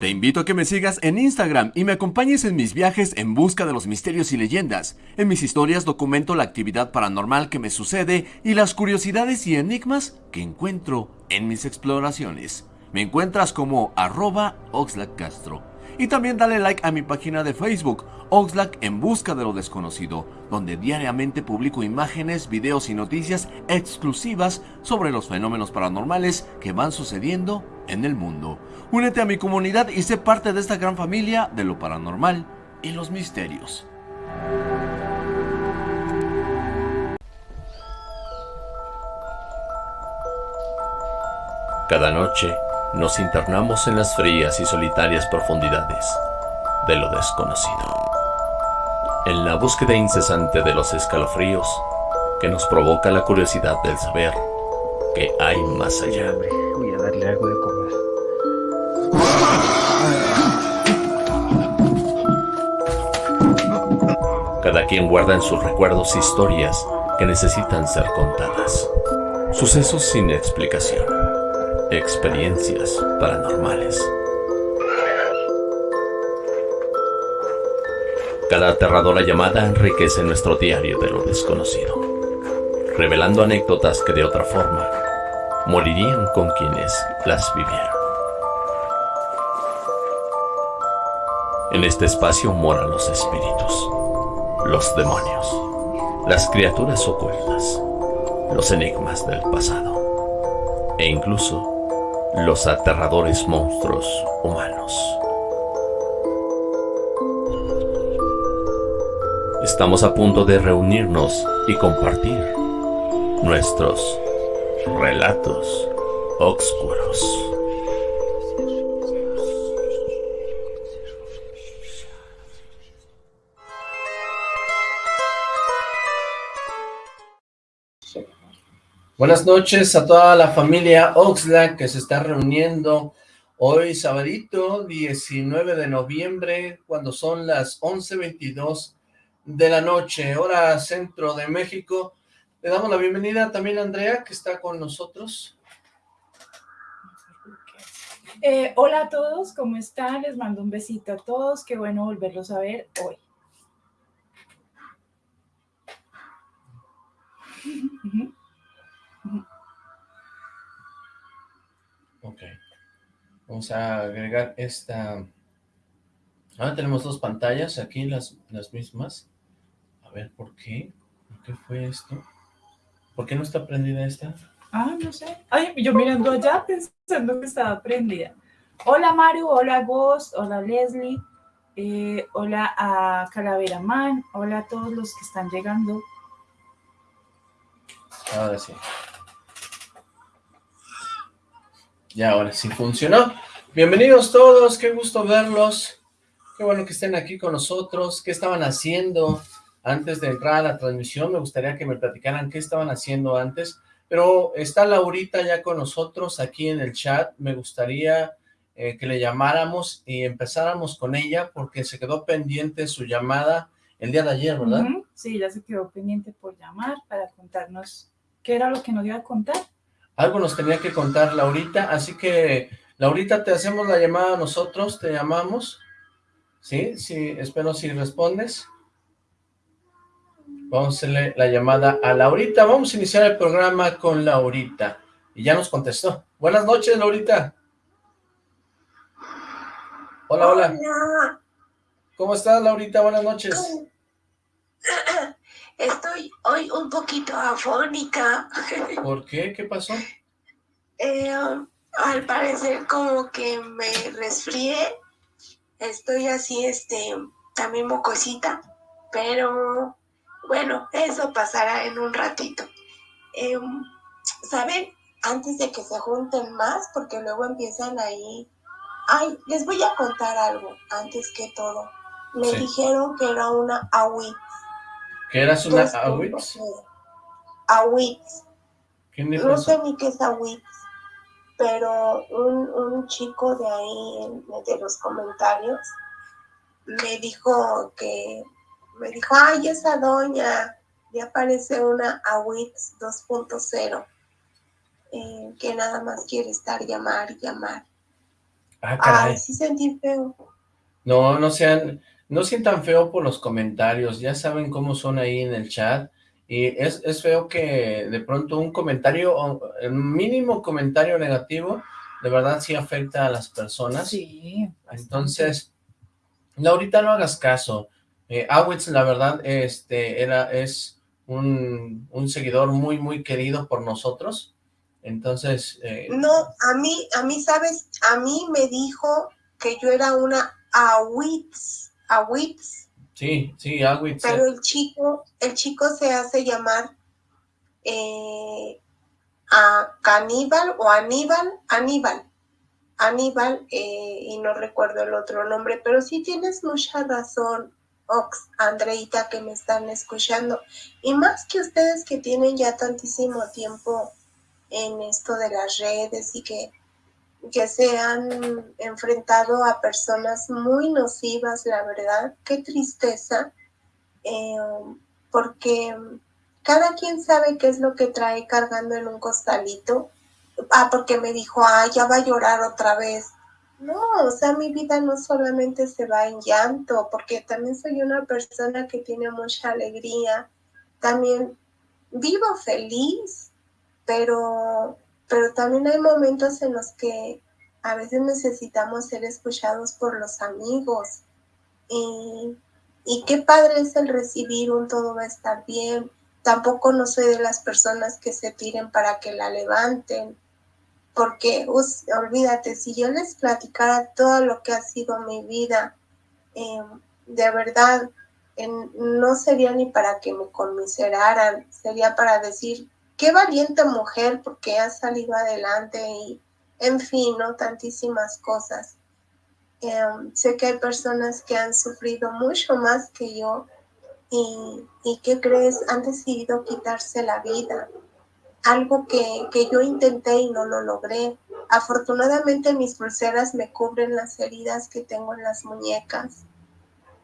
Te invito a que me sigas en Instagram y me acompañes en mis viajes en busca de los misterios y leyendas. En mis historias documento la actividad paranormal que me sucede y las curiosidades y enigmas que encuentro en mis exploraciones. Me encuentras como arroba Castro. Y también dale like a mi página de Facebook, Oxlack en busca de lo desconocido, donde diariamente publico imágenes, videos y noticias exclusivas sobre los fenómenos paranormales que van sucediendo en el mundo. Únete a mi comunidad y sé parte de esta gran familia de lo paranormal y los misterios. Cada noche nos internamos en las frías y solitarias profundidades de lo desconocido. En la búsqueda incesante de los escalofríos que nos provoca la curiosidad del saber que hay más allá. Cada quien guarda en sus recuerdos historias que necesitan ser contadas. Sucesos sin explicación. Experiencias paranormales. Cada aterradora llamada enriquece nuestro diario de lo desconocido, revelando anécdotas que de otra forma morirían con quienes las vivieron. En este espacio moran los espíritus, los demonios, las criaturas ocultas, los enigmas del pasado e incluso los aterradores monstruos humanos. Estamos a punto de reunirnos y compartir nuestros relatos oscuros. Buenas noches a toda la familia Oxlack que se está reuniendo hoy sabadito 19 de noviembre cuando son las 11.22 de la noche, hora centro de México. Le damos la bienvenida también a Andrea que está con nosotros. Eh, hola a todos, ¿cómo están? Les mando un besito a todos, qué bueno volverlos a ver hoy. Vamos a agregar esta... Ahora tenemos dos pantallas aquí, las, las mismas. A ver, ¿por qué? ¿Por qué fue esto? ¿Por qué no está prendida esta? Ah, no sé. Ay, yo mirando allá pensando que estaba prendida. Hola Maru, hola Ghost, hola Leslie, eh, hola a Calavera Man, hola a todos los que están llegando. Ahora sí. Ya, ahora sí funcionó. Bienvenidos todos, qué gusto verlos. Qué bueno que estén aquí con nosotros. ¿Qué estaban haciendo antes de entrar a la transmisión? Me gustaría que me platicaran qué estaban haciendo antes. Pero está Laurita ya con nosotros aquí en el chat. Me gustaría eh, que le llamáramos y empezáramos con ella porque se quedó pendiente su llamada el día de ayer, ¿verdad? Sí, ya se quedó pendiente por llamar para contarnos qué era lo que nos iba a contar. Algo nos tenía que contar Laurita, así que Laurita, te hacemos la llamada a nosotros, te llamamos. ¿Sí? Sí, espero si respondes. Vamos a hacerle la llamada a Laurita. Vamos a iniciar el programa con Laurita. Y ya nos contestó. Buenas noches, Laurita. Hola, hola. ¿Cómo estás, Laurita? Buenas noches. Estoy hoy un poquito afónica. ¿Por qué? ¿Qué pasó? Eh, al parecer como que me resfrié. Estoy así, este, también mocosita. Pero bueno, eso pasará en un ratito. Em, ¿Saben? Antes de que se junten más, porque luego empiezan ahí... Ay, les voy a contar algo, antes que todo. Me dijeron que era una AWIT. ¿Qué eras una AWIT? AWIT. no sé ni qué es AWIT, pero un, un chico de ahí, de los comentarios, me dijo que me dijo, ay, esa doña, ya aparece una AWITS 2.0, eh, que nada más quiere estar llamar llamar. Ah, caray. Ay, sí sentí feo. No, no sean, no sientan feo por los comentarios, ya saben cómo son ahí en el chat, y es, es feo que de pronto un comentario, el mínimo comentario negativo, de verdad sí afecta a las personas. Sí. Entonces, Laurita, no hagas caso. Eh, Awitz, la verdad, este, era, es un, un seguidor muy, muy querido por nosotros. Entonces... Eh, no, a mí, a mí, ¿sabes? A mí me dijo que yo era una Awitz, Awitz. Sí, sí, Awitz. Pero el chico, el chico se hace llamar eh, a Caníbal o Aníbal, Aníbal. Aníbal, eh, y no recuerdo el otro nombre, pero sí tienes mucha razón, Ox, Andreita, que me están escuchando. Y más que ustedes que tienen ya tantísimo tiempo en esto de las redes y que, que se han enfrentado a personas muy nocivas, la verdad, qué tristeza, eh, porque cada quien sabe qué es lo que trae cargando en un costalito. Ah, porque me dijo, ah, ya va a llorar otra vez. No, o sea, mi vida no solamente se va en llanto, porque también soy una persona que tiene mucha alegría, también vivo feliz, pero, pero también hay momentos en los que a veces necesitamos ser escuchados por los amigos. Y, qué padre es el recibir un todo va a estar bien. Tampoco no soy de las personas que se tiren para que la levanten porque olvídate, si yo les platicara todo lo que ha sido mi vida, em, de verdad, no sería ni para que me conmiseraran, sería para decir, qué valiente mujer porque ha salido adelante y, en fin, ¿no? Tantísimas cosas. Em, sé que hay personas que han sufrido mucho más que yo y, y ¿qué crees? Han decidido quitarse la vida algo que, yo intenté y no lo logré. Afortunadamente mis pulseras me cubren las heridas que tengo en las muñecas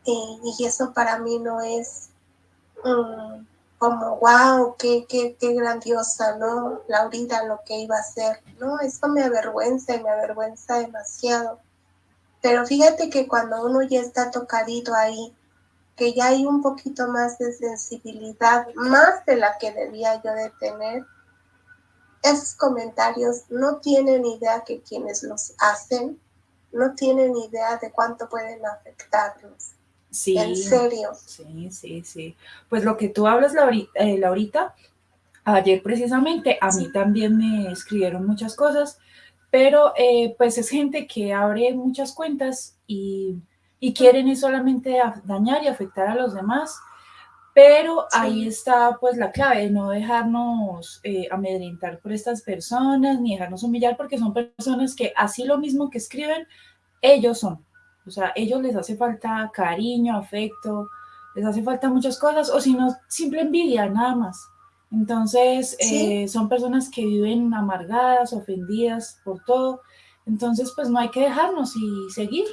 y, eso para mí no es como, wow, qué, qué, qué grandiosa, ¿no? Laurita, lo que iba a hacer, ¿no? Eso me avergüenza y me avergüenza demasiado. Pero fíjate que cuando uno ya está tocadito ahí, que ya hay un poquito más de sensibilidad, más de la que debía yo de tener, esos comentarios no tienen idea que quienes los hacen no tienen idea de cuánto pueden afectarlos. Sí. En serio. Sí, sí, sí. Pues lo que tú hablas, eh, Laurita, ayer precisamente a mí también me escribieron muchas cosas, pero eh, pues es gente que abre muchas cuentas y, y quieren solamente dañar y afectar a los demás pero ahí está pues la clave de no dejarnos eh, amedrentar por estas personas, ni dejarnos humillar, porque son personas que así lo mismo que escriben, ellos son. O sea, ellos les hace falta cariño, afecto, les hace falta muchas cosas, o si no, simple envidia, nada más. Entonces, eh, son personas que viven amargadas, ofendidas por todo. Entonces, pues no hay que dejarnos y seguir.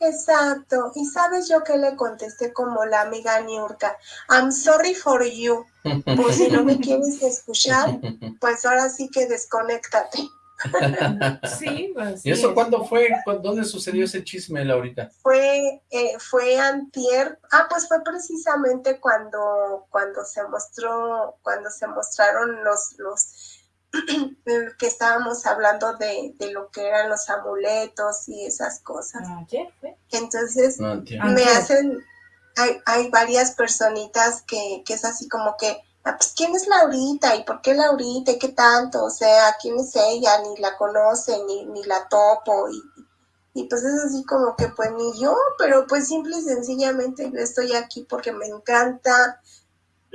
Exacto. Y sabes yo que le contesté como la amiga Niurka, I'm sorry for you. Pues si no me quieres escuchar, pues ahora sí que desconéctate. Sí, pues, ¿Y eso cuándo fue? ¿Dónde sucedió ese chisme, Laurita? Fue, eh, fue antier, ah, pues fue precisamente cuando, cuando se mostró, cuando se mostraron los, los que estábamos hablando de, lo que eran los amuletos y esas cosas. Ah, Entonces, me hacen, hay, hay varias personitas que, que es así como que, ah, pues, ¿quién es Laurita? ¿Y por qué Laurita? ¿Y qué tanto? O sea, ¿quién es ella? Ni la conoce, ni, ni la topo. Y, y pues es así como que, pues ni yo, pero pues simple y sencillamente yo estoy aquí porque me encanta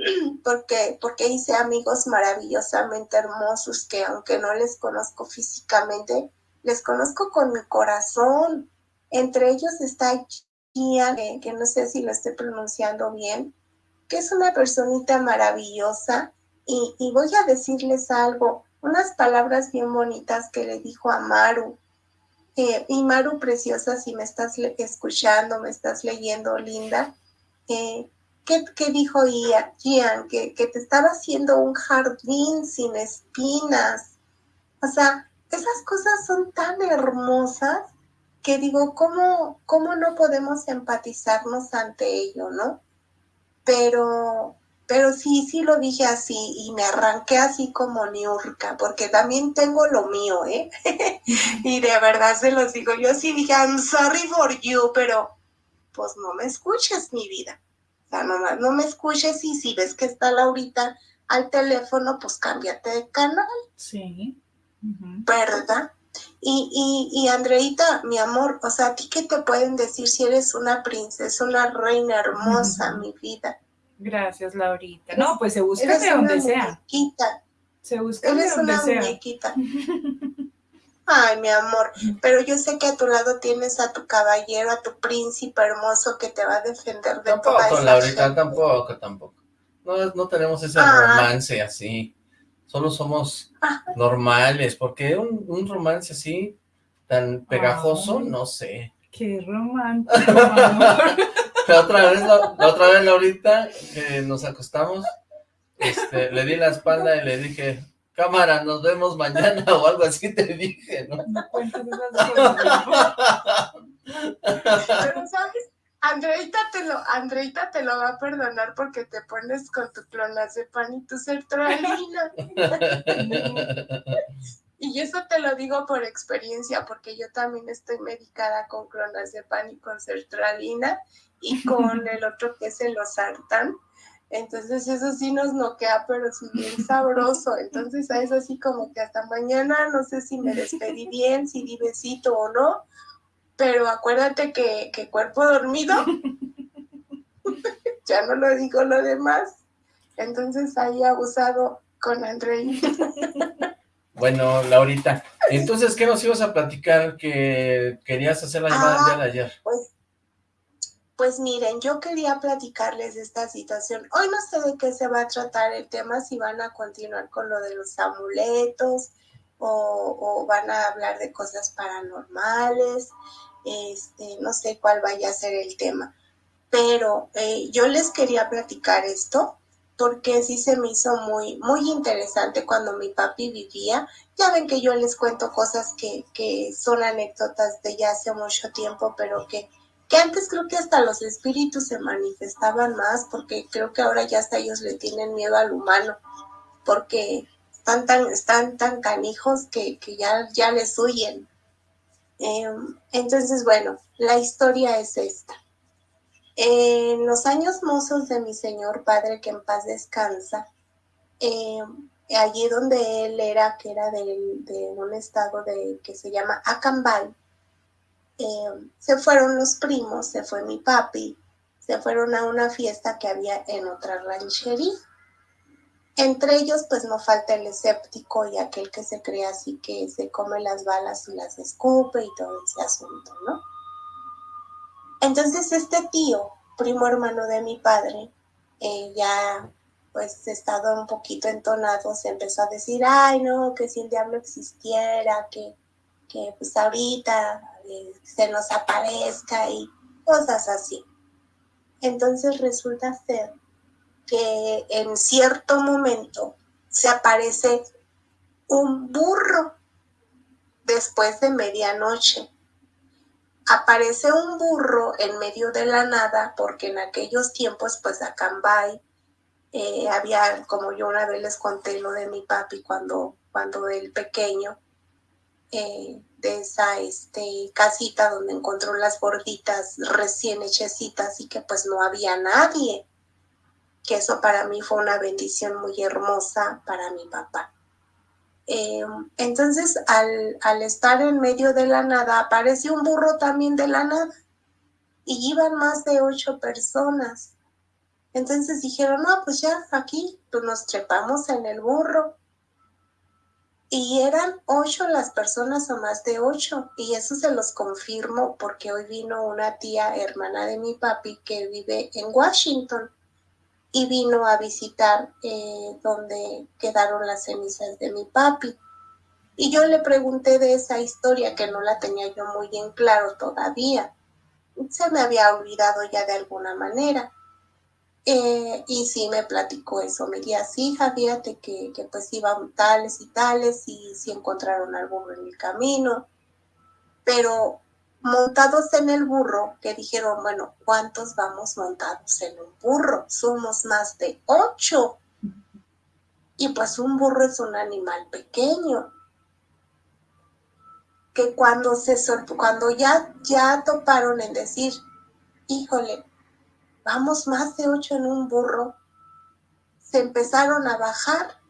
porque, porque hice amigos maravillosamente hermosos que aunque no les conozco físicamente, les conozco con mi corazón. Entre ellos está Gia, que, no sé si lo estoy pronunciando bien, que es una personita maravillosa. Y, y voy a decirles algo, unas palabras bien bonitas que le dijo a Maru. Y Maru, preciosa, si me estás escuchando, me estás leyendo, linda, eh, ¿Qué, dijo Ian? Que, que te estaba haciendo un jardín sin espinas. O sea, esas cosas son tan hermosas que digo, ¿cómo, ¿cómo no podemos empatizarnos ante ello, no? Pero, pero sí, sí lo dije así y me arranqué así como Niurka, porque también tengo lo mío, ¿eh? y de verdad se los digo, yo sí dije, I'm sorry for you, pero pues no me escuches mi vida. O sea, nomás no me escuches y si ves que está Laurita al teléfono, pues cámbiate de canal. Sí. ¿Verdad? Y, y, y Andreita, mi amor, o sea, ¿a ti qué te pueden decir si eres una princesa, una reina hermosa, mi vida? Gracias, Laurita. No, pues se busca de donde sea. Muñequita. Se busca de donde una sea. muñequita. Ay, mi amor, pero yo sé que a tu lado tienes a tu caballero, a tu príncipe hermoso que te va a defender de Tampoco, toda esa Laurita, gente. tampoco, tampoco. No, no tenemos ese Ah. romance así. Solo somos normales, porque un, un romance así, tan pegajoso, no sé. Qué romántico, amor. La otra vez, la, la otra vez, Laurita, que nos acostamos, este, le di la espalda y le dije, cámara, nos vemos mañana o algo así te dije, ¿no? No cuentes esas cosas. Pero, ¿sabes? Andreita te lo, Andreita te lo va a perdonar porque te pones con tu clonazepam y tu sertralina. Y eso te lo digo por experiencia, porque yo también estoy medicada con clonazepam y con sertralina y con el otro que es el losartán. Entonces eso sí nos noquea, pero sí bien sabroso. Entonces es así como que hasta mañana, no sé si me despedí bien, si di besito o no, pero acuérdate que, que cuerpo dormido, ya no lo digo lo demás. Entonces ahí abusado con Andrei. Bueno, Laurita, entonces, ¿qué nos ibas a platicar que querías hacer la llamada de ayer? Pues, pues miren, yo quería platicarles de esta situación. Hoy no sé de qué se va a tratar el tema, si van a continuar con lo de los amuletos o, o van a hablar de cosas paranormales, este, no sé cuál vaya a ser el tema. Pero eh, yo les quería platicar esto porque sí se me hizo muy, muy interesante cuando mi papi vivía. Ya ven que yo les cuento cosas que, que son anécdotas de ya hace mucho tiempo, pero que, que antes creo que hasta los espíritus se manifestaban más, porque creo que ahora ya hasta ellos le tienen miedo al humano, porque están tan, están tan canijos que, que ya, ya les huyen. Eh, entonces, bueno, la historia es esta. En los años mozos de mi señor padre, que en paz descansa, eh, allí donde él era, que era de, un estado de, que se llama Acambay, eh, se fueron los primos, se fue mi papi, se fueron a una fiesta que había en otra ranchería. Entre ellos, pues no falta el escéptico y aquel que se cree así que se come las balas y las escupe y todo ese asunto, ¿no? Entonces este tío, primo hermano de mi padre, eh, ya pues estado un poquito entonado, se empezó a decir, ay no, que si el diablo existiera, que, que pues ahorita eh, se nos aparezca y cosas así. Entonces resulta ser que en cierto momento se aparece un burro después de medianoche. Aparece un burro en medio de la nada, porque en aquellos tiempos, pues a Cambay, eh, había, como yo una vez les conté lo de mi papi cuando, cuando el pequeño, eh, de esa este, casita donde encontró las gorditas recién hechecitas y que pues no había nadie, que eso para mí fue una bendición muy hermosa para mi papá. Eh, entonces, al, al, estar en medio de la nada, apareció un burro también de la nada. Y iban más de ocho personas. Entonces dijeron, no, pues ya aquí pues nos trepamos en el burro. Y eran ocho las personas o más de ocho. Y eso se los confirmo porque hoy vino una tía hermana de mi papi que vive en Washington y vino a visitar eh, donde quedaron las cenizas de mi papi. Y yo le pregunté de esa historia que no la tenía yo muy en claro todavía. Se me había olvidado ya de alguna manera. Eh, y sí me platicó eso, me dijo, sí, fíjate que, que pues iban tales y tales y sí encontraron al burro en el camino, pero montados en el burro, que dijeron, bueno, ¿cuántos vamos montados en un burro? Somos más de ocho. Y pues un burro es un animal pequeño. Que cuando se cuando ya, ya toparon en decir, híjole, vamos más de ocho en un burro, se empezaron a bajar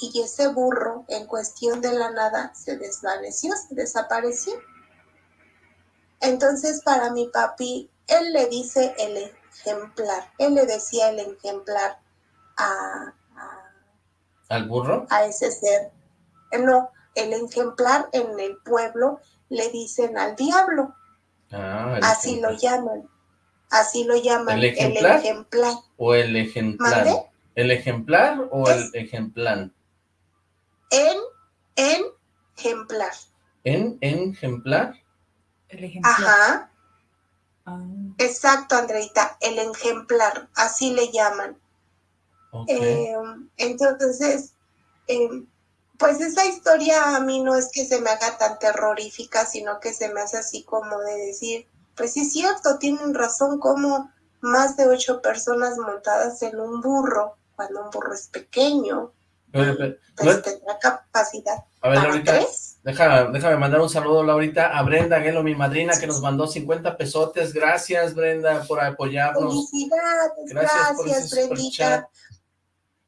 y ese burro en cuestión de la nada se desvaneció, se desapareció. Entonces para mi papi, él le dice el ejemplar, él le decía el ejemplar a... ¿Al burro? A ese ser. Eh, no, el ejemplar en el pueblo le dicen al diablo. Ah, Así lo llaman. Así lo llaman. ¿El ejemplar? ¿O el ejemplar? ¿El ejemplar o el ejemplar? En, en ejemplar. ¿En, en ejemplar? El ejemplar. Ajá. Ah. Exacto, Andreita, el ejemplar, así le llaman. Eh, entonces, eh, pues esa historia a mí no es que se me haga tan terrorífica, sino que se me hace así como de decir, pues sí es cierto, tienen razón, como más de ocho personas montadas en un burro, cuando un burro es pequeño, pues tendrá capacidad. A ver, ahorita, déjame, mandar un saludo, Laurita, a Brenda Gelo, mi madrina, que nos mandó 50 pesotes. Gracias, Brenda, por apoyarnos. Felicidades, gracias, gracias Brendita.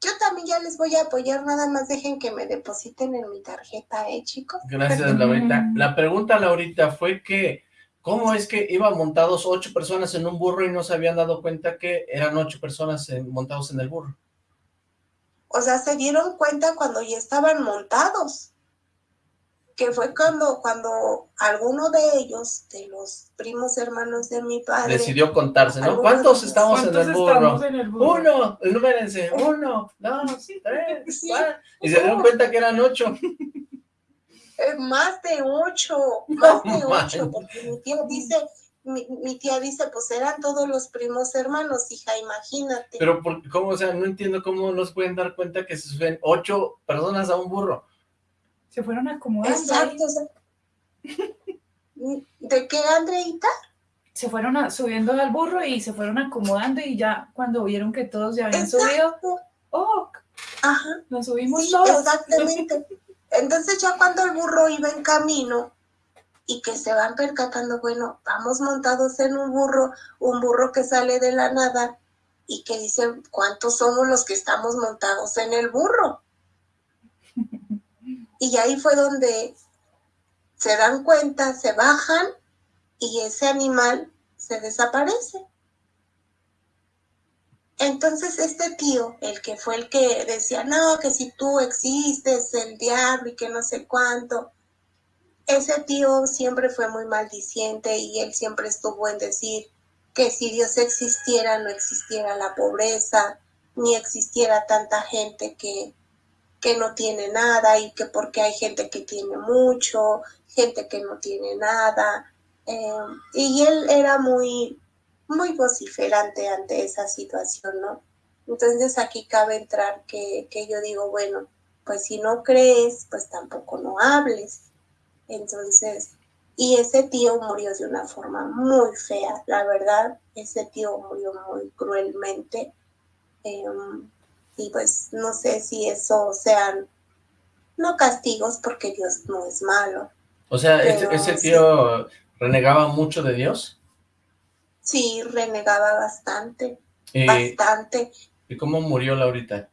Yo también ya les voy a apoyar, nada más dejen que me depositen en mi tarjeta, ¿eh, chicos? Gracias, Laurita. La pregunta, Laurita, fue que, ¿cómo es que iban montados ocho personas en un burro y no se habían dado cuenta que eran ocho personas montados en el burro? O sea, se dieron cuenta cuando ya estaban montados que fue cuando, cuando alguno de ellos, de los primos hermanos de mi padre... Decidió contarse, ¿no? ¿Cuántos estamos en el, burro? en el burro? Uno, enumérense, uno, dos, tres, cuatro. Y se dieron cuenta que eran ocho. Eh, más de ocho, más de ocho, porque mi tía dice... Mi, mi, tía dice, pues eran todos los primos hermanos, hija, imagínate. Pero, ¿cómo? O sea, no entiendo cómo nos pueden dar cuenta que se suben ocho personas a un burro. Se fueron acomodando. Exacto. ¿De qué, Andreita? Se fueron subiendo al burro y se fueron acomodando y ya cuando vieron que todos ya habían subido, ¡oh! Ajá. Nos subimos todos. Exactamente. Entonces ya cuando el burro iba en camino y que se van percatando, bueno, vamos montados en un burro, un burro que sale de la nada y que dicen, ¿cuántos somos los que estamos montados en el burro? Y ahí fue donde se dan cuenta, se bajan y ese animal se desaparece. Entonces este tío, el que fue el que decía, no, que si tú existes, el diablo y que no sé cuánto, ese tío siempre fue muy maldiciente y él siempre estuvo en decir que si Dios existiera no existiera la pobreza, ni existiera tanta gente que, que no tiene nada y que porque hay gente que tiene mucho, gente que no tiene nada. Em, y él era muy, muy vociferante ante esa situación, ¿no? Entonces aquí cabe entrar que, que yo digo, bueno, pues si no crees, pues tampoco no hables. Entonces, y ese tío murió de una forma muy fea, la verdad, ese tío murió muy cruelmente. Em, y pues no sé si eso sean, no castigos porque Dios no es malo. O sea, ¿ese tío renegaba mucho de Dios? Sí, renegaba bastante, bastante. ¿Y cómo murió Laurita?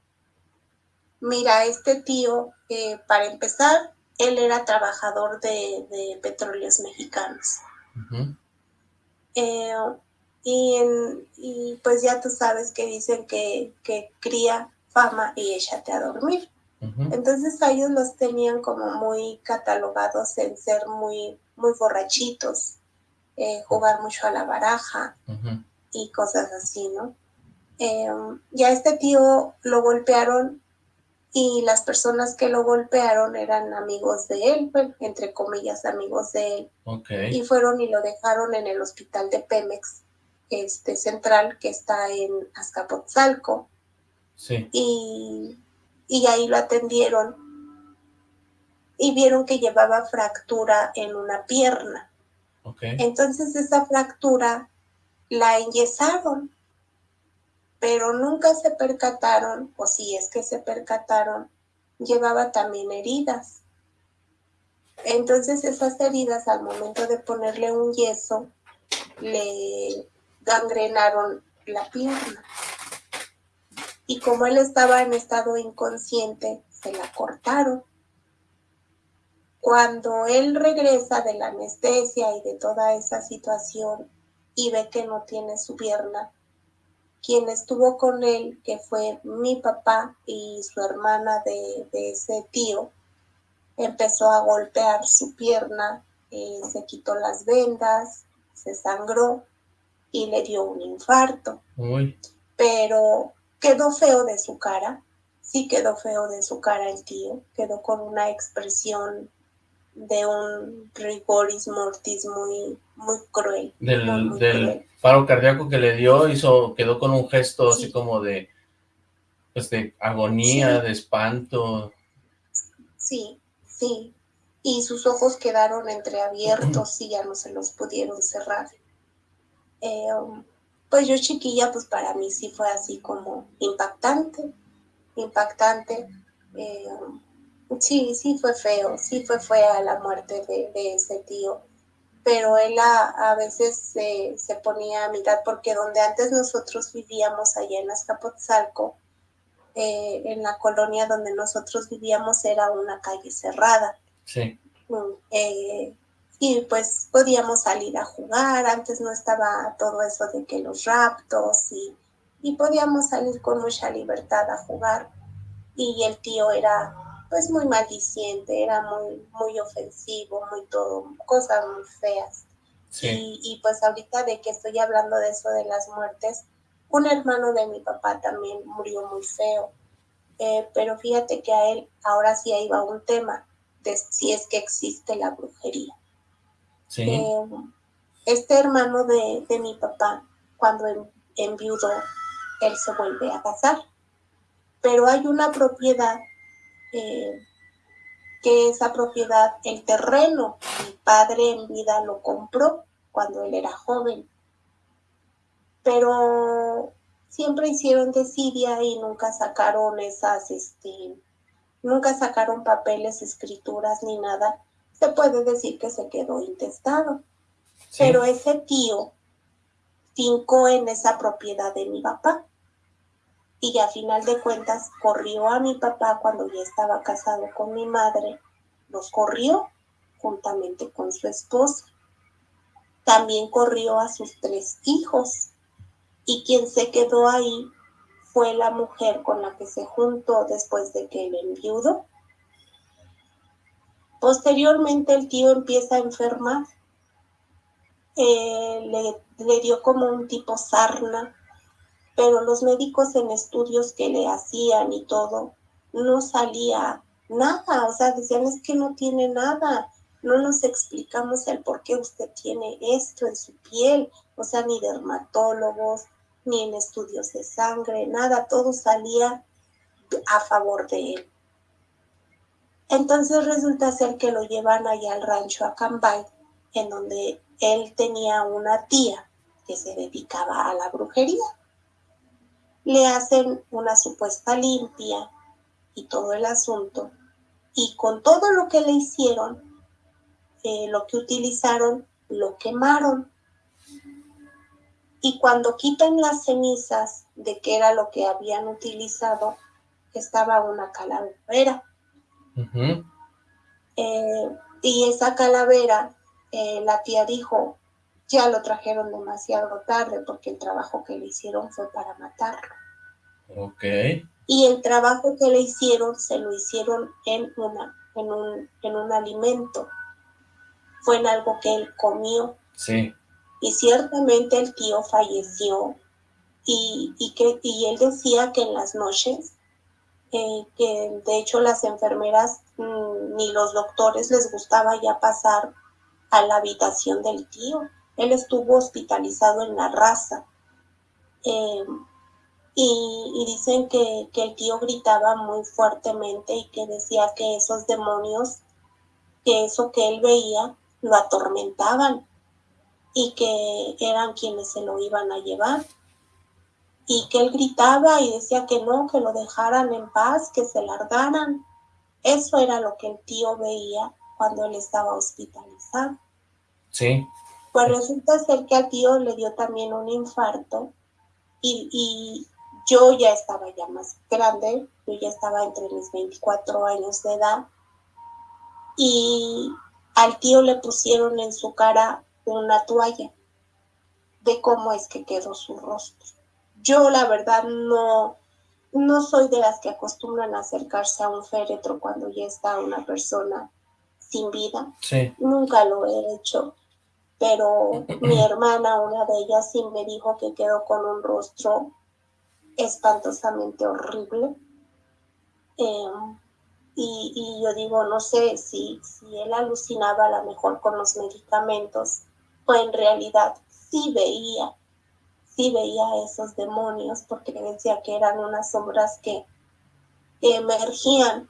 Mira, este tío, eh, para empezar, él era trabajador de, petróleos mexicanos. Eh, y, y, pues ya tú sabes que dicen que, que cría fama y échate a dormir. Entonces a ellos los tenían como muy catalogados en ser muy, muy borrachitos, eh, jugar mucho a la baraja y cosas así, ¿no? Em, ya este tío lo golpearon y las personas que lo golpearon eran amigos de él, entre comillas amigos de él. Y fueron y lo dejaron en el hospital de Pemex este, central que está en Azcapotzalco. Sí. Y, y ahí lo atendieron y vieron que llevaba fractura en una pierna. Okay. Entonces esa fractura la enyesaron, pero nunca se percataron, o si es que se percataron, llevaba también heridas. Entonces esas heridas al momento de ponerle un yeso le gangrenaron la pierna. Y como él estaba en estado inconsciente, se la cortaron. Cuando él regresa de la anestesia y de toda esa situación y ve que no tiene su pierna, quien estuvo con él, que fue mi papá y su hermana de, ese tío, empezó a golpear su pierna, eh, se quitó las vendas, se sangró y le dio un infarto. Pero quedó feo de su cara, sí quedó feo de su cara el tío, quedó con una expresión de un rigoris mortis muy, muy cruel. Del, paro cardíaco que le dio, hizo, quedó con un gesto así como de, pues de agonía, de espanto. Sí, sí. Y sus ojos quedaron entreabiertos y ya no se los pudieron cerrar. Eh, um, pues yo chiquilla, pues para mí sí fue así como impactante, impactante. Eh, Sí, sí fue feo, sí fue fea la muerte de, ese tío, pero él a, veces se, ponía a mirar, porque donde antes nosotros vivíamos, allá en Azcapotzalco, eh, en la colonia donde nosotros vivíamos era una calle cerrada. Sí. Mm, eh, y pues podíamos salir a jugar, antes no estaba todo eso de que los raptos y, y podíamos salir con mucha libertad a jugar. Y el tío era pues muy maldiciente, era muy, muy ofensivo, muy todo, cosas muy feas. Y, pues ahorita de que estoy hablando de eso de las muertes, un hermano de mi papá también murió muy feo. Eh, pero fíjate que a él ahora sí iba un tema de si es que existe la brujería. Eh, este hermano de, mi papá, cuando enviudó, él se vuelve a casar. Pero hay una propiedad que esa propiedad, el terreno, mi padre en vida lo compró cuando él era joven. Pero siempre hicieron desidia y nunca sacaron esas, este, nunca sacaron papeles, escrituras ni nada. Se puede decir que se quedó intestado. Pero ese tío fincó en esa propiedad de mi papá y a final de cuentas corrió a mi papá cuando ya estaba casado con mi madre, los corrió juntamente con su esposa. También corrió a sus tres hijos y quien se quedó ahí fue la mujer con la que se juntó después de que él enviudó. Posteriormente el tío empieza a enfermar. Eh, le, le dio como un tipo sarna pero los médicos en estudios que le hacían y todo, no salía nada, o sea, decían es que no tiene nada, no nos explicamos el por qué usted tiene esto en su piel, o sea, ni dermatólogos, ni en estudios de sangre, nada, todo salía a favor de él. Entonces resulta ser que lo llevan allá al rancho a Cambay, en donde él tenía una tía que se dedicaba a la brujería le hacen una supuesta limpia y todo el asunto. Y con todo lo que le hicieron, eh, lo que utilizaron, lo quemaron. Y cuando quitan las cenizas de que era lo que habían utilizado, estaba una calavera. Eh, y esa calavera, eh, la tía dijo, ya lo trajeron demasiado tarde porque el trabajo que le hicieron fue para matarlo. Ok. Y el trabajo que le hicieron se lo hicieron en, una, en, un, en un alimento. Fue en algo que él comió. Sí. Y ciertamente el tío falleció y, y, que, y él decía que en las noches, eh, que de hecho las enfermeras mm, ni los doctores les gustaba ya pasar a la habitación del tío él estuvo hospitalizado en la raza. Em, y, dicen que, que, el tío gritaba muy fuertemente y que decía que esos demonios, que eso que él veía, lo atormentaban y que eran quienes se lo iban a llevar. Y que él gritaba y decía que no, que lo dejaran en paz, que se largaran. Eso era lo que el tío veía cuando él estaba hospitalizado. Sí. Pues resulta ser que al tío le dio también un infarto y, y yo ya estaba ya más grande, yo ya estaba entre mis 24 años de edad y al tío le pusieron en su cara una toalla de cómo es que quedó su rostro. Yo la verdad no, no soy de las que acostumbran a acercarse a un féretro cuando ya está una persona sin vida. Nunca lo he hecho. Pero mi hermana, una de ellas, sí me dijo que quedó con un rostro espantosamente horrible. Em, y, y, yo digo, no sé si, si él alucinaba a lo mejor con los medicamentos o en realidad sí veía, sí veía esos demonios porque decía que eran unas sombras que, emergían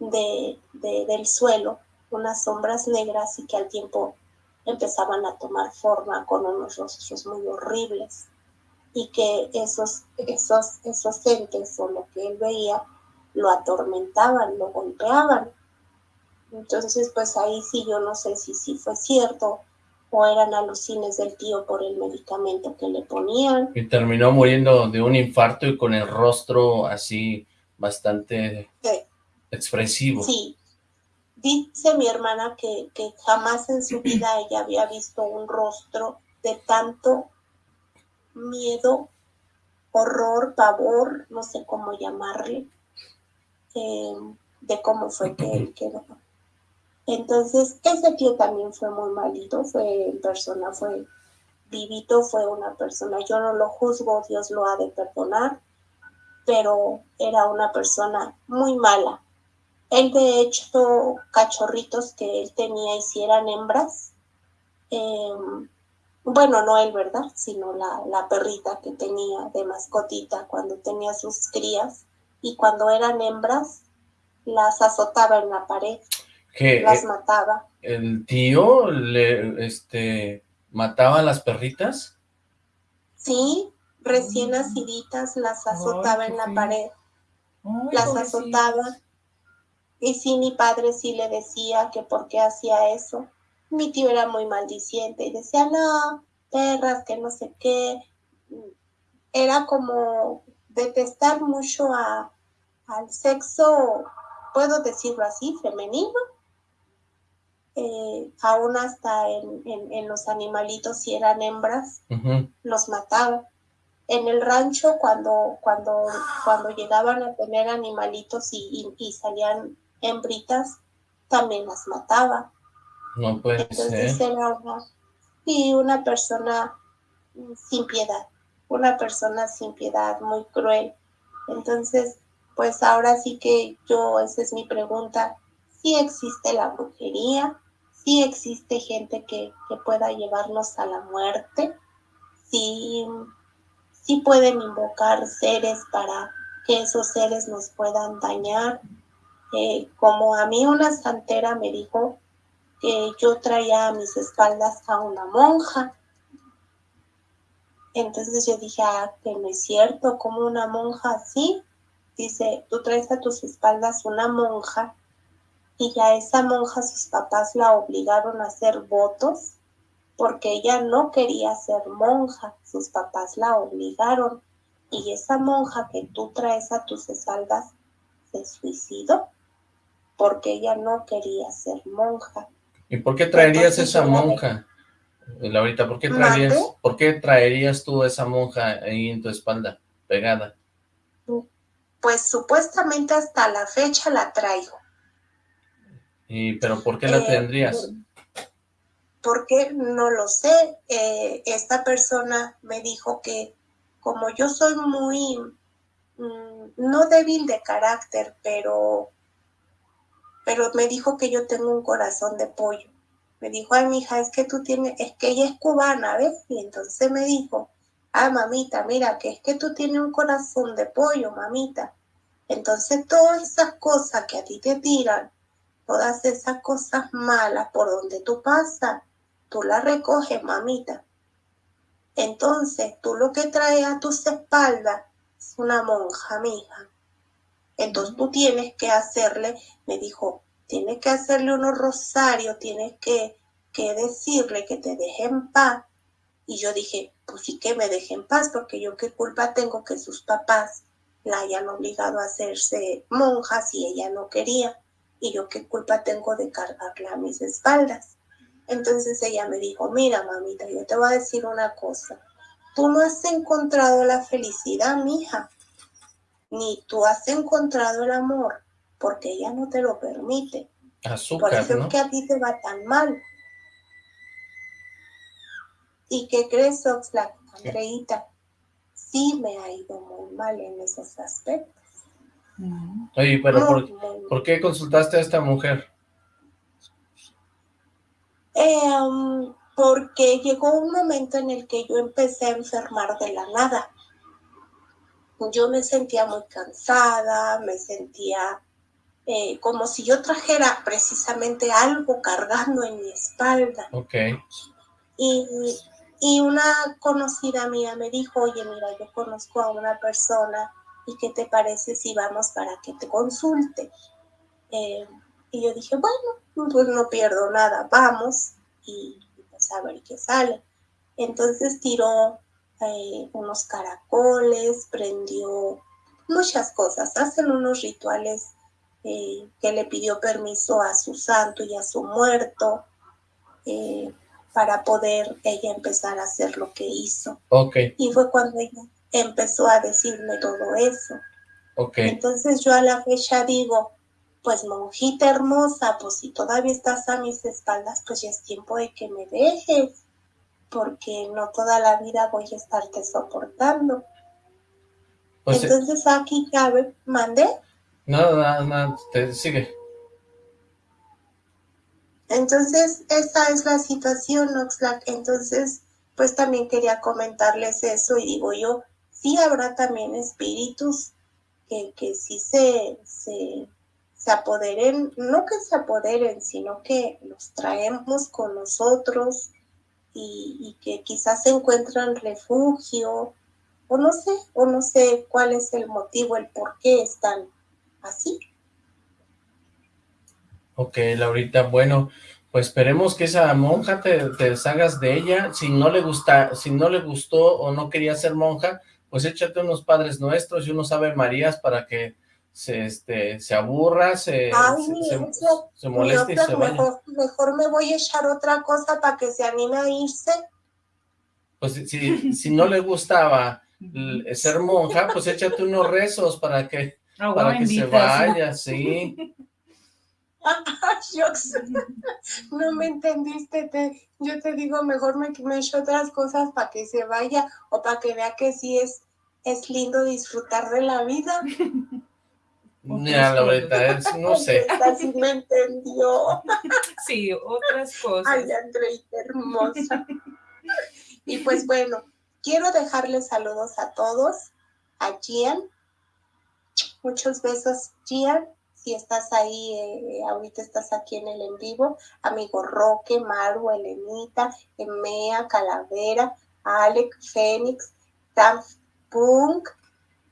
de, del suelo, unas sombras negras y que al tiempo empezaban a tomar forma con unos rostros muy horribles y que esos, esos, esos entes o lo que él veía lo atormentaban, lo golpeaban. Entonces, pues ahí sí yo no sé si sí fue cierto o eran alucines del tío por el medicamento que le ponían. Y terminó muriendo de un infarto y con el rostro así bastante expresivo. Sí. Dice mi hermana que, que jamás en su vida ella había visto un rostro de tanto miedo, horror, pavor, no sé cómo llamarle, eh, de cómo fue que él quedó. Entonces, ese tío también fue muy malito, fue en persona, fue vivito, fue una persona, yo no lo juzgo, Dios lo ha de perdonar, pero era una persona muy mala. Él de hecho, cachorritos que él tenía hicieran hembras, em, bueno, no él, ¿verdad? Sino la, la perrita que tenía de mascotita cuando tenía sus crías y cuando eran hembras las azotaba en la pared, las mataba. ¿El tío le, este, mataba a las perritas? Sí, recién naciditas las azotaba en la pared, las azotaba. Y sí, mi padre sí le decía que por qué hacía eso mi tío era muy maldiciente y decía, no, perras, que no sé qué. Era como detestar mucho a, al sexo, puedo decirlo así, femenino. Eh, aún hasta en, los animalitos, si eran hembras, los mataba. En el rancho, cuando, cuando, cuando llegaban a tener animalitos y, y salían hembritas, también las mataba no puede Entonces era una, y una persona sin piedad, una persona sin piedad, muy cruel. Entonces, pues ahora sí que yo, esa es mi pregunta, si existe la brujería, si existe gente que, pueda llevarnos a la muerte, si pueden invocar seres para que esos seres nos puedan dañar. Eh, como a mí una santera me dijo, que yo traía a mis espaldas a una monja. Entonces yo dije, ah, que no es cierto, como una monja así. Dice, tú traes a tus espaldas una monja y ya esa monja sus papás la obligaron a hacer votos porque ella no quería ser monja, sus papás la obligaron y esa monja que tú traes a tus espaldas se suicidó porque ella no quería ser monja. ¿Y por qué traerías esa monja, Laurita? ¿Por qué traerías, ¿por qué traerías tú esa monja ahí en tu espalda, pegada? Pues supuestamente hasta la fecha la traigo. ¿Y pero por qué la eh, tendrías? Porque no lo sé. Eh, esta persona me dijo que como yo soy muy, mm, no débil de carácter, pero pero me dijo que yo tengo un corazón de pollo. me dijo, ay, mija, es que tú tienes, es que ella es cubana, ¿ves? Y entonces me dijo, ah, mamita, mira, que es que tú tienes un corazón de pollo, mamita. Entonces todas esas cosas que a ti te tiran, todas esas cosas malas por donde tú pasas, tú las recoges, mamita. Entonces tú lo que traes a tus espaldas es una monja, mija. Entonces tú tienes que hacerle, me dijo, tienes que hacerle unos rosarios, tienes que, que decirle que te deje en paz. Y yo dije, pues sí que me deje en paz, porque yo qué culpa tengo que sus papás la hayan obligado a hacerse monja si ella no quería. Y yo qué culpa tengo de cargarla a mis espaldas. Entonces ella me dijo, mira mamita, yo te voy a decir una cosa. Tú no has encontrado la felicidad, mija, ni tú has encontrado el amor porque ella no te lo permite. Azúcar, Por eso ¿no? es que a ti te va tan mal. ¿Y qué crees, Oxlack, Andreita? Sí me ha ido muy mal en esos aspectos. Oye, pero Muy, ¿por, muy mal. ¿por qué consultaste a esta mujer? Eh, um, porque llegó un momento en el que yo empecé a enfermar de la nada. Yo me sentía muy cansada, me sentía eh, como si yo trajera precisamente algo cargando en mi espalda. Ok, Y, y una conocida mía me dijo, oye, mira, yo conozco a una persona y qué te parece si vamos para que te consulte. Eh, y yo dije, bueno, pues no pierdo nada, vamos y pues a ver qué sale. Entonces tiró eh, unos caracoles, prendió muchas cosas, hacen unos rituales eh, que le pidió permiso a su santo y a su muerto. eh, para poder ella empezar a hacer lo que hizo. ok, Y fue cuando ella empezó a decirme todo eso. ok. Entonces yo a la fecha digo, pues monjita hermosa, pues si todavía estás a mis espaldas, pues ya es tiempo de que me dejes, porque no toda la vida voy a estarte soportando. Pues, eh, Entonces aquí cabe, mandé. nada, nada, nada, te sigue. Entonces, esa es la situación, Oxlack. Entonces, pues también quería comentarles eso y digo yo, sí habrá también espíritus que, que sí se, se, se apoderen, no que se apoderen, sino que los traemos con nosotros y, y que quizás encuentran refugio, o no sé, o no sé cuál es el motivo, el por qué están así. Ok, Laurita, bueno, pues esperemos que esa monja te, te deshagas de ella. Si no le gusta, si no le gustó o no quería ser monja, pues échate unos Padres Nuestros y unos Ave Marías para que se, este, se aburra, se, Ay, se, moleste y se vaya. mejor, mejor me voy a echar otra cosa para que se anime a irse. Pues si- si, no le gustaba ser monja, pues échate unos rezos para que, Agua para que se vaya, sí. No me entendiste. Te, yo te digo, mejor me, me echo otras cosas para que se vaya o para que vea que sí es, es lindo disfrutar de la vida. Es- no sé. Sí me entendió. Sí, otras cosas. Ay, Andreita hermosa. Y pues bueno, quiero dejarles saludos a todos, a Gian. Muchos besos, Gian. Si estás ahí, eh, ahorita estás aquí en el en vivo. Amigo Roque, Maru, Elenita, Emea, Calavera, Alex, Fénix, Daft Punk.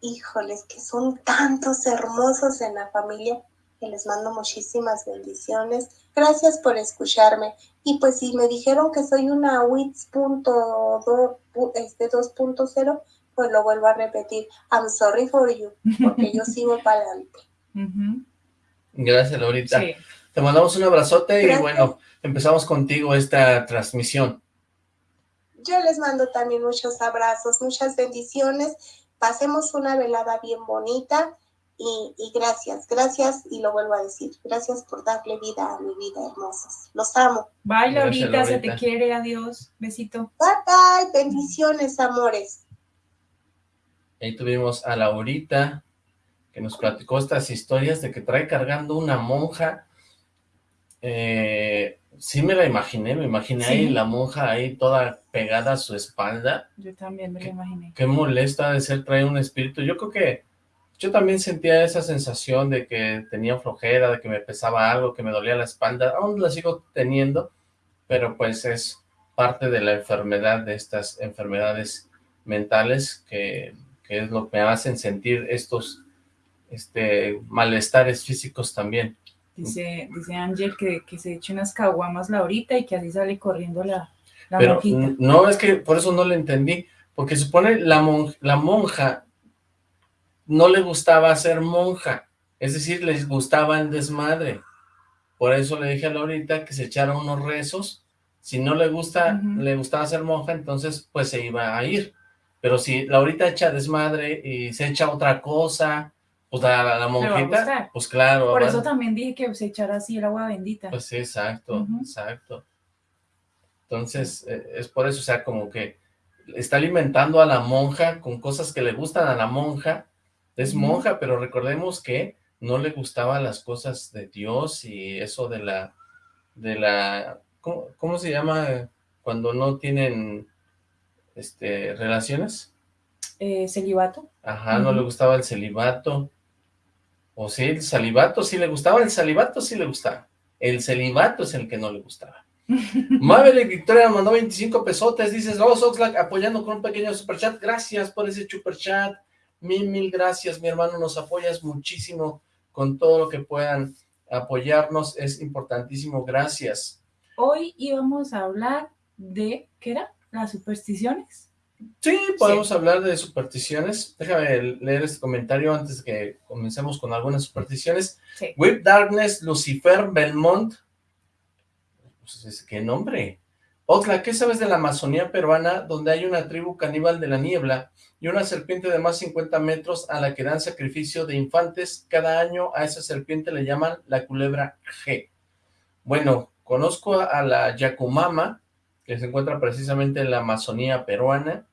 Híjoles, que son tantos hermosos en la familia que les mando muchísimas bendiciones. Gracias por escucharme. Y pues si me dijeron que soy una WITS.2, este 2.0, pues lo vuelvo a repetir. I'm sorry for you, porque yo sigo para adelante. Gracias, Laurita. Sí. Te mandamos un abrazote y bueno, empezamos contigo esta transmisión. Yo les mando también muchos abrazos, muchas bendiciones. Pasemos una velada bien bonita y, y gracias, gracias y lo vuelvo a decir. Gracias por darle vida a mi vida, hermosos. Los amo. Bye, Gracias, Laurita, se Laurita. te quiere, adiós, besito. Bye bye, bendiciones, amores. Ahí tuvimos a Laurita, que nos platicó estas historias de que trae cargando una monja. Eh, Sí me la imaginé, me imaginé Sí. ahí la monja ahí toda pegada a su espalda. Yo también me lo imaginé. Qué molesta de ser traer un espíritu. Yo creo que yo también sentía esa sensación de que tenía flojera, de que me pesaba algo, que me dolía la espalda. Aún la sigo teniendo, pero pues es parte de la enfermedad, de estas enfermedades mentales que, que es lo que me hacen sentir estos este, malestares físicos también. Dice, dice Ángel que, que se eche unas caguamas Laurita y que así sale corriendo la, la Pero monjita. no, es que por eso no le entendí, porque supone la, mon- la monja no le gustaba ser monja, es decir, les gustaba el desmadre. Por eso le dije a Laurita que se echara unos rezos. Si no le gusta, Ujú. le gustaba ser monja, entonces pues se iba a ir. Pero si Laurita echa desmadre y se echa otra cosa, pues la, la monjita, pues claro. Por eso también dije que se echara así el agua bendita. pues sí, exacto, exacto. Entonces, eh, es por eso, o sea, como que está alimentando a la monja con cosas que le gustan a la monja. Es monja, pero recordemos que no le gustaban las cosas de Dios y eso de la, de la, ¿cómo, cómo se llama cuando no tienen, este, relaciones? Eh, celibato. Ajá, no le gustaba el celibato. O sí, el celibato sí le gustaba, el celibato sí le gustaba. El celibato es el que no le gustaba. Maverick Victoria mandó 25 pesotes, dices, Los Oxlack apoyando con un pequeño superchat, gracias por ese superchat, mil, mil gracias, mi hermano, nos apoyas muchísimo con todo lo que puedan apoyarnos, es importantísimo, gracias. Hoy íbamos a hablar de, ¿qué era? Las supersticiones. Sí, podemos hablar de supersticiones, déjame leer este comentario antes de que comencemos con algunas supersticiones. Sí. Whip Darkness, Lucifer, Belmont. Pues, ¿Qué nombre? Oxla, ¿qué sabes de la Amazonía peruana, donde hay una tribu caníbal de la niebla y una serpiente de más de 50 metros a la que dan sacrificio de infantes? Cada año a esa serpiente le llaman la culebra G. Bueno, conozco a la Yacumama, que se encuentra precisamente en la Amazonía peruana.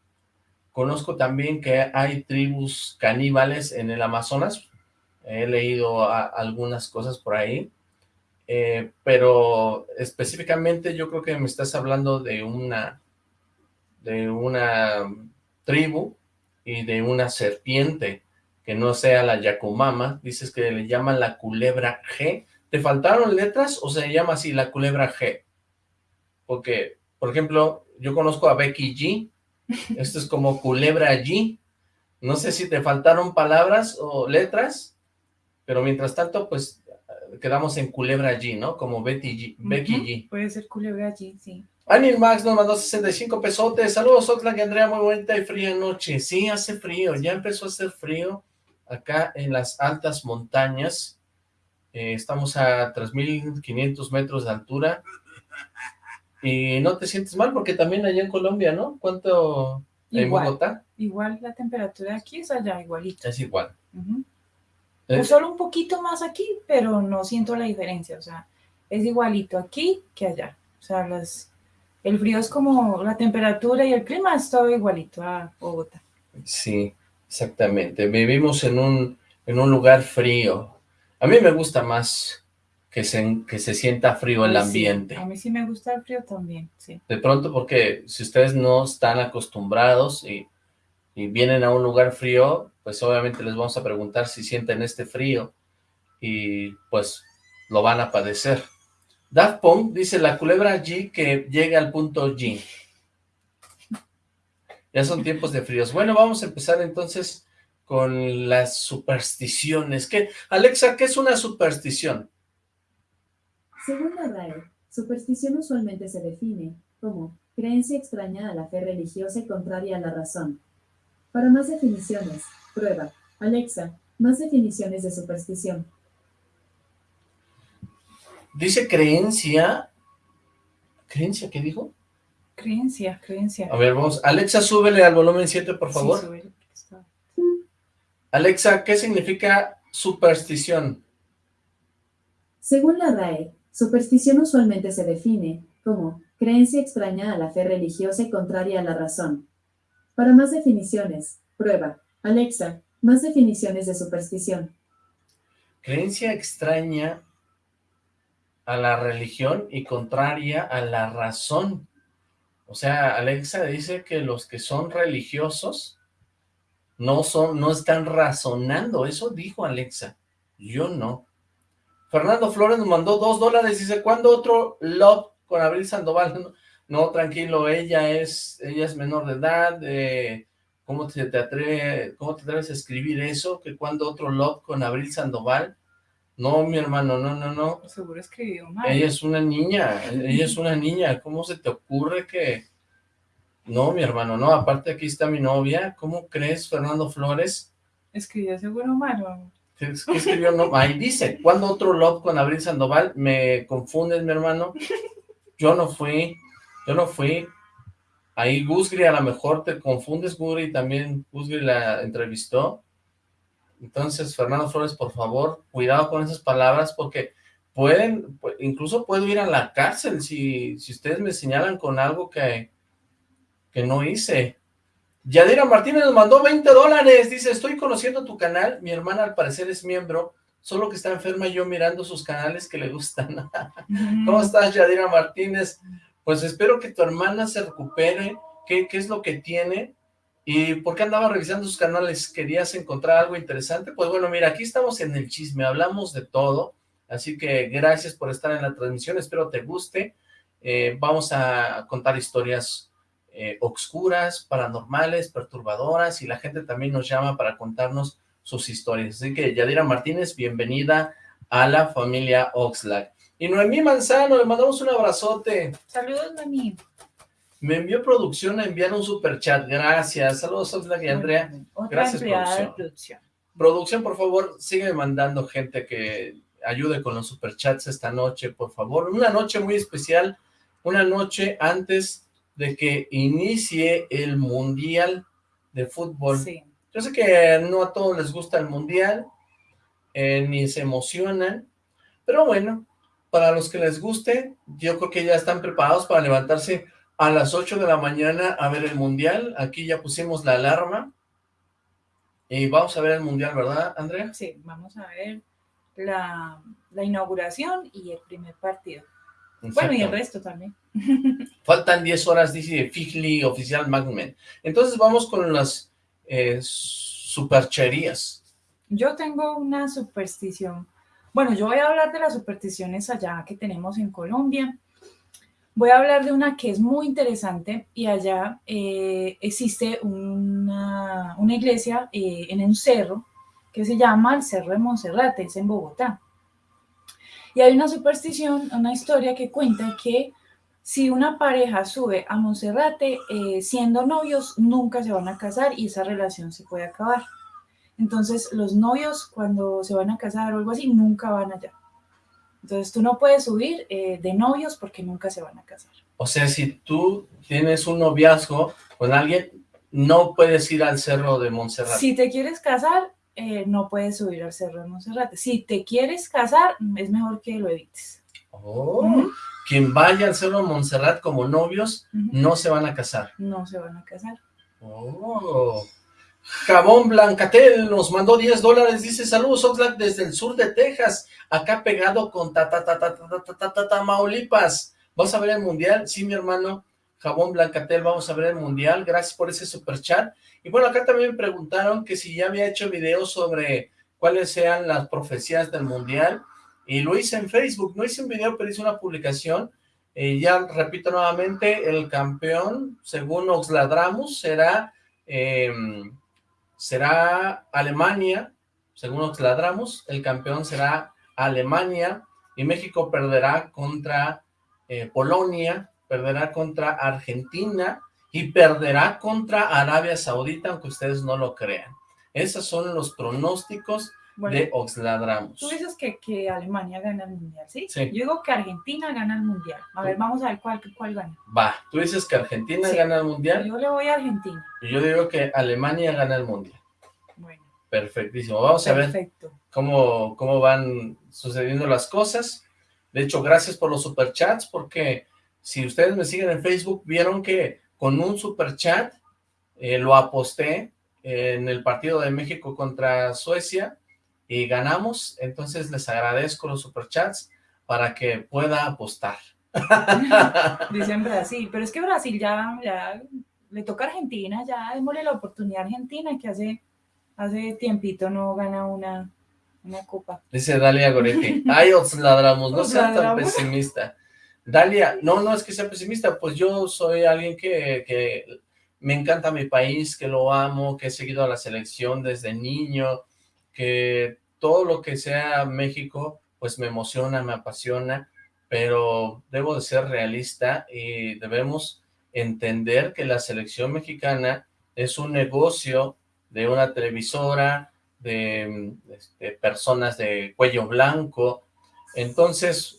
Conozco también que hay tribus caníbales en el Amazonas. He leído algunas cosas por ahí. Eh, pero específicamente yo creo que me estás hablando de una de una tribu y de una serpiente que no sea la Yacumama, dices que le llaman la culebra G. ¿Te faltaron letras o se llama así la culebra G? Porque, por ejemplo, yo conozco a Becky G, esto es como culebra G, no sé si te faltaron palabras o letras, pero mientras tanto, pues, quedamos en culebra G, ¿no? Como Betty G, Becky Ujú, G. Puede ser culebra allí, sí. Anil Max nos mandó 65 pesotes. Saludos, Oxlack y Andrea, muy bonita y fría noche. Sí, hace frío, ya empezó a hacer frío acá en las altas montañas. Eh, estamos a 3.500 metros de altura. Y no te sientes mal porque también allá en Colombia, ¿no? ¿Cuánto en Bogotá? igual la temperatura aquí es allá igualita. Es igual. O solo un poquito más aquí, pero no siento la diferencia. O sea, es igualito aquí que allá. O sea, las, el frío es como la temperatura y el clima es todo igualito a Bogotá. Sí, exactamente. Vivimos en un, en un lugar frío. A mí me gusta más que se, que se sienta frío el sí, ambiente. a mí sí me gusta el frío también, sí. De pronto, porque si ustedes no están acostumbrados y, y vienen a un lugar frío, pues obviamente les vamos a preguntar si sienten este frío y pues lo van a padecer. Daft Punk dice la culebra G que llega al punto G. Ya son tiempos de fríos. Bueno, vamos a empezar entonces con las supersticiones. ¿Qué? Alexa, ¿qué es una superstición? Según la RAE, superstición usualmente se define como creencia extraña a la fe religiosa y contraria a la razón. Para más definiciones, prueba. Alexa, más definiciones de superstición. Dice creencia. ¿Creencia qué dijo? Creencia, creencia. A ver, vamos. Alexa, súbele al volumen 7, por favor. Sí, súbele, Alexa, ¿qué significa superstición? Según la RAE, superstición usualmente se define como creencia extraña a la fe religiosa y contraria a la razón. Para más definiciones, prueba. Alexa, más definiciones de superstición. Creencia extraña a la religión y contraria a la razón. O sea, Alexa dice que los que son religiosos no son, no están razonando. Eso dijo Alexa. Yo no. Fernando Flores nos mandó dos dólares. Dice, ¿cuándo otro love con Abril Sandoval? No, tranquilo, ella es, ella es menor de edad. Eh, ¿cómo, te, te atreve, ¿Cómo te atreves a escribir eso? ¿Que cuando otro love con Abril Sandoval? No, mi hermano, no, no, no. Seguro escribió mal. Ella es una niña, ella es una niña. ¿Cómo se te ocurre que...? No, mi hermano, no. Aparte aquí está mi novia. ¿Cómo crees, Fernando Flores? Escribió seguro mal. ¿Qué, escribió? Ahí dice, ¿cuándo otro love con Abril Sandoval? Me confundes, mi hermano. Yo no fui, yo no fui. Ahí Gusgri a lo mejor te confundes, Gusgri también Gusgri la entrevistó. Entonces, Fernando Flores, por favor, cuidado con esas palabras porque pueden, incluso puedo ir a la cárcel si, si ustedes me señalan con algo que, que no hice. Yadira Martínez nos mandó 20 dólares, dice, estoy conociendo tu canal, mi hermana al parecer es miembro, solo que está enferma y yo mirando sus canales que le gustan. ¿Cómo estás, Yadira Martínez? Pues espero que tu hermana se recupere, ¿qué, qué es lo que tiene? ¿Y por qué andaba revisando sus canales? ¿Querías encontrar algo interesante? Pues bueno, mira, aquí estamos en el chisme, hablamos de todo, así que gracias por estar en la transmisión, espero te guste. Eh, vamos a contar historias eh, obscuras, paranormales, perturbadoras, y la gente también nos llama para contarnos sus historias. Así que Yadira Martínez, bienvenida a la familia Oxlack. Y Noemí Manzano, le mandamos un abrazote. Saludos, Noemí. Me envió producción a enviar un super chat. Gracias. Saludos, Oxlack y Andrea. Gracias, producción. producción. Producción, por favor, sigue mandando gente que ayude con los superchats esta noche, por favor. Una noche muy especial, una noche antes de que inicie el Mundial de Fútbol. Sí. Yo sé que no a todos les gusta el Mundial, eh, ni se emocionan, pero bueno, para los que les guste, yo creo que ya están preparados para levantarse a las 8 de la mañana a ver el Mundial. Aquí ya pusimos la alarma. Y vamos a ver el Mundial, ¿verdad, Andrea? Sí, vamos a ver la, inauguración y el primer partido. Bueno, y el resto también. Faltan 10 horas, dice Figli Oficial Magmen. Entonces vamos con las eh, supercherías. Yo tengo una superstición. Bueno, yo voy a hablar de las supersticiones allá que tenemos en Colombia. Voy a hablar de una que es muy interesante y allá eh, existe una, una iglesia eh, en un cerro que se llama el Cerro de Monserrate, es en Bogotá. Y hay una superstición, una historia que cuenta que si una pareja sube a Monserrate eh, siendo novios, nunca se van a casar y esa relación se puede acabar. Entonces los novios cuando se van a casar o algo así, nunca van allá. Entonces tú no puedes subir eh, de novios porque nunca se van a casar. O sea, si tú tienes un noviazgo con alguien, no puedes ir al cerro de Montserrat. Si te quieres casar, eh, no puedes subir al cerro de Montserrat. Si te quieres casar, es mejor que lo evites. Oh, quien vaya al cerro de Montserrat como novios, no se van a casar. No se van a casar. Oh, Jabón Blancatel nos mandó 10 dólares, dice, saludos Oxlack desde el sur de Texas, acá pegado con ta ta ta ta ta ta ta ta Tamaulipas. ¿Vas a ver el mundial? Sí, mi hermano, Jabón Blancatel, vamos a ver el mundial, gracias por ese super chat. Y bueno, acá también preguntaron que si ya había hecho videos sobre cuáles sean las profecías del mundial, y lo hice en Facebook, no hice un video, pero hice una publicación, y ya repito nuevamente, el campeón, según Oxladramus, será... Eh, será Alemania, según nos ladramos, el campeón será Alemania y México perderá contra eh, Polonia, perderá contra Argentina y perderá contra Arabia Saudita, aunque ustedes no lo crean. Esos son los pronósticos de Oxladramus. Tú dices que, que, Alemania gana el Mundial, ¿sí? ¿sí? Yo digo que Argentina gana el Mundial. A ver, vamos a ver cuál, cuál gana. Va, tú dices que Argentina gana el Mundial. Yo le voy a Argentina. Y yo digo que Alemania gana el Mundial. Bueno. Perfectísimo. Vamos a ver cómo, cómo van sucediendo las cosas. De hecho, gracias por los superchats, porque si ustedes me siguen en Facebook, vieron que con un superchat eh, lo aposté en el partido de México contra Suecia, y ganamos, entonces les agradezco los superchats, para que pueda apostar. Dicen Brasil, pero es que Brasil ya, ya le toca a Argentina, ya démosle la oportunidad a Argentina que hace, hace tiempito no gana una, una copa. Dice Dalia Goretti, ay, os ladramos, no seas tan pesimista. Dalia, no, no es que sea pesimista, pues yo soy alguien que, me encanta mi país, que lo amo, que he seguido a la selección desde niño, que todo lo que sea México, pues me emociona, me apasiona, pero debo de ser realista y debemos entender que la selección mexicana es un negocio de una televisora, de, este, personas de cuello blanco, entonces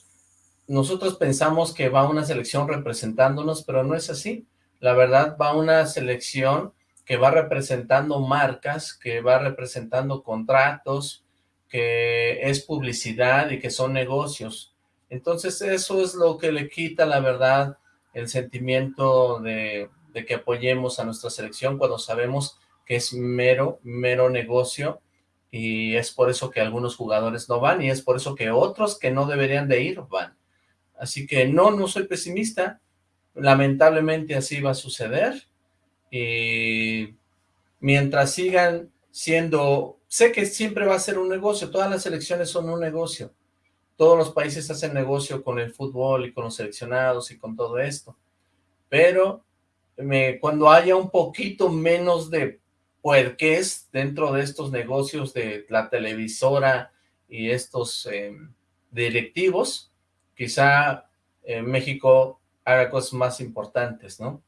nosotros pensamos que va una selección representándonos, pero no es así, la verdad va una selección que va representando marcas, que va representando contratos, que es publicidad y que son negocios. Entonces eso es lo que le quita, la verdad, el sentimiento de, que apoyemos a nuestra selección cuando sabemos que es mero, mero negocio y es por eso que algunos jugadores no van y es por eso que otros que no deberían de ir van. Así que no, no soy pesimista, lamentablemente así va a suceder. Y mientras sigan siendo, sé que siempre va a ser un negocio, todas las elecciones son un negocio, todos los países hacen negocio con el fútbol y con los seleccionados y con todo esto, pero cuando haya un poquito menos de puerqués dentro de estos negocios de la televisora y estos eh, directivos, quizá eh, México haga cosas más importantes, ¿no?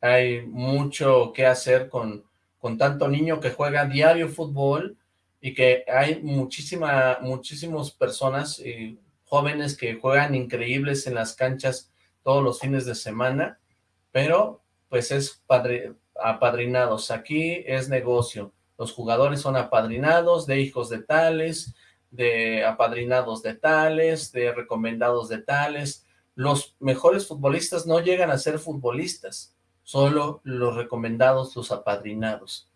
Hay mucho que hacer con, con tanto niño que juega diario fútbol y que hay muchísima, muchísimas personas y jóvenes que juegan increíbles en las canchas todos los fines de semana, pero pues es padre, apadrinados. Aquí es negocio. Los jugadores son apadrinados de hijos de tales, de apadrinados de tales, de recomendados de tales. Los mejores futbolistas no llegan a ser futbolistas, solo los recomendados, los apadrinados.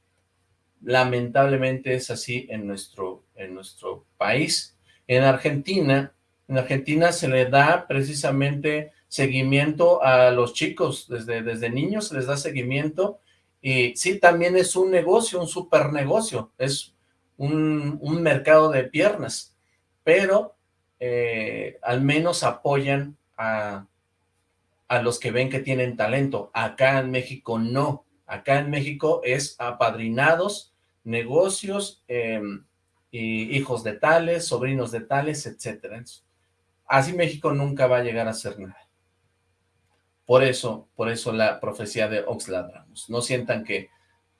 Lamentablemente es así en nuestro, en nuestro país. En Argentina, en Argentina se le da precisamente seguimiento a los chicos, desde, desde niños se les da seguimiento, y sí, también es un negocio, un super negocio, es un, mercado de piernas, pero eh, al menos apoyan a, a los que ven que tienen talento. Acá en México no. Acá en México es apadrinados, negocios, eh, y hijos de tales, sobrinos de tales, etcétera. Así México nunca va a llegar a ser nada. Por eso, por eso la profecía de Oxlack Ramos. No sientan que,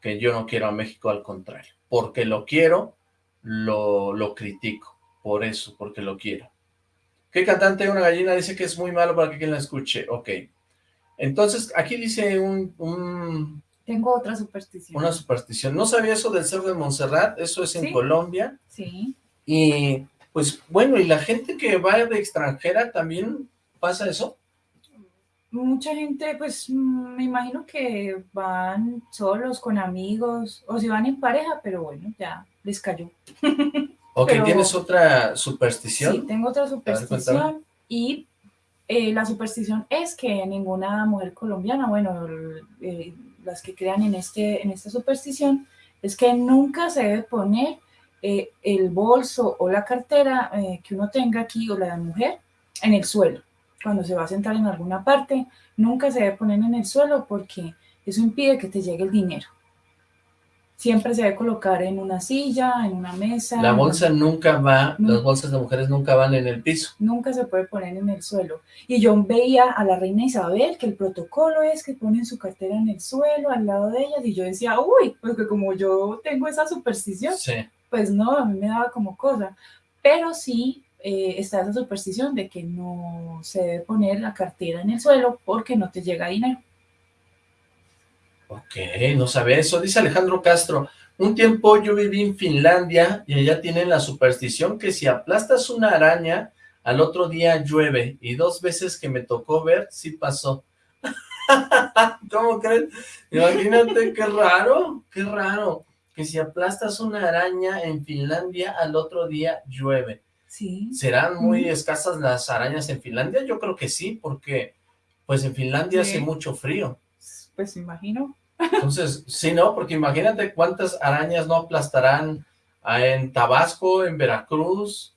que yo no quiero a México, al contrario. Porque lo quiero, lo, lo critico. Por eso, porque lo quiero. ¿Qué cantante de una gallina dice que es muy malo para que quien la escuche? Ok. Entonces, aquí dice un, un, Tengo otra superstición. una superstición. No sabía eso del cerro de Montserrat, eso es en Sí. Colombia. Sí. Y, pues, bueno, ¿y la gente que va de extranjera también pasa eso? Mucha gente, pues mm, me imagino que van solos, con amigos, o si van en pareja, pero bueno, ya les cayó. Ok, Pero- ¿tienes otra superstición? Sí, tengo otra superstición y eh, la superstición es que ninguna mujer colombiana, bueno, eh, las que crean en, este, en esta superstición, es que nunca se debe poner eh, el bolso o la cartera eh, que uno tenga aquí o la de mujer en el suelo. Cuando se va a sentar en alguna parte, nunca se debe poner en el suelo porque eso impide que te llegue el dinero. Siempre se debe colocar en una silla, en una mesa. La en- bolsa nunca va, No. las bolsas de mujeres nunca van en el piso. nunca se puede poner en el suelo. Y yo veía a la reina Isabel que el protocolo es que ponen su cartera en el suelo al lado de ellas y yo decía, uy, pues que como yo tengo esa superstición, Sí. pues no, a mí me daba como cosa. Pero sí eh, está esa superstición de que no se debe poner la cartera en el suelo porque no te llega dinero. Ok, no sabía eso. Dice Alejandro Castro, un tiempo yo viví en Finlandia y allá tienen la superstición que si aplastas una araña, al otro día llueve. Y dos veces que me tocó ver, sí pasó. ¿Cómo crees? Imagínate, qué raro, qué raro. Que si aplastas una araña en Finlandia, al otro día llueve. Sí. ¿Serán muy escasas las arañas en Finlandia? Yo creo que sí, porque pues en Finlandia Sí. hace mucho frío. Pues imagino. Entonces, sí, ¿no? Porque imagínate cuántas arañas no aplastarán en Tabasco, en Veracruz,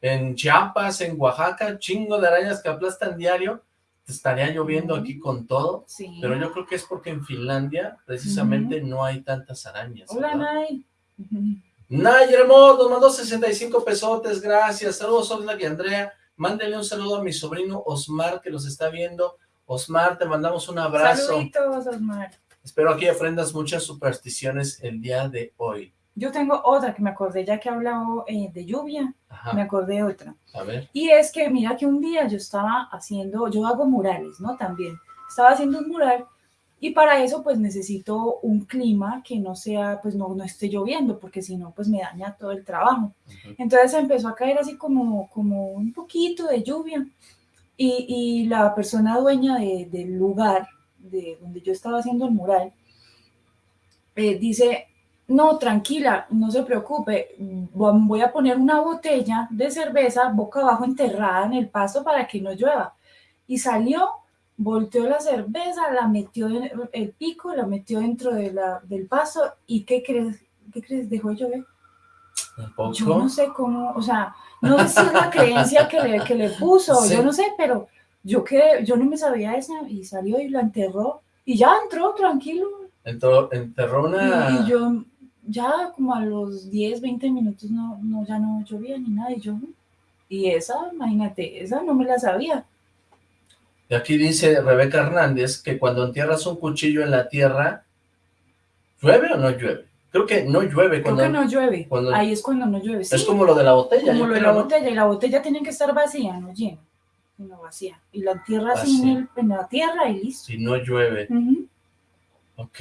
en Chiapas, en Oaxaca, chingo de arañas que aplastan diario. Estaría lloviendo aquí con todo, Sí. pero yo creo que es porque en Finlandia precisamente no hay tantas arañas. Hola, ¿verdad? Nay. Ujú. Nay Hermoso nos mandó 65 pesotes, gracias. Saludos, Oxlack y Andrea. Mándenle un saludo a mi sobrino Osmar, que los está viendo. Osmar, te mandamos un abrazo. Saluditos, Osmar. Espero aquí aprendas muchas supersticiones el día de hoy. Yo tengo otra que me acordé, ya que he hablado eh, de lluvia, me acordé otra. a ver. Y es que, mira que un día yo estaba haciendo, yo hago murales, ¿no? También. Estaba haciendo un mural y para eso pues necesito un clima que no sea, pues no, no esté lloviendo, porque si no pues me daña todo el trabajo. Ujú. Entonces empezó a caer así como, como un poquito de lluvia y, y la persona dueña de- del lugar de donde yo estaba haciendo el mural eh, dice, no, tranquila, no se preocupe, vo- voy a poner una botella de cerveza boca abajo enterrada en el pasto para que no llueva. Y salió, volteó la cerveza, la metió en el pico, la metió dentro de la, del pasto y ¿qué crees? ¿Qué crees? Dejó de llover. Yo no sé cómo, o sea, no sé si es la creencia que le, que le puso, Sí. yo no sé, pero yo que yo no me sabía esa y salió y la enterró y ya entró tranquilo. Entró, enterró una... y yo ya como a los 10, 20 minutos no, no, ya no llovía ni nada y yo, y esa, imagínate, esa no me la sabía. Y aquí dice Rebeca Hernández que cuando entierras un cuchillo en la tierra, ¿llueve o no llueve? Creo que no llueve. Creo Cuando, que no llueve, cuando- ahí es cuando no llueve. Es como lo de la botella. como lo de la ¿no? botella, y la botella tiene que estar vacía, no llena, sino vacía. Y la entierra así en, en la tierra y listo. Si no llueve. Ujú. Ok.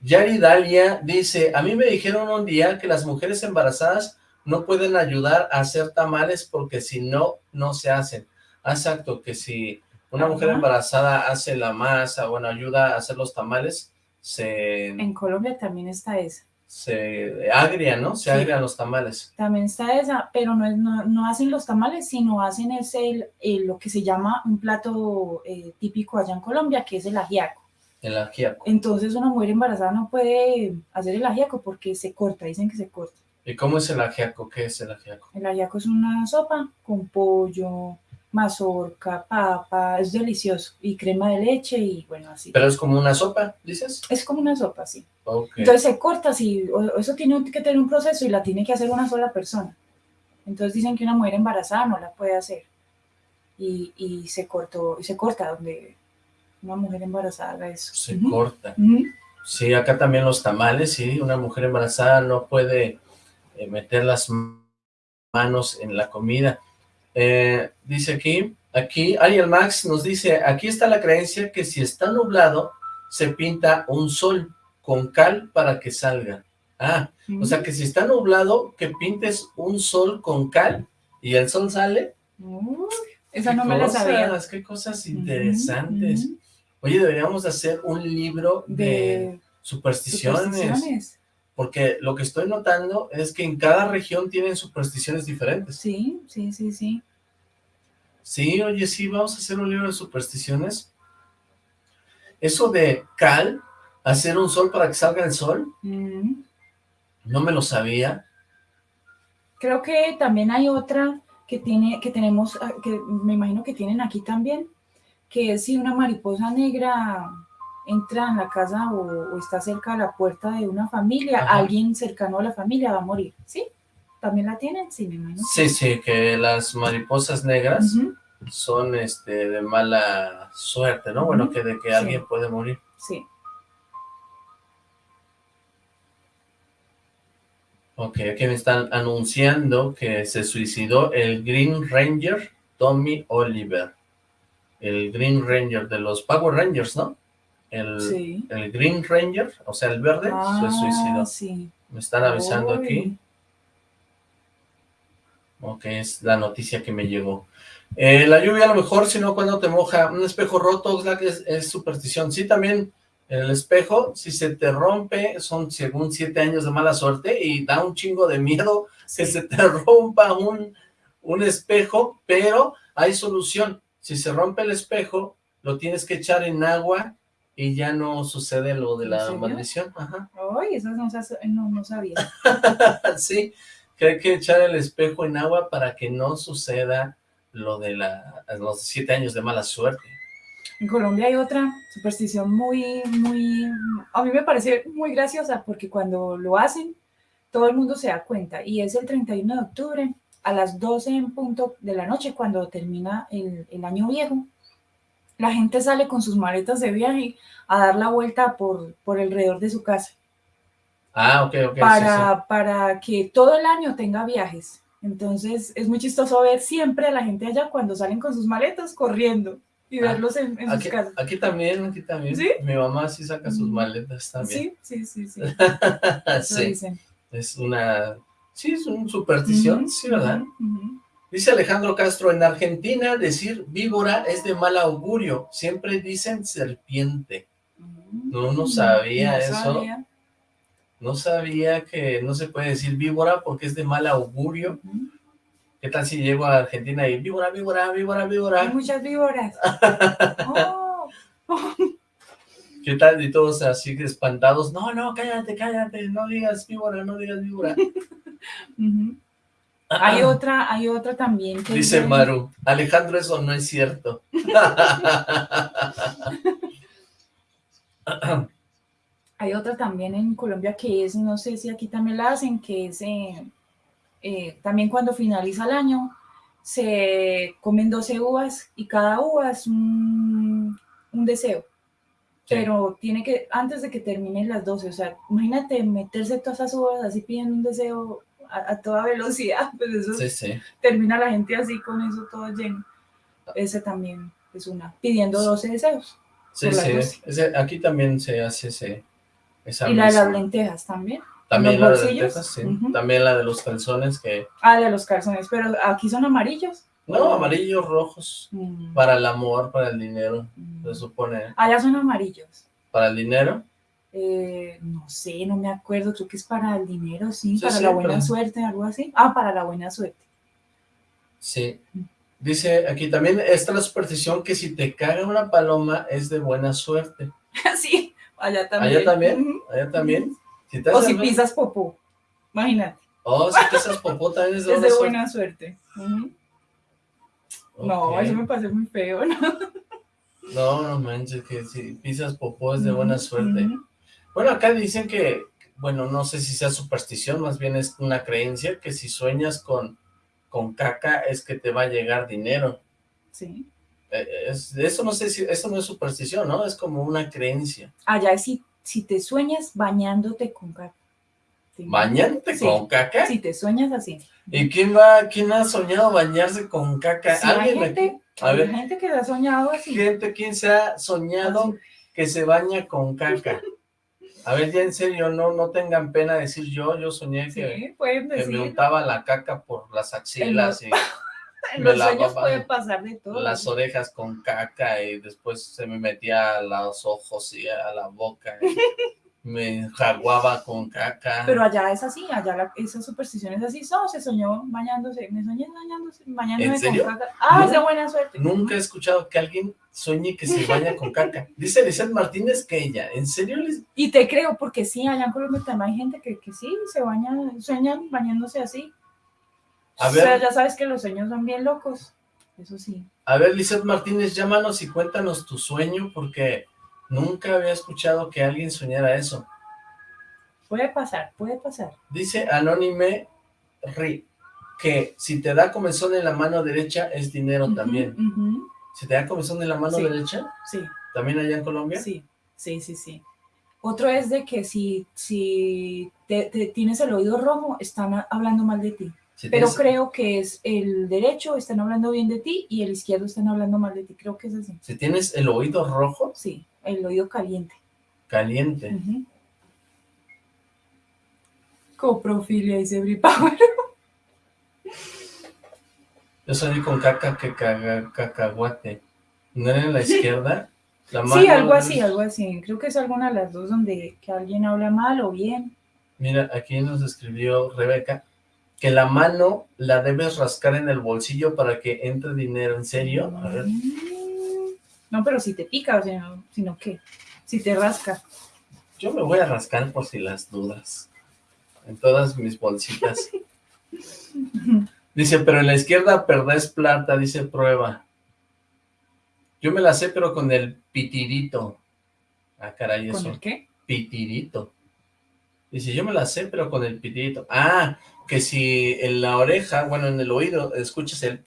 Yari Dalia dice, a mí me dijeron un día que las mujeres embarazadas no pueden ayudar a hacer tamales porque si no, no se hacen. Ah, Exacto, que si una mujer Ajá. embarazada hace la masa, bueno, ayuda a hacer los tamales, se, En Colombia también está esa. se agria, ¿no? Se Sí. agrian los tamales. También está esa, pero no, es, no, no hacen los tamales, sino hacen es el, el- lo que se llama un plato eh, típico allá en Colombia, que es el ajiaco. El ajiaco. Entonces una mujer embarazada no puede hacer el ajiaco porque se corta, dicen que se corta. ¿Y cómo es el ajiaco? ¿Qué es el ajiaco? El ajiaco es una sopa con pollo, mazorca, papa, es delicioso, y crema de leche y bueno, así. Pero es como una sopa, dices. Es como una sopa, sí. Ok. Entonces se corta así, eso tiene que tener un proceso y la tiene que hacer una sola persona. Entonces dicen que una mujer embarazada no la puede hacer. Y, y se cortó, y se corta donde una mujer embarazada haga eso. Se corta. ujú. Sí, acá también los tamales, sí, una mujer embarazada no puede eh, meter las manos en la comida. Eh, dice aquí, aquí, Ariel Max nos dice, aquí está la creencia que si está nublado, se pinta un sol con cal para que salga. Ah, o sea que si está nublado, que pintes un sol con cal y el sol sale. Uh, esa ¿Qué no me la sabía. cosas, Qué cosas interesantes. Oye, deberíamos de hacer un libro de, De supersticiones. supersticiones. Porque lo que estoy notando es que en cada región tienen supersticiones diferentes. Sí, sí, sí, sí. Sí, oye, sí, vamos a hacer un libro de supersticiones. Eso de cal, hacer un sol para que salga el sol, Mm. no me lo sabía. Creo que también hay otra que tiene, que tenemos, ah, que me imagino que tienen aquí también, que es si una mariposa negra entra en la casa o, o está cerca de la puerta de una familia, Ajá. alguien cercano a la familia va a morir, ¿sí? ¿También la tienen? Sí, me imagino. Sí, sí, que las mariposas negras son este de mala suerte, ¿no? Bueno, que de que Sí. alguien puede morir. Sí. Ok, aquí me están anunciando que se suicidó el Green Ranger Tommy Oliver. El Green Ranger de los Power Rangers, ¿no? El, Sí. el Green Ranger, o sea, el verde, se suicidó. Ah, sí. Me están avisando Uy. aquí. Ok, es la noticia que me llegó. Eh, la lluvia a lo mejor, si no, cuando te moja. Un espejo roto, Oxlack, es, es superstición. Sí, también el espejo, si se te rompe, son según siete años de mala suerte y da un chingo de miedo que se te rompa un, un espejo, pero hay solución. Si se rompe el espejo, lo tienes que echar en agua y ya no sucede lo de ¿En la maldición. Ajá. Ay, eso no, no, no sabía. sí, que hay que echar el espejo en agua para que no suceda lo de la, los siete años de mala suerte. En Colombia hay otra superstición muy, muy, a mí me parece muy graciosa porque cuando lo hacen, todo el mundo se da cuenta y es el 31 de octubre a las 12 en punto de la noche cuando termina el, el año viejo. La gente sale con sus maletas de viaje a dar la vuelta por, por alrededor de su casa Ah, ok, ok, sí, para, para que todo el año tenga viajes. Entonces es muy chistoso ver siempre a la gente allá cuando salen con sus maletas corriendo y Ah, verlos en, en sí. sus Aquí, casas. aquí también, aquí también. ¿Sí? Mi mamá sí saca sus Mm. maletas también. Sí, sí, sí, sí. Eso Sí, dicen. es una... Sí, es una superstición, Ujú, sí, ¿verdad? ujú. Dice Alejandro Castro, en Argentina decir víbora es de mal augurio, siempre dicen serpiente. No, no sabía No eso. sabía. No sabía que no se puede decir víbora porque es de mal augurio. ¿Qué tal si llego a Argentina y víbora, víbora, víbora, Hay víbora? muchas víboras. Oh, ¿Qué tal? Y todos así espantados. No, no, cállate, cállate, no digas víbora, no digas víbora. Hay otra, hay otra también que. Dice Maru, Alejandro, eso no es cierto. Hay otra también en Colombia que es, no sé si aquí también la hacen, que es eh, eh, también cuando finaliza el año, se comen 12 uvas y cada uva es un, un deseo. Sí. Pero tiene que, antes de que terminen las 12, o sea, imagínate meterse todas esas uvas así pidiendo un deseo a, a toda velocidad, pues eso Sí, sí. termina la gente así con eso todo lleno. Ese también es una, pidiendo 12 deseos. Sí, sí. Ese- aquí también se hace ese, esa Y la de las lentejas también. También la de las bolsillos. lentejas, sí. También la de los calzones que... Ah, de los calzones, pero aquí son amarillos. No, amarillos, rojos. Mm, Para el amor, para el dinero, mm. se supone. Allá son amarillos. Para el dinero. Eh, no sé, no me acuerdo, creo que es para el dinero, sí, Sí, para sí, la buena pero- suerte, algo así. Ah, para la buena suerte. Sí. Dice aquí también está la superstición que si te caga una paloma es de buena suerte. sí, allá también. Allá también, allá también. Si te O si pisas popó, imagínate, Oh, si pisas popó también es de es buena de suerte. buena suerte. Ujú. No, eso me parece muy feo, ¿no? No, no manches, que si pisas popó es de buena suerte. Bueno, acá dicen que, bueno, no sé si sea superstición, más bien es una creencia, que si sueñas con, con caca es que te va a llegar dinero. Sí. Eh, es- eso no sé si, eso no es superstición, ¿no? Es como una creencia. Allá es si, si te sueñas bañándote con caca. ¿Te imaginas? ¿Bañarte Sí. con caca? Si te sueñas así. ¿Y quién va, quién ha soñado bañarse con caca? Sí, hay ¿Alguien gente? A hay ver, gente que ha soñado así. gente, ¿quién se ha soñado Así. que se baña con caca? A ver, ya en serio, no, no tengan pena decir yo, yo soñé que, Sí, pueden que me untaba la caca por las axilas y En me los sueños puede pasar de todo. las orejas con caca y después se me metía a los ojos y a la boca me jaguaba con caca. Pero allá es así, allá la, esa superstición es así. No, se soñó bañándose, me soñé bañándose, bañándome ¿En serio? con caca. Ah, No. es de buena suerte. Nunca he escuchado que alguien sueñe que se baña con caca. Dice Lizeth Martínez que ella, ¿en serio? Liz? Y te creo, porque sí, allá en Colombia también hay gente que, que sí, se baña, sueñan bañándose así. A O sea, ver, ya sabes que los sueños son bien locos. Eso sí. a ver, Lizeth Martínez, llámanos y cuéntanos tu sueño porque nunca había escuchado que alguien soñara eso. Puede pasar, puede pasar. Dice Anónime Ri que si te da comezón en la mano derecha es dinero también. ¿Si te da comezón en la mano Sí. derecha? Sí, ¿También allá en Colombia? sí, sí, sí, sí. Otro es de que si, si te, te tienes el oído rojo, están hablando mal de ti. Si Pero tienes- creo que es el derecho, están hablando bien de ti, y el izquierdo están hablando mal de ti. Creo que es así. Si tienes el oído rojo, Sí, el oído caliente. caliente. Ujú. Coprofilia y Sebri Power. Yo soñé con caca que caga, cacahuate. ¿No era en la izquierda? La Sí, algo así, algo así. Creo que es alguna de las dos donde que alguien habla mal o bien. Mira, aquí nos escribió Rebeca que la mano la debes rascar en el bolsillo para que entre dinero, ¿en serio? A ver. Mm, No, pero si te pica, o sea, sino que si te rasca. Yo me voy a rascar por si las dudas. En todas mis bolsitas. Dice, pero en la izquierda perdés plata, dice prueba. Yo me la sé, pero con el pitirito. Ah, caray, eso. ¿Con el qué? Pitirito. Dice, yo me la sé, pero con el pitirito. Ah, que si en la oreja, bueno, en el oído, escuchas el...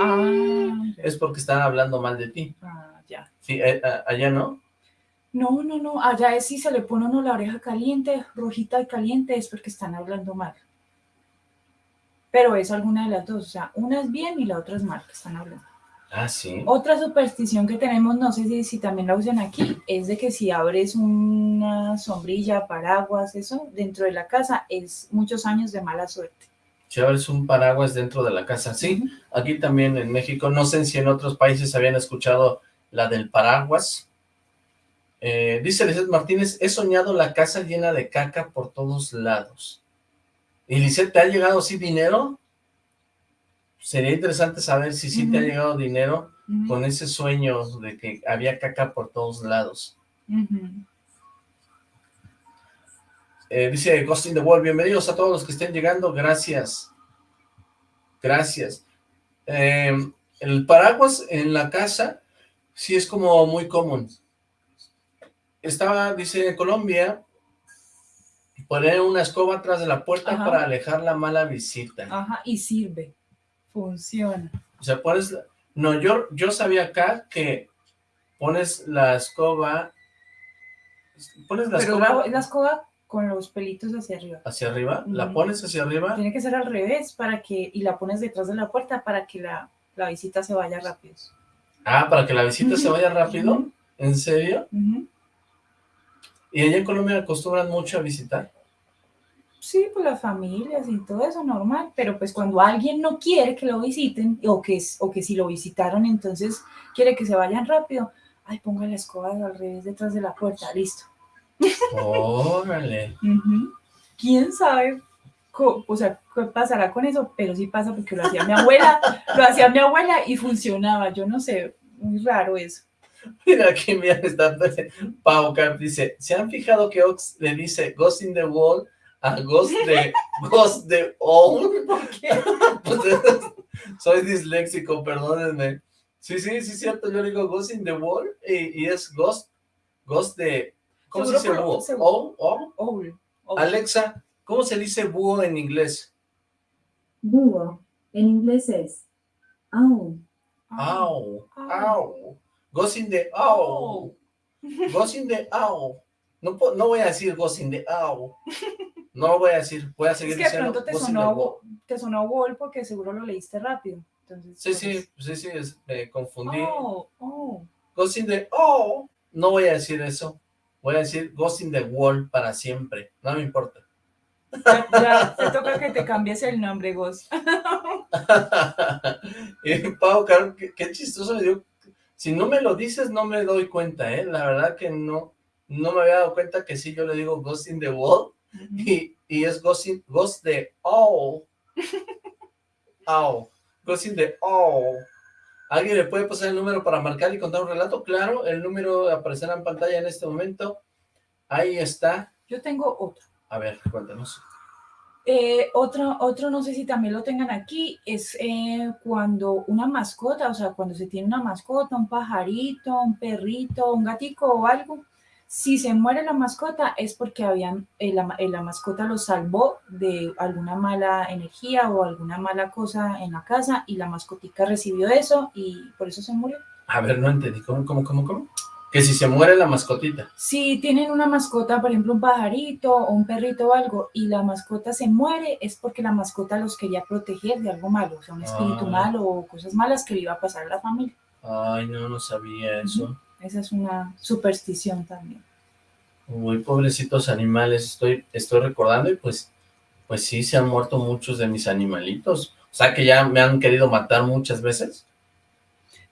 Ah, Es porque están hablando mal de ti. ah, ya. Sí, eh, allá no. No, no, no, allá es si se le pone uno la oreja caliente, rojita y caliente, es porque están hablando mal. Pero es alguna de las dos, o sea, una es bien y la otra es mal que están hablando. Ah, sí. Otra superstición que tenemos, no sé si, si también la usan aquí, es de que si abres una sombrilla, paraguas, eso, dentro de la casa, es muchos años de mala suerte. Si abres un paraguas dentro de la casa. Sí, aquí también en México. No sé si en otros países habían escuchado la del paraguas. Eh, dice Lizeth Martínez, he soñado la casa llena de caca por todos lados. ¿Y Lizeth, te ha llegado sí dinero? Sería interesante saber si sí te ha llegado dinero con ese sueño de que había caca por todos lados. Eh, dice Ghost in the World, bienvenidos a todos los que estén llegando, gracias. Gracias. Eh, el paraguas en la casa sí es como muy común. Estaba, dice, en Colombia, poner una escoba atrás de la puerta Ajá. para alejar la mala visita. Ajá, y sirve, funciona. O sea, pones... No, yo, yo sabía acá que pones la escoba... Pones la Pero escoba la, la escoba con los pelitos hacia arriba. hacia arriba, la pones hacia arriba Tiene que ser al revés para que, y la pones detrás de la puerta para que la, la visita se vaya rápido. Ah, para que la visita se vaya rápido. ¿En serio? ¿Y allá en Colombia acostumbran mucho a visitar? Sí, pues las familias y todo eso normal, pero pues cuando alguien no quiere que lo visiten, o que, o que si lo visitaron entonces quiere que se vayan rápido, ay, ponga la escoba al revés detrás de la puerta, listo. Órale. ¿Quién sabe? O sea, qué pasará con eso, pero sí pasa porque lo hacía mi abuela, lo hacía mi abuela y funcionaba, yo no sé, muy raro eso. Mira aquí, mira, está Pau Carp dice, ¿se han fijado que Ox le dice Ghost in the Wall a Ghost de Ghost de All? ¿Por qué? Pues, soy disléxico, perdónenme. Sí, sí, sí, es cierto, yo le digo Ghost in the Wall y, y es Ghost, Ghost de, ¿cómo se dice búho? seguro. ¿All? ¿All? Alexa, ¿cómo se dice búho en inglés? Búho. En inglés es Ow, Ah. ow. Ghost in the owl. Ghost in the owl. No, voy a decir Ghost in the owl. No lo voy a decir. Voy a seguir Es que diciendo pronto te in sonó, the wall. wo- te sonó Wall porque seguro lo leíste rápido. Entonces, Sí, sí, eso. sí, sí, es- me confundí. Oh, oh. Ghost in the owl. No voy a decir eso. Voy a decir Ghost in the wall para siempre. No me importa. Ya, ya te toca que te cambies el nombre, Ghost. y Pau, Caro, qué, qué chistoso me dio. Si no me lo dices, no me doy cuenta, ¿eh? La verdad que no, no me había dado cuenta que sí, yo le digo Ghost in the wall. Y, y es Ghost, in- Ghost de Owl. Owl. Ghost in the Owl. ¿Alguien le puede pasar el número para marcar y contar un relato? Claro, el número aparecerá en pantalla en este momento. Ahí está. Yo tengo otro. A ver, cuéntanos. Eh, otro, otro, no sé si también lo tengan aquí, es eh, cuando una mascota, o sea, cuando se tiene una mascota, un pajarito, un perrito, un gatico o algo, si se muere la mascota es porque habían, eh, la, eh, la mascota lo salvó de alguna mala energía o alguna mala cosa en la casa y la mascotica recibió eso y por eso se murió. A ver, no entendí. ¿Cómo, cómo, cómo, cómo? Que si se muere la mascotita. Si tienen una mascota, por ejemplo, un pajarito o un perrito o algo, y la mascota se muere, es porque la mascota los quería proteger de algo malo, o sea, un espíritu Ah. malo o cosas malas que le iba a pasar a la familia. Ay, no, no sabía eso. Esa es una superstición también. Muy pobrecitos animales, estoy, estoy recordando y pues, pues sí, se han muerto muchos de mis animalitos. O sea que ya me han querido matar muchas veces.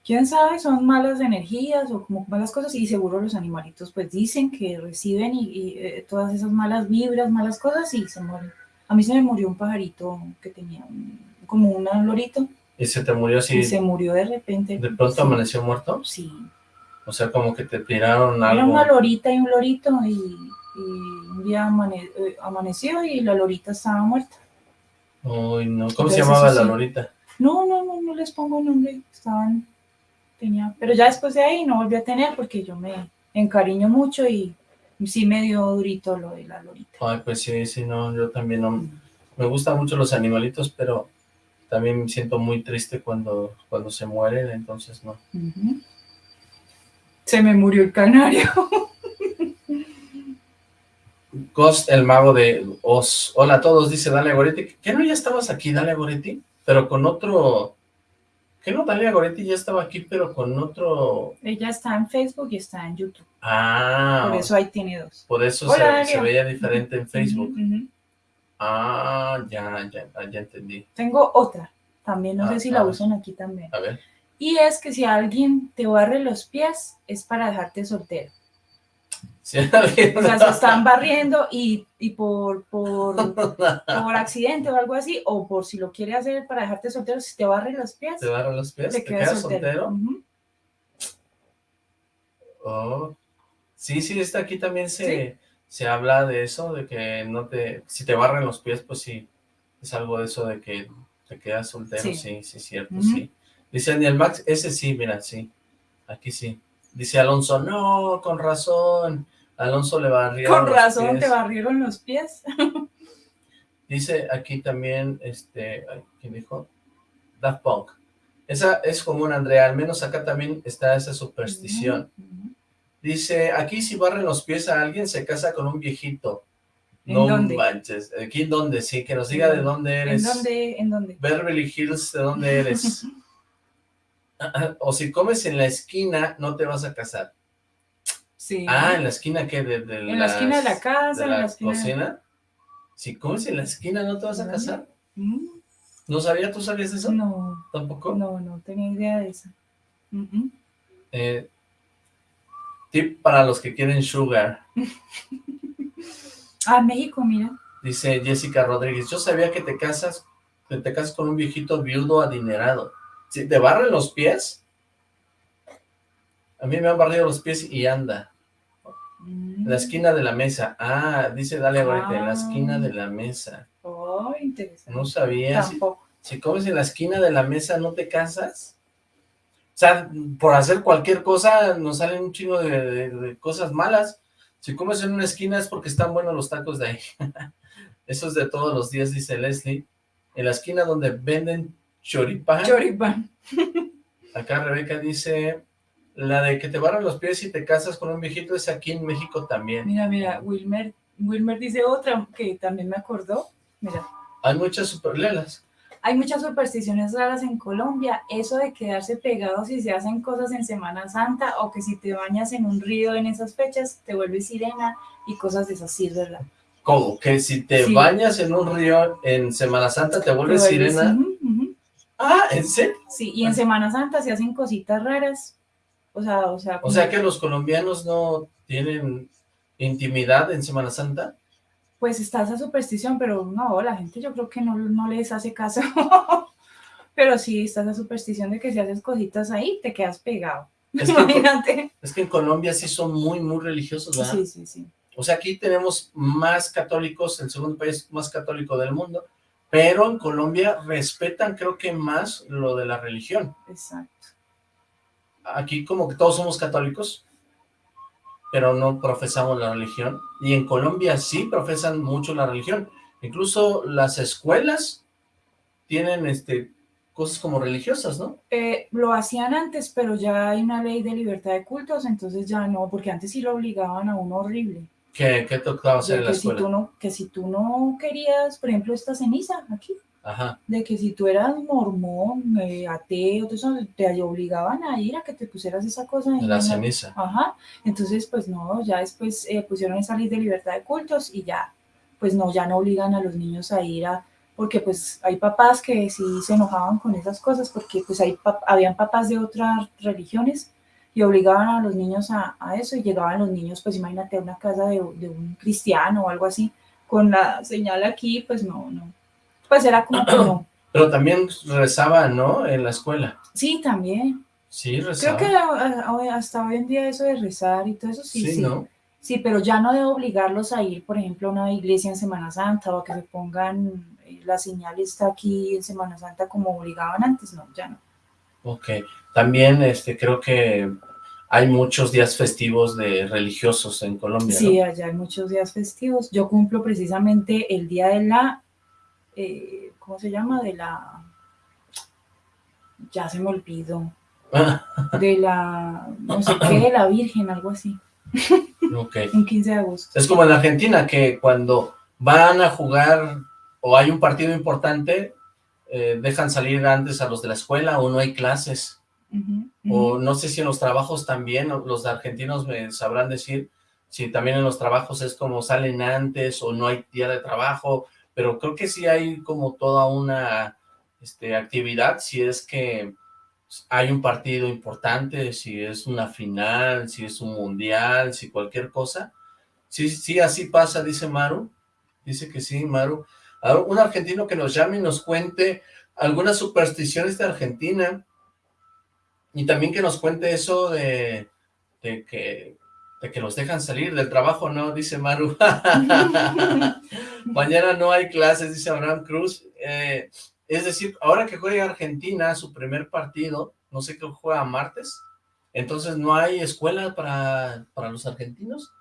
¿Quién sabe? Son malas energías o como malas cosas y seguro los animalitos pues dicen que reciben y, y, eh, todas esas malas vibras, malas cosas y se mueren. A mí se me murió un pajarito que tenía un- como un lorito ¿Y se te murió así? y se murió de repente. ¿De pronto Sí, amaneció muerto? Sí. O sea, como que te tiraron Era algo. una lorita y un lorito y, y un día amane- eh, amaneció y la lorita estaba muerta. Uy, no. ¿Cómo se llamaba la sí. lorita? No, no, no, no les pongo nombre. Estaban, tenía, pero ya después de ahí no volví a tener porque yo me encariño mucho y sí me dio durito lo de la lorita. Ay, pues sí, sí, no, yo también no. Me gustan mucho los animalitos, pero también me siento muy triste cuando, cuando se mueren, entonces no. Se me murió el canario. Ghost, el mago de Oz. Hola a todos, dice Dalia Goretti. ¿Qué no ya estabas aquí, Dalia Goretti? Pero con otro... ¿Qué no, Dalia Goretti ya estaba aquí, pero con otro... Ella está en Facebook y está en YouTube. Ah, Por eso ahí tiene dos. por eso Hola, se, veía diferente en Facebook. Ah, ya, ya, ya entendí. Tengo otra. También no Ah, sé si la usan aquí también. A ver. Y es que si alguien te barre los pies, es para dejarte soltero. Sí, O sea, se están barriendo y, y por, por, por accidente o algo así, o por si lo quiere hacer para dejarte soltero, si te barre los pies, ¿Te barran los pies? te ¿Te quedas quedas soltero. Oh. Sí, sí, está aquí también se, se habla de eso, de que no te, si te barran los pies, pues sí, es algo de eso de que te quedas soltero, sí, Sí. sí, cierto, sí. Dice Daniel Max, ese sí, mira, sí, aquí sí. Dice Alonso, no, con razón, Alonso le barrieron Con los razón pies. te barrieron los pies. Dice aquí también, este, ¿quién dijo? Daft Punk. Esa es común, Andrea, al menos acá también está esa superstición. Dice, aquí si barren los pies a alguien, se casa con un viejito. ¿En no dónde? manches. ¿Aquí en dónde? Sí, que nos diga de dónde ¿En eres. dónde? ¿En dónde? Beverly Hills, ¿de dónde eres? o si comes en la esquina, no te vas a casar. Sí. Ah, ¿en la esquina qué? De, de En la esquina de la casa, de en la, la esquina cocina. Si comes en la esquina, ¿no te vas a casar? Mm, ¿No sabía? ¿Tú sabías eso? No, ¿Tampoco? no, no tenía idea de eso. Eh, tip para los que quieren sugar. Ah, México, mira. Dice Jessica Rodríguez, yo sabía que te casas, que te casas con un viejito viudo adinerado. Si te barren los pies, a mí me han barrido los pies y anda. En la esquina de la mesa. Ah, dice Dalia Gorete, en la esquina de la mesa. Oh, interesante. No sabía. Si, Tampoco. si comes en la esquina de la mesa, ¿no te casas? O sea, por hacer cualquier cosa nos salen un chingo de, de- de cosas malas. Si comes en una esquina es porque están buenos los tacos de ahí. Eso es de todos los días, dice Leslie. En la esquina donde venden choripán. Choripán. Acá Rebeca dice, la de que te barran los pies y te casas con un viejito es aquí en México también. Mira, mira, Wilmer, Wilmer dice otra que también me acordó. Mira, Hay muchas superlelas. hay muchas supersticiones raras en Colombia. Eso de quedarse pegados si se hacen cosas en Semana Santa o que si te bañas en un río en esas fechas te vuelves sirena y cosas de esas, sí, ¿verdad? ¿Cómo? Que si te Sí. bañas en un río en Semana Santa te Te vuelves sirena. Ah, ¿en serio? Sí, y en Semana Santa se hacen cositas raras. O sea, o sea, O sea que los colombianos no tienen intimidad en Semana Santa. pues está esa superstición, pero no, la gente yo creo que no, no les hace caso. pero sí está esa superstición de que si haces cositas ahí, te quedas pegado. Es que, Imagínate. es que en Colombia sí son muy, muy religiosos, ¿verdad? Sí, sí, sí. O sea, aquí tenemos más católicos, el segundo país más católico del mundo, pero en Colombia respetan creo que más lo de la religión. Exacto. Aquí como que todos somos católicos, pero no profesamos la religión. Y en Colombia sí profesan mucho la religión. Incluso las escuelas tienen este cosas como religiosas, ¿no? Eh, lo hacían antes, pero ya hay una ley de libertad de cultos, entonces ya no, porque antes sí lo obligaban a uno horrible. ¿Qué, qué tocaba hacer en la que, si escuela? tú no, que si tú no querías, por ejemplo, esta ceniza aquí, Ajá. de que si tú eras mormón, eh, ateo, todo eso, te obligaban a ir a que te pusieras esa cosa. ahí La en ceniza. Ajá, entonces pues no, ya después eh, pusieron esa ley de libertad de cultos y ya, pues no, ya no obligan a los niños a ir a, porque pues hay papás que sí se enojaban con esas cosas, porque pues hay pap- habían papás de otras religiones y obligaban a los niños a, a eso y llegaban los niños, pues imagínate, a una casa de, de un cristiano o algo así, con la señal aquí, pues no, no. Pues era como que no. Pero también rezaba, ¿no? En la escuela. Sí, también. Sí, rezaba. Creo que hasta hoy en día eso de rezar y todo eso sí, Sí, sí. ¿no? Sí, pero ya no de obligarlos a ir, por ejemplo, a una iglesia en Semana Santa o a que se pongan eh, la señal está aquí en Semana Santa como obligaban antes, no, ya no. Ok. También este, creo que hay muchos días festivos de religiosos en Colombia, Sí, ¿no? allá hay muchos días festivos. Yo cumplo precisamente el día de la, eh, ¿cómo se llama? De la, ya se me olvidó, de la, no sé qué, de la Virgen, algo así, ok. un 15 de agosto. Es como en Argentina, que cuando van a jugar o hay un partido importante, eh, dejan salir antes a los de la escuela o no hay clases. O no sé si en los trabajos también, los argentinos me sabrán decir si también en los trabajos es como salen antes o no hay día de trabajo, pero creo que sí hay como toda una este, actividad, si es que hay un partido importante, si es una final, si es un mundial, si cualquier cosa. Sí, sí, así pasa, dice Maru. Dice que sí, Maru. A un argentino que nos llame y nos cuente algunas supersticiones de Argentina y también que nos cuente eso de, de que de que los dejan salir del trabajo, ¿no? Dice Maru. Mañana no hay clases, dice Abraham Cruz. Eh, es decir, ahora que juega Argentina su primer partido, no sé qué juega martes, entonces no hay escuela para, para los argentinos.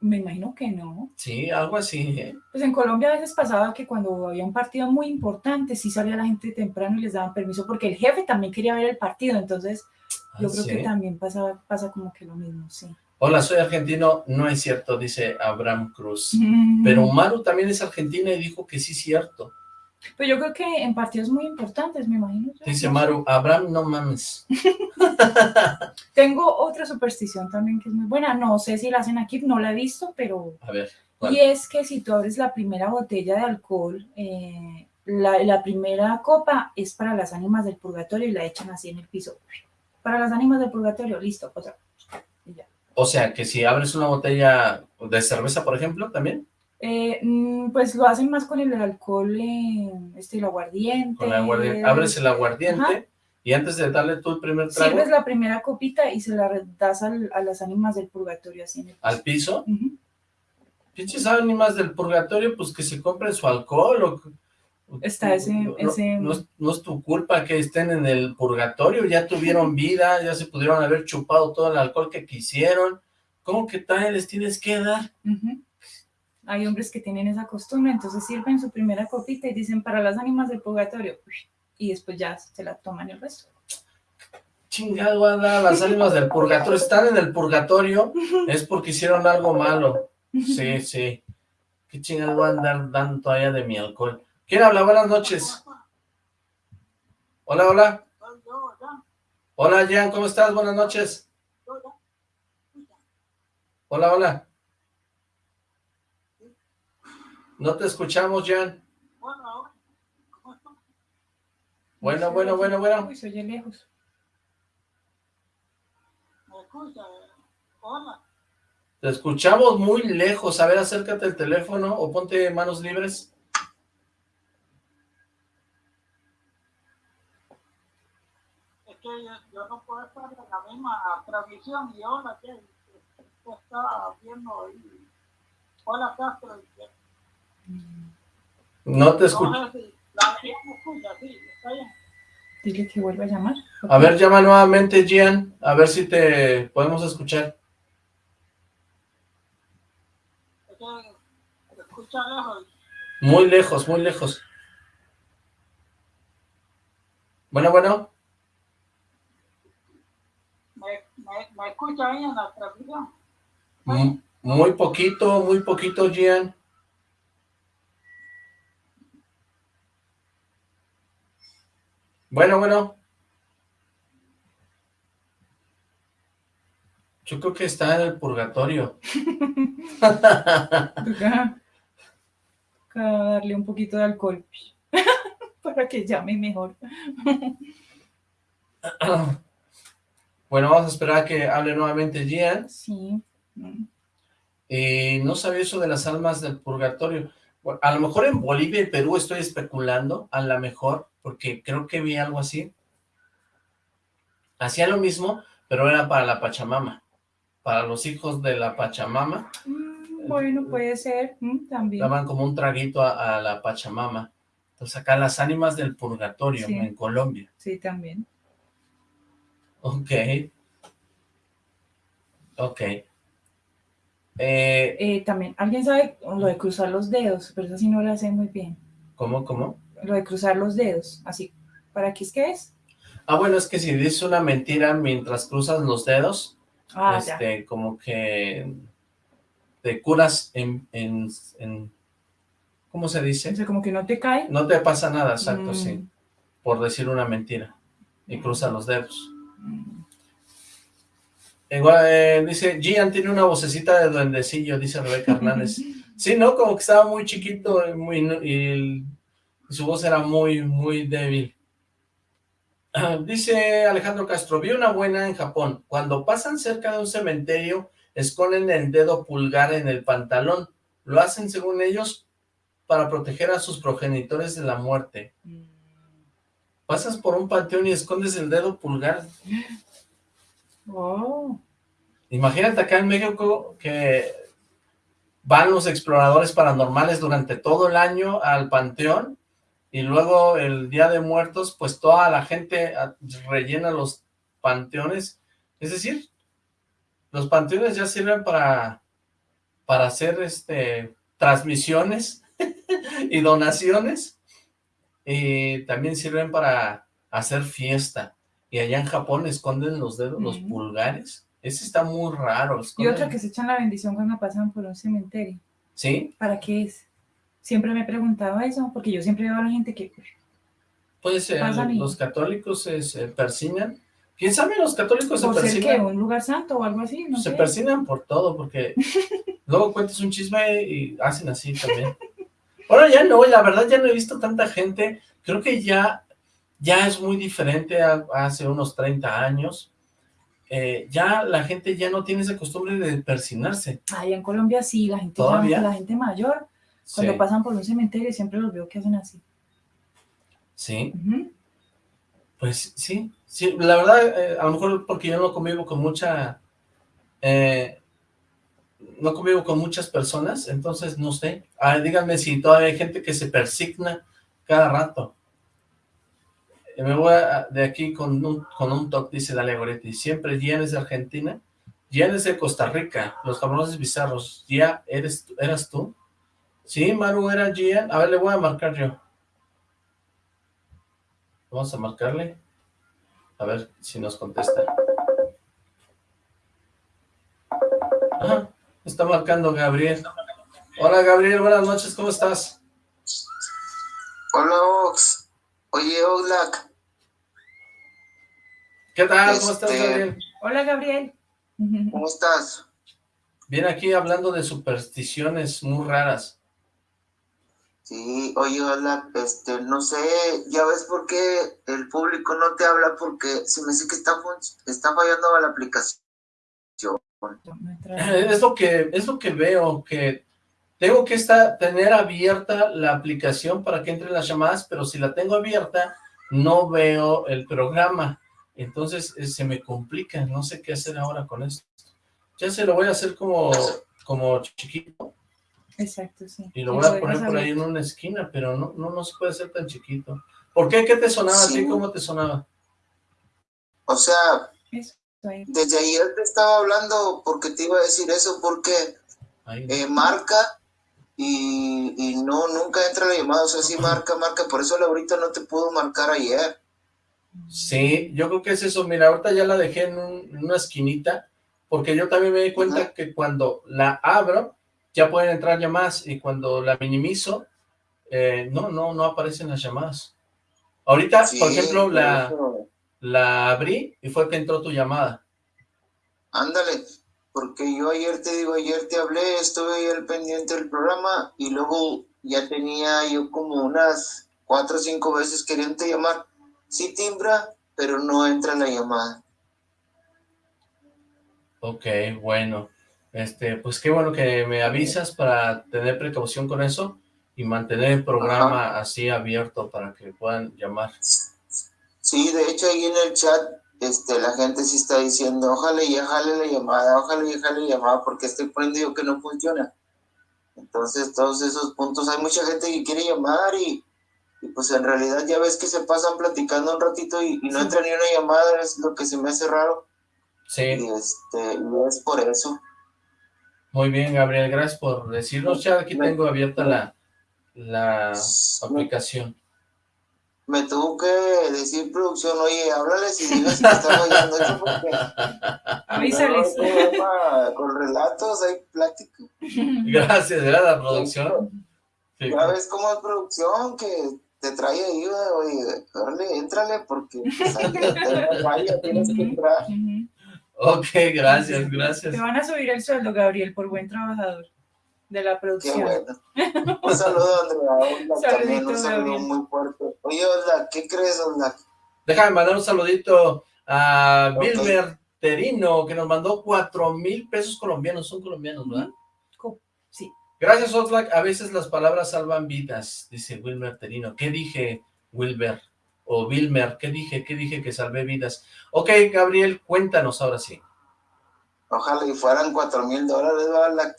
Me imagino que no. Sí, algo así, ¿eh? Pues en Colombia a veces pasaba que cuando había un partido muy importante, sí salía la gente temprano y les daban permiso, porque el jefe también quería ver el partido, entonces yo Ah, creo ¿sí? que también pasa, pasa como que lo mismo, sí. Hola, soy argentino. No es cierto, dice Abraham Cruz. Pero Maru también es argentina y dijo que sí es cierto. Pues yo creo que en partidos muy importantes, me imagino. yo, Dice. Maru, Abraham, no mames. Tengo otra superstición también que es muy buena. No sé si la hacen aquí, no la he visto, pero. A ver. Y es que si tú abres la primera botella de alcohol, eh, la, la primera copa es para las ánimas del purgatorio y la echan así en el piso. Para las ánimas del purgatorio, listo, otra. Y ya. O sea, que si abres una botella de cerveza, por ejemplo, también, Eh, mm, pues lo hacen más con el alcohol, eh, este, el aguardiente. con la aguardiente, abres el aguardiente Ajá. y antes de darle tú el primer trago Sirves la primera copita y se la das al- a las ánimas del purgatorio así en el al piso, pinches ánimas del purgatorio, pues que se compren su alcohol o... Está ese- no, ese- no es, no es tu culpa que estén en el purgatorio, ya tuvieron vida, ya se pudieron haber chupado todo el alcohol que quisieron, ¿cómo que tal les tienes que dar? Ujú. Hay hombres que tienen esa costumbre, entonces sirven su primera copita y dicen para las ánimas del purgatorio y después ya se la toman el resto. Chingado, anda, las ánimas del purgatorio están en el purgatorio, es porque hicieron algo malo. Sí, sí. Qué chingado voy a andar dando todavía de mi alcohol. ¿Quién habla? Buenas noches. Hola, hola. Hola, Jan, ¿cómo estás? Buenas noches. Hola, hola. No te escuchamos, Jan. Bueno, bueno, bueno, bueno. Uy, se oye lejos. Te escuchamos muy lejos. A ver, acércate al teléfono o ponte manos libres. Es que yo, yo no puedo estar en la misma transmisión y hola, que está viendo ahí. Hola, Castro. y No te escucho. Dile que vuelva a llamar. A ver, llama nuevamente, Gian. A ver si te podemos escuchar. Muy lejos, muy lejos. Bueno, bueno. Me, me, me escucha ahí en la transmisión. Muy poquito, muy poquito, Gian. Bueno, bueno. Yo creo que está en el purgatorio. Toca, darle un poquito de alcohol para que llame mejor. Bueno, vamos a esperar a que hable nuevamente Gian. Sí. Y no sabía eso de las almas del purgatorio. a lo mejor en Bolivia y Perú estoy especulando, a lo mejor, porque creo que vi algo así. Hacía lo mismo, pero era para la Pachamama, para los hijos de la Pachamama. Mm, bueno, puede ser, mm, también. Daban como un traguito a, a, la Pachamama. Entonces acá las ánimas del purgatorio Sí. en Colombia. Sí, también. Ok. Ok. Eh, Eh, también, ¿alguien sabe lo de cruzar los dedos? Pero eso sí no lo sé muy bien. ¿Cómo, cómo? Lo de cruzar los dedos, así. ¿Para qué es que es? Ah, bueno, es que si dices una mentira mientras cruzas los dedos, Ah, ya. este, como que te curas en, en, en- ¿cómo se dice? O sea, como que no te cae. No te pasa nada, exacto, Mm. sí, por decir una mentira, y cruza los dedos. Mm. Igual, eh, dice, Gian tiene una vocecita de duendecillo, dice Rebeca Hernández. Sí, ¿no? Como que estaba muy chiquito y, muy, y su voz era muy, muy débil. Ah, Dice Alejandro Castro, vi una buena en Japón. Cuando pasan cerca de un cementerio, esconden el dedo pulgar en el pantalón. Lo hacen, según ellos, para proteger a sus progenitores de la muerte. Mm. Pasas por un panteón y escondes el dedo pulgar. Oh, Imagínate acá en México que van los exploradores paranormales durante todo el año al panteón y luego el Día de Muertos, pues toda la gente ah, rellena los panteones. Es decir, los panteones ya sirven para, para hacer este transmisiones y donaciones y también sirven para hacer fiesta. Y allá en Japón esconden los dedos, los pulgares. Ese está muy raro. y otra que se echan la bendición cuando pasan por un cementerio. ¿Sí? ¿Para qué es? Siempre me he preguntado eso, porque yo siempre veo a la gente que... Pues eh, los católicos se, se persinan. ¿Quién sabe? Los católicos se ser que persinan. un lugar santo o algo así, no se sé. persinan por todo, porque luego cuentas un chisme y hacen así también. Ahora ya no, la verdad ya no he visto tanta gente. Creo que ya, ya es muy diferente a, a hace unos 30 años. Eh, ya la gente ya no tiene esa costumbre de persinarse. Allá en Colombia sí, la gente, ¿Todavía? la gente mayor, cuando Sí, pasan por un cementerio siempre los veo que hacen así. sí. Pues sí, sí, la verdad, eh, a lo mejor porque yo no convivo con mucha, eh, no convivo con muchas personas, entonces no sé. Ah, díganme si todavía hay gente que se persigna cada rato. Eh, me voy a- de aquí con un, con un toque, dice Dalia Goretti. Siempre Gian es de Argentina, Gian es de Costa Rica, los cabrones bizarros. ¿Ya eres, tú- eras tú? Sí, Maru era Gian. A ver, le voy a marcar yo. Vamos a marcarle. A ver si nos contesta. Ajá, está marcando Gabriel. Hola Gabriel, buenas noches, ¿cómo estás? Hola Ox. Oye Oxlack, ¿Qué tal? ¿Cómo estás Este- Gabriel? Hola, Gabriel. ¿cómo estás? Bien aquí hablando de supersticiones muy raras. Sí, oye este, no sé, ya ves por qué el público no te habla porque se me dice que está, está fallando la aplicación. Es lo que, es lo que veo, que tengo que estar, tener abierta la aplicación para que entren las llamadas, pero si la tengo abierta, no veo el programa. Entonces eh, se me complica, no sé qué hacer ahora con esto. Ya se lo voy a hacer como, como chiquito Exacto, sí. y lo voy a poner por ahí en una esquina, pero no, no, no se puede hacer tan chiquito. ¿Por qué? ¿Qué te sonaba a ti? Sí. ¿Cómo te sonaba? O sea, desde ayer te estaba hablando porque te iba a decir eso porque eh, marca y, y no, nunca entra la llamada, o sea, sí marca, marca, por eso ahorita no te pudo marcar ayer. Sí, yo creo que es eso. Mira, ahorita ya la dejé en, un- en una esquinita, porque yo también me di cuenta Ajá. que cuando la abro, ya pueden entrar llamadas, y cuando la minimizo, eh, no, no, no aparecen las llamadas. Ahorita, Sí, por ejemplo, la, eso. la abrí y fue que entró tu llamada. Ándale, porque yo ayer te digo, ayer te hablé, estuve ahí al pendiente del programa y luego ya tenía yo como unas cuatro o cinco veces queriendo llamar. Sí timbra, pero no entra la llamada. Ok, bueno. Este, pues qué bueno que me avisas para tener precaución con eso y mantener el programa así abierto para que puedan llamar. Sí, de hecho ahí en el chat este, la gente sí está diciendo, ojalá y jale la llamada, ojalá y jale la llamada, porque estoy poniendo que no funciona. Entonces, todos esos puntos, hay mucha gente que quiere llamar y, pues en realidad ya ves que se pasan platicando un ratito y, no entra ni una llamada, es lo que se me hace raro. Sí. Y este, es por eso. Muy bien, Gabriel, gracias por decirnos. Ya aquí tengo abierta la, la aplicación me tuvo que decir producción, oye, háblales y si me están oyendo porque... Avísales. con relatos hay plática. Gracias, era la producción. Ya ves cómo es producción, que te trae ahí, oye, órale, éntrale, porque pues, vaya, tienes que entrar. Ok, gracias, gracias. Te van a subir el sueldo, Gabriel, por buen trabajador de la producción. Un saludo, Andrea. también un saludo muy fuerte. Oye, Osla, ¿qué crees, Osla? Déjame mandar un saludito a Wilmer Terino, que nos mandó cuatro mil pesos colombianos. Son colombianos, ¿verdad? Sí. Gracias, Oxlack. A veces las palabras salvan vidas, dice Wilmer Terino. ¿Qué dije, Wilmer? O Wilmer, ¿qué dije? ¿Qué dije que salvé vidas? Ok, Gabriel, cuéntanos ahora sí. Ojalá y fueran cuatro mil dólares, ¿verdad?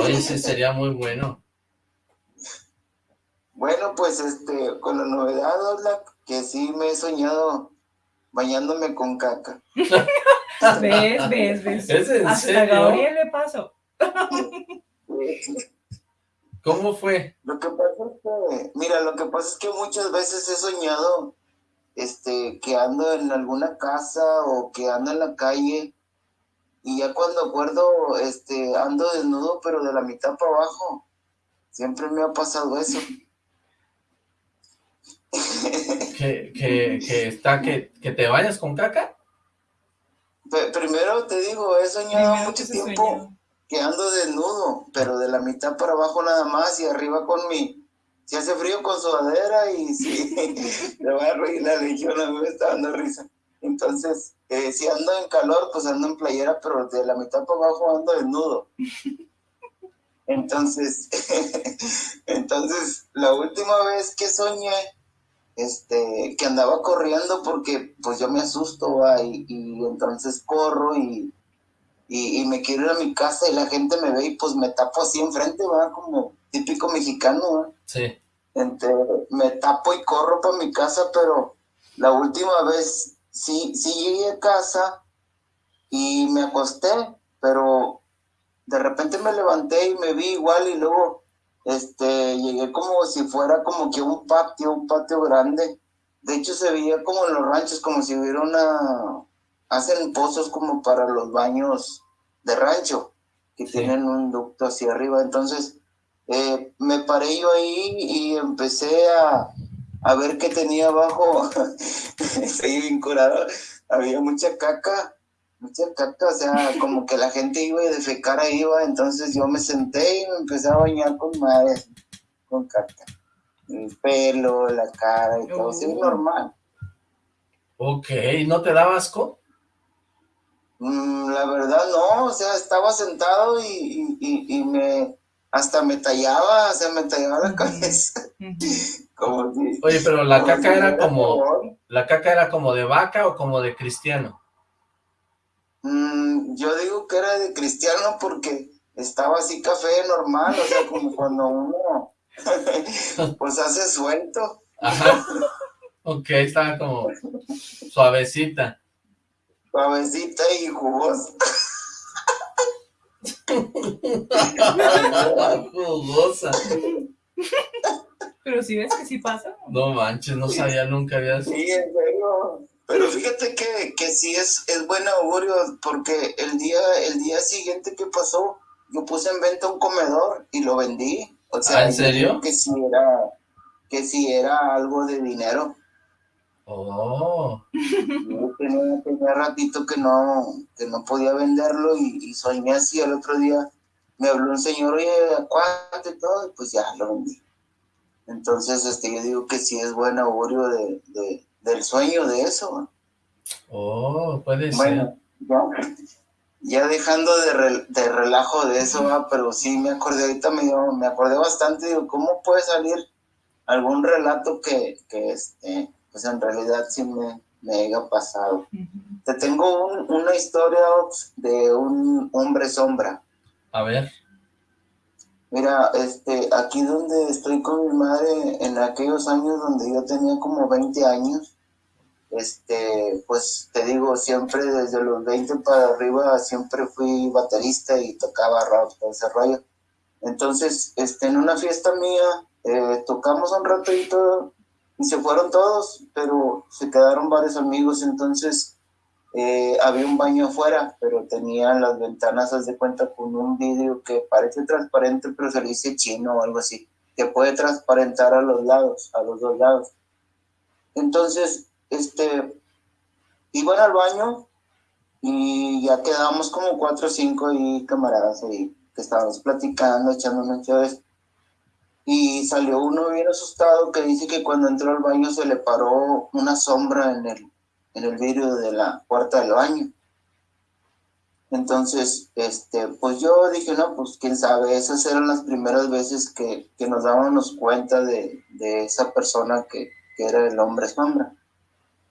Oye, ese sería muy bueno. Bueno, pues este, con la novedad, que sí me he soñado bañándome con caca. ¿Ves, ves, ves? ¿Es en Hasta serio? Gabriel le pasó. ¿Cómo fue? Lo que pasa es que, mira, lo que pasa es que muchas veces he soñado este, que ando en alguna casa o que ando en la calle y ya cuando acuerdo, este, ando desnudo, pero de la mitad para abajo. Siempre me ha pasado eso. ¿Que, que, está, que, que te vayas con caca? primero te digo, he soñado mucho tiempo que ando desnudo, pero de la mitad para abajo nada más y arriba con mi... Si hace frío con sudadera y si le voy a reír la legión, a mí me está dando risa. Entonces, eh, si ando en calor, pues ando en playera, pero de la mitad para abajo ando desnudo. Entonces, entonces, la última vez que soñé, este, que andaba corriendo porque pues yo me asusto, y, entonces corro y, y, me quiero ir a mi casa y la gente me ve y pues me tapo así enfrente, va, como típico mexicano, Sí. Entonces, me tapo y corro para mi casa, pero la última vez sí, sí llegué a casa y me acosté, pero de repente me levanté y me vi igual y luego este llegué como si fuera como que un patio, un patio grande. De hecho se veía como en los ranchos, como si hubiera una... Hacen pozos como para los baños de rancho, que tienen un ducto hacia arriba. Entonces eh, me paré yo ahí y empecé a, a ver qué tenía abajo. Estoy vinculado. Había mucha caca, mucha caca, o sea, como que la gente iba y defecar ahí iba, entonces yo me senté y me empecé a bañar con madre, con caca. El pelo, la cara y todo, así Oh. normal. Ok, ¿no te da asco? Mm, la verdad no, o sea, estaba sentado y, y, y- y me, hasta me tallaba, o sea, me tallaba la cabeza. como si, Oye, pero la como si caca era como... ¿La caca era como de vaca o como de cristiano? Mm, yo digo que era de cristiano porque estaba así café normal, o sea, como cuando uno pues hace suelto. Ajá. Ok, estaba como suavecita. Suavecita y jugosa. Jugosa. Pero si ves que sí pasa. No manches, no sabía nunca había... Sí, en serio. Pero fíjate que, que sí es, es buen augurio porque el día, el día siguiente que pasó, yo puse en venta un comedor y lo vendí. O sea, ¿Ah, en serio? Que sí era, que sí era algo de dinero. Oh, Yo tenía, tenía ratito que no, que no podía venderlo y, y soñé así el otro día. Me habló un señor, oye, ¿cuánto y todo? Y pues ya lo vendí. Entonces, este, yo digo que sí es buen augurio de, de- del sueño de eso. oh, puede ser. Bueno, ya, ya dejando de, de relajo de eso, pero sí me acordé, ahorita me, me acordé bastante, digo, ¿cómo puede salir algún relato que, que este, pues en realidad sí me, me haya pasado? Te tengo una historia de un hombre sombra. A ver. Mira, este, aquí donde estoy con mi madre, en aquellos años donde yo tenía como 20 años, este, pues te digo, siempre desde los 20 para arriba siempre fui baterista y tocaba rock, todo ese rollo. Entonces, este, en una fiesta mía, eh, tocamos un rato y se fueron todos, pero se quedaron varios amigos, entonces eh, había un baño afuera, pero tenía las ventanas, haz de cuenta, con un vidrio que parece transparente, pero se le dice chino o algo así, que puede transparentar a los lados, a los dos lados. Entonces, este, iban al baño y ya quedábamos como cuatro o cinco y camaradas ahí que estábamos platicando, echando noches. Y salió uno bien asustado que dice que cuando entró al baño se le paró una sombra en el, en el vidrio de la puerta del baño. Entonces, este, pues yo dije, no, pues quién sabe, esas eran las primeras veces que, que nos dábamos cuenta de, de esa persona que, que, era el hombre sombra.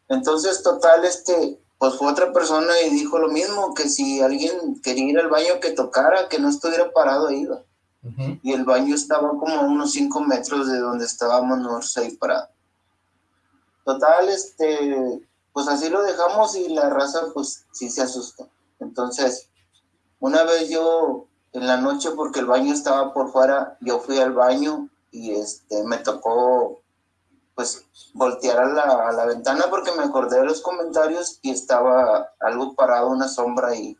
Entonces, total, este, pues fue otra persona y dijo lo mismo, que si alguien quería ir al baño que tocara, que no estuviera parado ahí. Y el baño estaba como unos cinco metros de donde estábamos nosotros ahí parados. Total, este, pues así lo dejamos y la raza pues sí se asustó. Entonces, una vez yo en la noche, porque el baño estaba por fuera, yo fui al baño y este, me tocó pues voltear a la, a la, ventana porque me acordé de los comentarios y estaba algo parado, una sombra ahí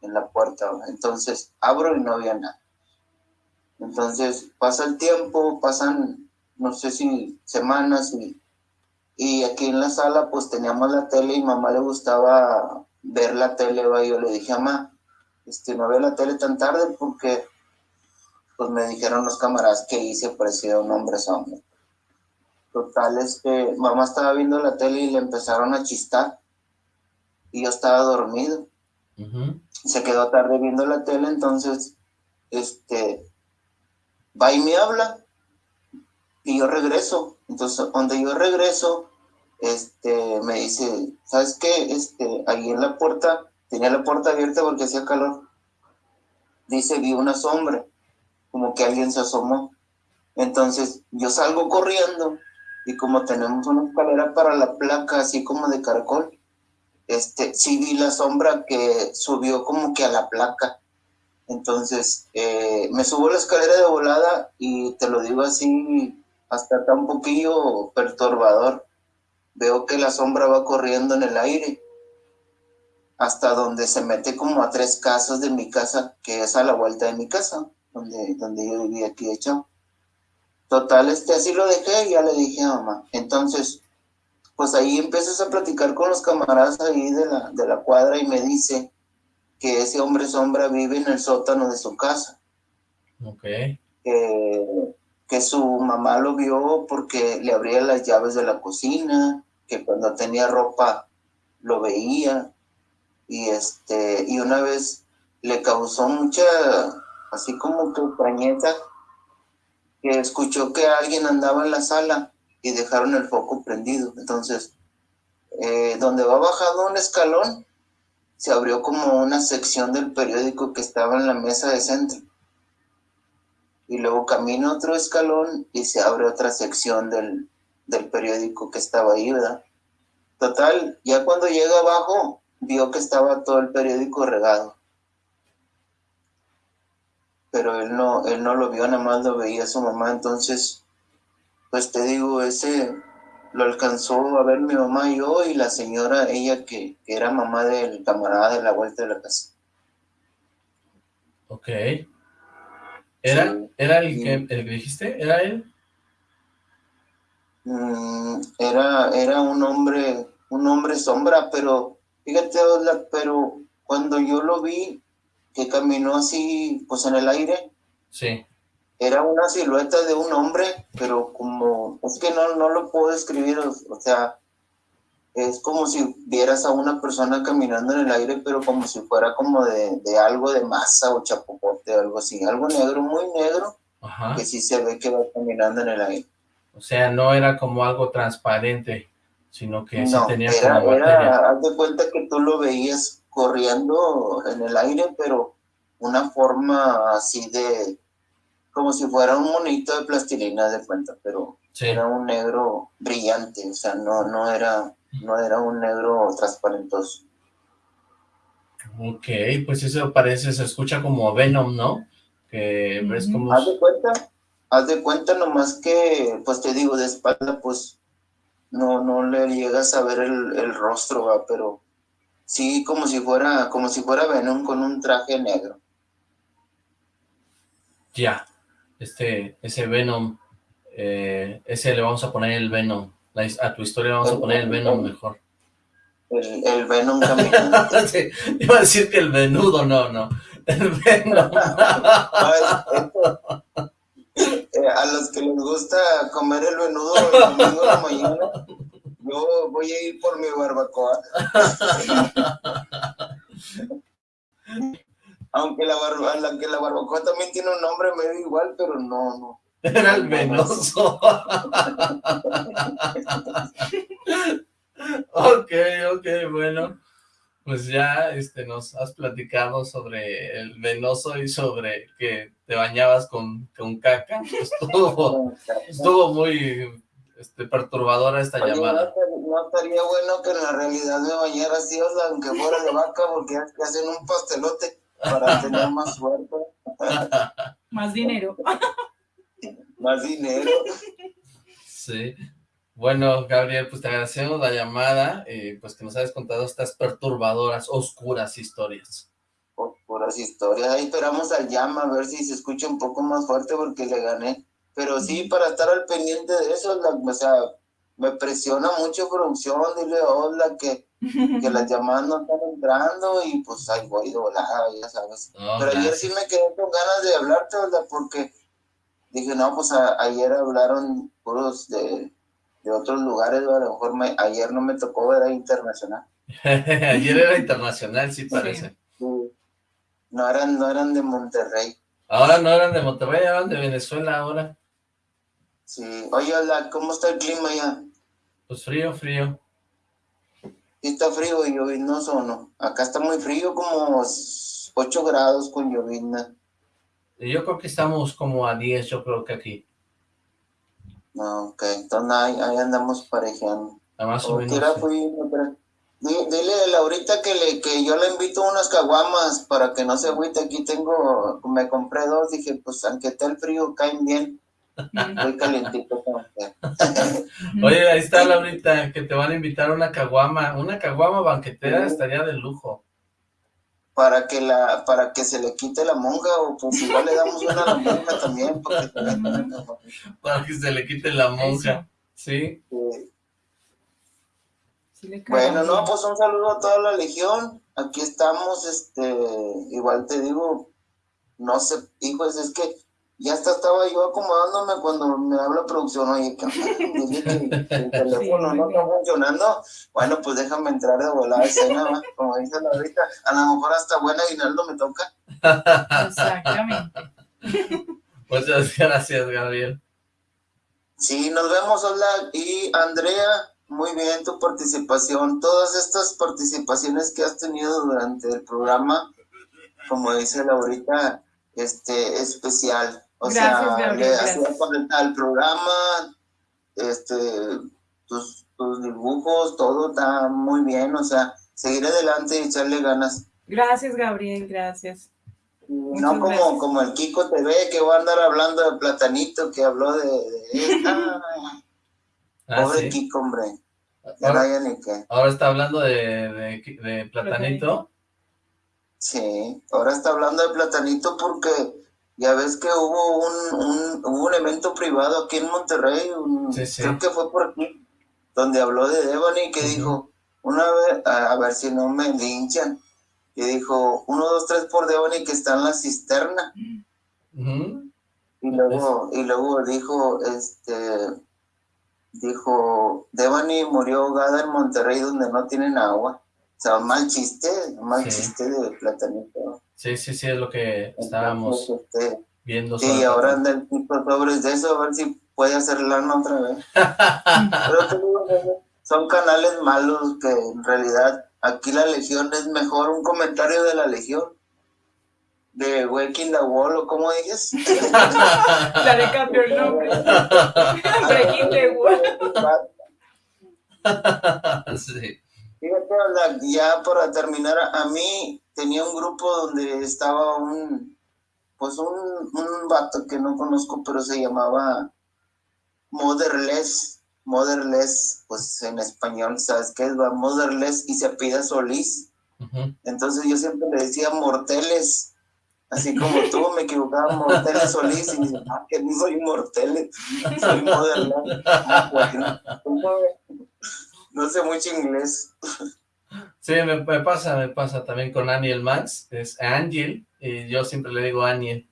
en la puerta. Entonces abro y no había nada. Entonces pasa el tiempo, pasan, no sé si semanas y, y aquí en la sala pues teníamos la tele y mamá le gustaba ver la tele. Y yo le dije, mamá, este, no veo la tele tan tarde porque pues me dijeron los camaradas que hice parecía un hombre sombra. Total, que mamá estaba viendo la tele y le empezaron a chistar. Y yo estaba dormido. Se quedó tarde viendo la tele, entonces, este, va y me habla. Y yo regreso. Entonces, donde yo regreso, este, me dice, ¿sabes qué? Este, ahí en la puerta, tenía la puerta abierta porque hacía calor. Dice, vi una sombra, como que alguien se asomó. Entonces, yo salgo corriendo y como tenemos una escalera para la placa, así como de caracol, este, sí vi la sombra que subió como que a la placa. Entonces, eh, me subo la escalera de volada y te lo digo así, hasta está un poquillo perturbador. Veo que la sombra va corriendo en el aire hasta donde se mete como a tres casas de mi casa, que es a la vuelta de mi casa, donde, donde yo vivía aquí de. Total, este, así lo dejé y ya le dije a mamá. Entonces, pues ahí empiezas a platicar con los camaradas ahí de la, de la cuadra y me dice que ese hombre sombra vive en el sótano de su casa. Ok. que su mamá lo vio porque le abría las llaves de la cocina, que cuando tenía ropa lo veía. Y este, y una vez le causó mucha, así como que extrañeza que escuchó que alguien andaba en la sala y dejaron el foco prendido. Entonces, eh, donde va bajando un escalón, se abrió como una sección del periódico que estaba en la mesa de centro. Y luego camina otro escalón y se abre otra sección del, del periódico que estaba ahí, ¿verdad? Total, ya cuando llega abajo, vio que estaba todo el periódico regado pero él no, él no lo vio, nada más lo veía su mamá, entonces, pues te digo, ese lo alcanzó a ver mi mamá y yo y la señora, ella que, era mamá del camarada de la vuelta de la casa. Ok. ¿Era, ¿era el, que, el que dijiste? ¿Era él? Mm, era, era un hombre, un hombre sombra, pero fíjate, pero cuando yo lo vi, que caminó así, pues en el aire. Sí. Era una silueta de un hombre, pero como, es que no, no lo puedo describir, o, sea, es como si vieras a una persona caminando en el aire, pero como si fuera como de, de algo de masa o chapopote o algo así, algo negro, muy negro, Ajá. que sí se ve que va caminando en el aire. O sea, no era como algo transparente, sino que sí No, tenía era, como era, haz de cuenta que tú lo veías corriendo en el aire, pero una forma así de, como si fuera un monito de plastilina de cuenta, pero Sí. era un negro brillante, o sea, no, no era, no era un negro transparentoso. Ok, pues eso parece, se escucha como Venom, ¿no? Que ves como... Haz de cuenta, haz de cuenta nomás que, pues te digo, de espalda, pues no, no le llegas a ver el, el rostro, ¿va? pero sí como si fuera, como si fuera Venom con un traje negro. Ya, este, ese Venom, eh, ese le vamos a poner el Venom. La a tu historia le vamos a poner el Venom mejor. El, el Venom caminando. Sí, iba a decir que el venudo, no, no. El Venom. Eh, a los que les gusta comer el venudo el domingo de la mañana, yo voy a ir por mi barbacoa. Aunque la, barba, aunque la barbacoa también tiene un nombre medio igual, pero no, no. Era el venoso. ok, ok, bueno. Pues ya este, nos has platicado sobre el venoso y sobre que te bañabas con, con caca. Estuvo, estuvo muy este, perturbadora esta Oye, llamada. no estaría bueno que en la realidad me bañara así, o sea, aunque fuera de vaca, porque que hacen un pastelote para tener más suerte, Más dinero. más dinero. Sí. Bueno, Gabriel, pues te agradecemos la llamada y pues que nos hayas contado estas perturbadoras, oscuras historias. Por puras historias. Ahí esperamos al llama a ver si se escucha un poco más fuerte porque le gané. Pero sí, para estar al pendiente de eso, la- o sea, me presiona mucho producción, dile hola que, que las llamadas no están entrando y pues ahí voy de volada, ya sabes. Pero ayer sí me quedé con ganas de hablarte, ¿verdad? Porque dije, no, pues a- ayer hablaron puros de, de otros lugares, ¿verdad? a lo mejor me- ayer no me tocó, era internacional. Ayer era internacional, sí parece. Sí. No eran, no eran de Monterrey. Ahora no eran de Monterrey, eran de Venezuela ahora. Sí. Oye, hola, ¿cómo está el clima ya? Pues frío, frío. ¿Sí está frío y lloviznoso o no? Acá está muy frío, como 8 grados con llovizna. Yo creo que estamos como a 10, yo creo que aquí. No, ok, entonces ahí, ahí andamos parejeando. A más o menos. sí. fui, Dile a Laurita que, le, que yo le invito unas caguamas para que no se agüite. Aquí tengo, me compré dos. Dije, pues aunque esté el frío, caen bien. Muy que. Oye, ahí está Laurita, que te van a invitar a una caguama. Una caguama banquetera Sí. estaría de lujo. Para que, la, para que se le quite la monja, o pues igual le damos una a la monja también. Porque. Para que se le quite la monja. Sí. Sí. Sí le Bueno, no, pues un saludo a toda la legión. Aquí estamos, este, igual te digo, no sé, hijos, es que ya hasta estaba yo acomodándome cuando me habla producción, oye, que el teléfono no está funcionando. Bueno, pues déjame entrar de volada a escena, ¿va? como dice la ahorita. A lo mejor hasta buena aguinaldo me toca. Exactamente. Muchas gracias, Gabriel. Sí, nos vemos, hola. Y Andrea, muy bien tu participación. Todas estas participaciones que has tenido durante el programa, como dice Laurita, este, especial. O Gracias, sea, Gabriel, le al programa, este, tus, tus dibujos, todo está muy bien. O sea, seguir adelante y echarle ganas. Gracias, Gabriel, gracias. no como, gracias. como el Kiko TV que va a andar hablando de Platanito, que habló de... de- ah, Ah, pobre sí. Kiko, hombre. Ahora, haya ni qué. ahora está hablando de, de, de platanito. Sí, ahora está hablando de Platanito porque ya ves que hubo un, un, un evento privado aquí en Monterrey, un- Sí, sí. creo que fue por aquí, donde habló de Devani que dijo, una vez, a, a ver si no me linchan, y dijo, uno, dos, tres por Devani que está en la cisterna, y luego, y luego dijo, este, dijo, Devani murió ahogada en Monterrey donde no tienen agua. O sea, mal chiste, mal chiste de platanito. Sí, sí, sí, es lo que estábamos este, viendo. Sí, ahora anda el tipo sobres de eso, a ver si puede hacer lana otra vez. son canales malos que en realidad aquí la Legión es mejor. Un comentario de la Legión de Waking the Wall, o cómo dices. La le cambió el nombre. Breaking the Wall. sí. Fíjate, ya para terminar, a mí tenía un grupo donde estaba un, pues un, un vato que no conozco, pero se llamaba Motherless, Motherless, pues en español, ¿sabes qué es? Motherless y se pide Solís. Entonces yo siempre le decía morteles, así como tú, me equivocaba, morteles Solís, y dice, ah, que no soy morteles, soy Motherless. Ah, no sé mucho inglés. Sí, me, pasa, me pasa también con Aniel Max, es Angel, y yo siempre le digo Aniel.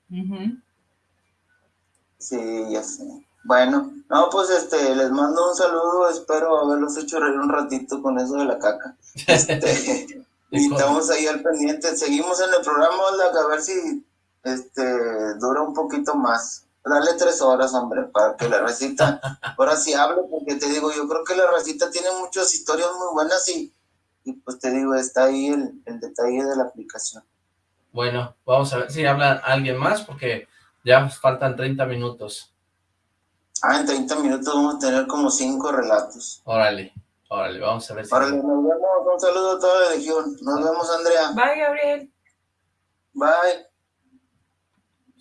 Sí, ya sé. Bueno, no, pues este, les mando un saludo, espero haberlos hecho reír un ratito con eso de la caca. Este, y estamos ahí al pendiente, seguimos en el programa, a ver si este dura un poquito más. Dale tres horas, hombre, para que la recita, ahora sí hable, porque te digo, yo creo que la recita tiene muchas historias muy buenas y, y pues te digo, está ahí el, el, detalle de la aplicación. Bueno, vamos a ver si habla alguien más, porque ya faltan 30 minutos. Ah, en 30 minutos vamos a tener como cinco relatos. Órale, órale, vamos a ver si... Órale, nos vemos, un saludo a toda la legión. Nos vemos, Andrea. Bye, Gabriel. Bye.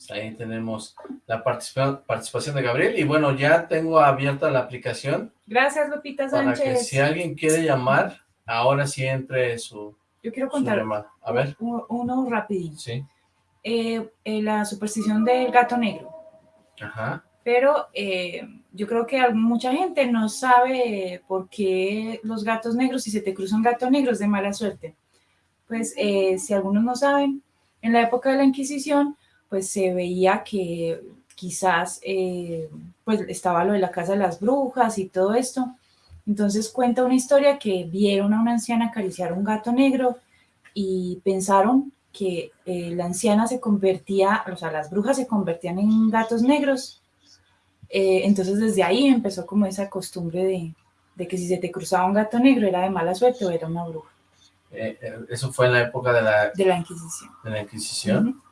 Pues ahí tenemos la participación de Gabriel. Y bueno, ya tengo abierta la aplicación. Gracias, Lupita Sánchez. Para que si alguien quiere llamar, ahora sí entre su Yo quiero contar A ver. Uno, rapidito. Sí. Eh, eh, la superstición del gato negro. Ajá. Pero eh, yo creo que mucha gente no sabe por qué los gatos negros, si se te cruza un gato negro, es de mala suerte. Pues si algunos no saben, en la época de la Inquisición, pues se veía que quizás eh, pues estaba lo de la casa de las brujas y todo esto. Entonces cuenta una historia que vieron a una anciana acariciar un gato negro y pensaron que eh, la anciana se convertía, o sea, las brujas se convertían en gatos negros. Eh, entonces desde ahí empezó como esa costumbre de, que si se te cruzaba un gato negro era de mala suerte o era una bruja. eso fue en la época de la... De la Inquisición. De la Inquisición.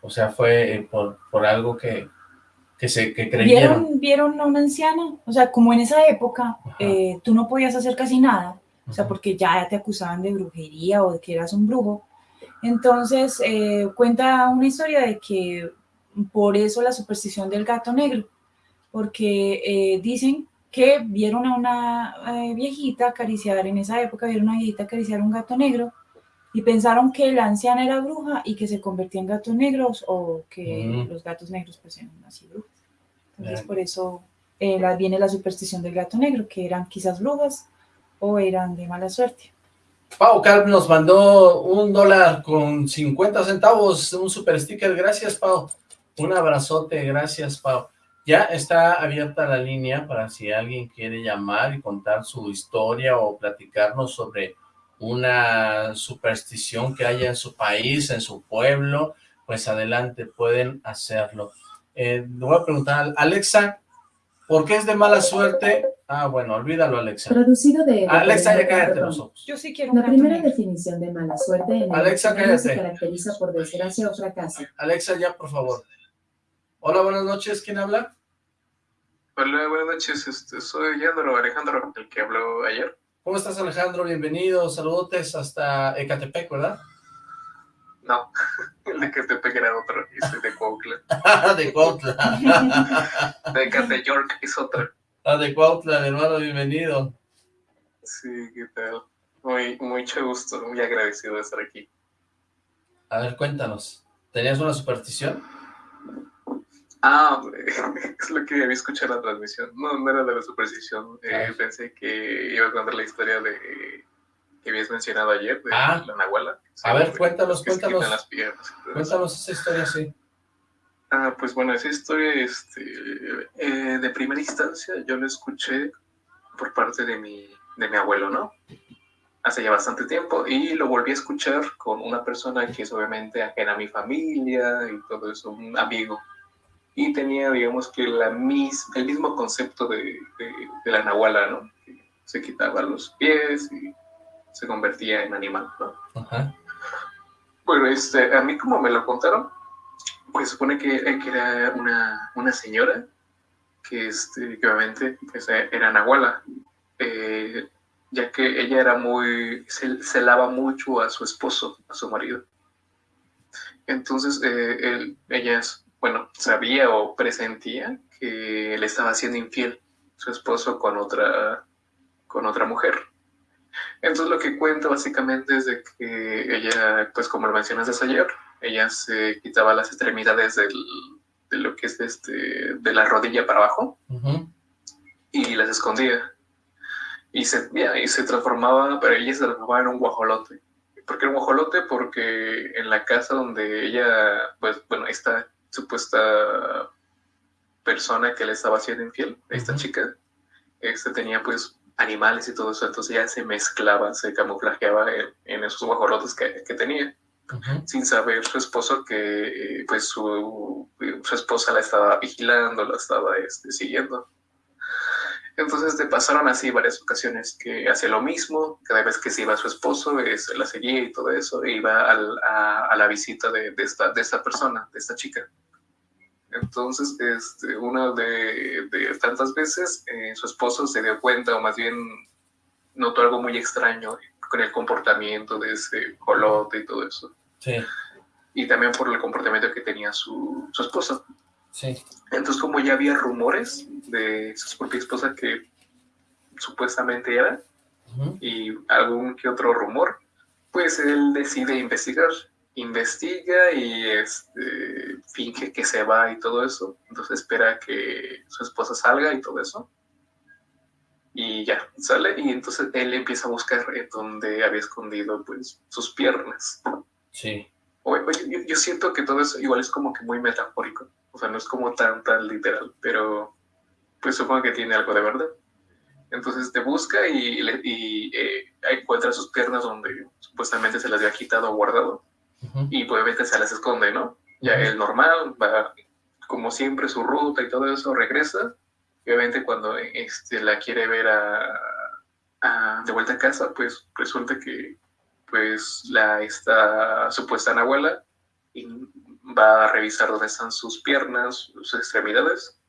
O sea, fue eh, por, por algo que, que, se, que creyeron. ¿Vieron, ¿Vieron a una anciana? O sea, como en esa época eh, tú no podías hacer casi nada, o sea, porque ya te acusaban de brujería o de que eras un brujo. Entonces, eh, cuenta una historia de que por eso la superstición del gato negro, porque dicen que vieron a una viejita acariciar, en esa época vieron a una viejita acariciar un gato negro, y pensaron que la anciana era bruja y que se convertía en gatos negros o que mm. los gatos negros pues eran así brujas. Entonces por eso eh, viene la superstición del gato negro, que eran quizás brujas o eran de mala suerte. Pau Carp nos mandó un dólar con 50 centavos, un super sticker, gracias Pau. Un abrazote, gracias Pau. Ya está abierta la línea para si alguien quiere llamar y contar su historia o platicarnos sobre una superstición que haya en su país, en su pueblo, pues adelante, pueden hacerlo. Eh, le voy a preguntar, Alexa, ¿por qué es de mala suerte? Ah, bueno, olvídalo, Alexa. Traducido de... Alexa, ya cállate los ojos. Yo sí quiero La primera definición de mala suerte en Alexa, cállate. se caracteriza por desgracia o fracaso. Alexa, ya, por favor. Hola, buenas noches, ¿quién habla? Hola, buenas noches, este, soy Alejandro, Alejandro, el que habló ayer. ¿Cómo estás, Alejandro? Bienvenido, saludotes hasta Ecatepec, ¿verdad? No, el de Ecatepec era otro, y de Cuautla. de Cuautla. de Ecatepec es otro. Ah, de Cuautla, hermano, bienvenido. Sí, ¿qué tal? Muy, mucho gusto, muy agradecido de estar aquí. A ver, cuéntanos, ¿tenías una superstición? Ah, es lo que había escuchado en la transmisión. No, no era de la superstición. Eh, pensé que iba a contar la historia de que habías mencionado ayer, de ah. la Nahuala. A ver, cuéntanos, cuéntanos. Cuéntanos esa historia, sí. Ah, pues bueno, esa historia este, eh, de primera instancia yo la escuché por parte de mi, de mi abuelo, ¿no? Hace ya bastante tiempo y lo volví a escuchar con una persona que es obviamente ajena a mi familia y todo eso, un amigo. Y tenía, digamos que la mis, el mismo concepto de, de, la nahuala, ¿no? Que se quitaba los pies y se convertía en animal, ¿no? Ajá. Bueno, este, a mí como me lo contaron, pues supone que, eh, que era una, una, señora que, este, que obviamente pues, eh, era Nahuala, eh, ya que ella era muy, se, celaba mucho a su esposo, a su marido. Entonces, él, ella, bueno, sabía o presentía que le estaba haciendo infiel su esposo con otra, con otra mujer. Entonces lo que cuenta básicamente es de que ella, pues como lo mencionas ayer, ella se quitaba las extremidades del, de lo que es este, de la rodilla para abajo y las escondía. Y se, y se transformaba, pero ella se transformaba en un guajolote. ¿Por qué un guajolote? Porque en la casa donde ella, pues bueno, esta supuesta persona que le estaba haciendo infiel, esta chica, este tenía pues animales y todo eso, entonces ella se mezclaba, se camuflajeaba en, esos guajolotes que, que tenía sin saber su esposo que pues su, su, esposa la estaba vigilando, la estaba este, siguiendo. Entonces te pasaron así varias ocasiones que hacía lo mismo, cada vez que se iba su esposo, es, la seguía y todo eso, e iba al, a, la visita de, de, esta, de esta persona, de esta chica. Entonces, este, una de, de tantas veces, eh, su esposo se dio cuenta, o más bien notó algo muy extraño con el comportamiento de ese colote y todo eso. Sí. Y también por el comportamiento que tenía su, su esposa. Sí. Entonces, como ya había rumores de su propia esposa que supuestamente era, y algún que otro rumor, pues él decide investigar. Investiga y este, finge que se va y todo eso. Entonces espera que su esposa salga y todo eso y ya, sale y entonces él empieza a buscar en donde había escondido pues sus piernas. Sí. Oye, yo, siento que todo eso igual es como que muy metafórico, o sea, no es como tan, tan literal, pero pues supongo que tiene algo de verdad. Entonces te busca y, y eh, encuentra sus piernas donde supuestamente se las había quitado o guardado y pues se las esconde, ¿no? Ya el normal va como siempre su ruta y todo eso, regresa obviamente cuando este, la quiere ver a, de vuelta a casa, pues resulta que pues la esta supuesta abuela va a revisar dónde están sus piernas, sus extremidades,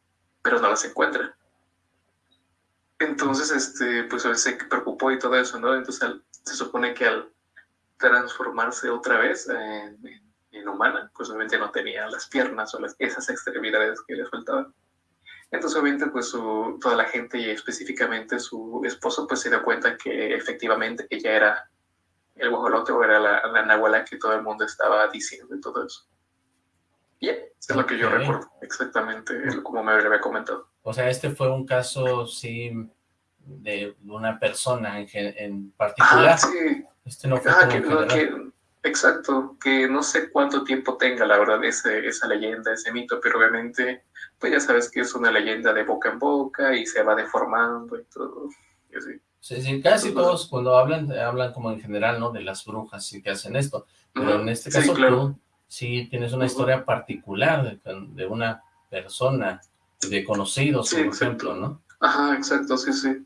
pero no las encuentra. Entonces, este, pues se preocupó y todo eso, ¿no? Entonces se supone que al transformarse otra vez en, en, humana, pues obviamente no tenía las piernas o las, esas extremidades que le faltaban. Entonces, obviamente, pues toda la gente y específicamente su esposo, pues se dio cuenta que efectivamente ella era el guajolote o era la, la nahuala que todo el mundo estaba diciendo y todo eso. Y es lo que yo recuerdo, exactamente como me había comentado. O sea, este fue un caso, sí, de una persona en, en particular. Ah, sí. Este no fue que, Exacto, que no sé cuánto tiempo tenga, la verdad, ese, esa leyenda, ese mito, pero obviamente, pues ya sabes que es una leyenda de boca en boca y se va deformando y todo, y así. Sí, sí, casi todos cuando hablan, hablan como en general, ¿no? De las brujas y que hacen esto, pero en este caso sí, tú sí tienes una historia particular de, una persona, de conocidos, por ejemplo, ¿no? Ajá, exacto, sí, sí,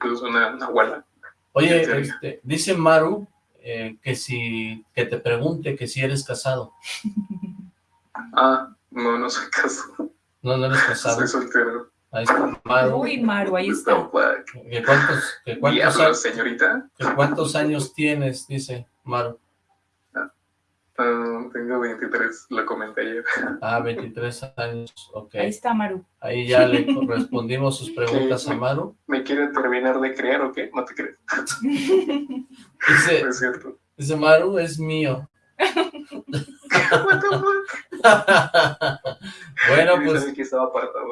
pues una, una abuela. Oye, este, dice Maru eh, que si que te pregunte que si eres casado. Ah, no, no soy casado. No, no eres casado. Soy soltero. Ahí está Maru. Uy, Maru, ahí está. ¿Qué cuántos, qué cuántos, años, señorita? ¿Cuántos años tienes? Dice Maru. Tengo 23, lo comenté ayer. Ah, 23 años, ok. Ahí está Maru. Ahí ya le respondimos sus preguntas a Maru. ¿Me quiere terminar de creer o qué? No te crees. dice, es cierto. dice Maru, es mío. bueno, pues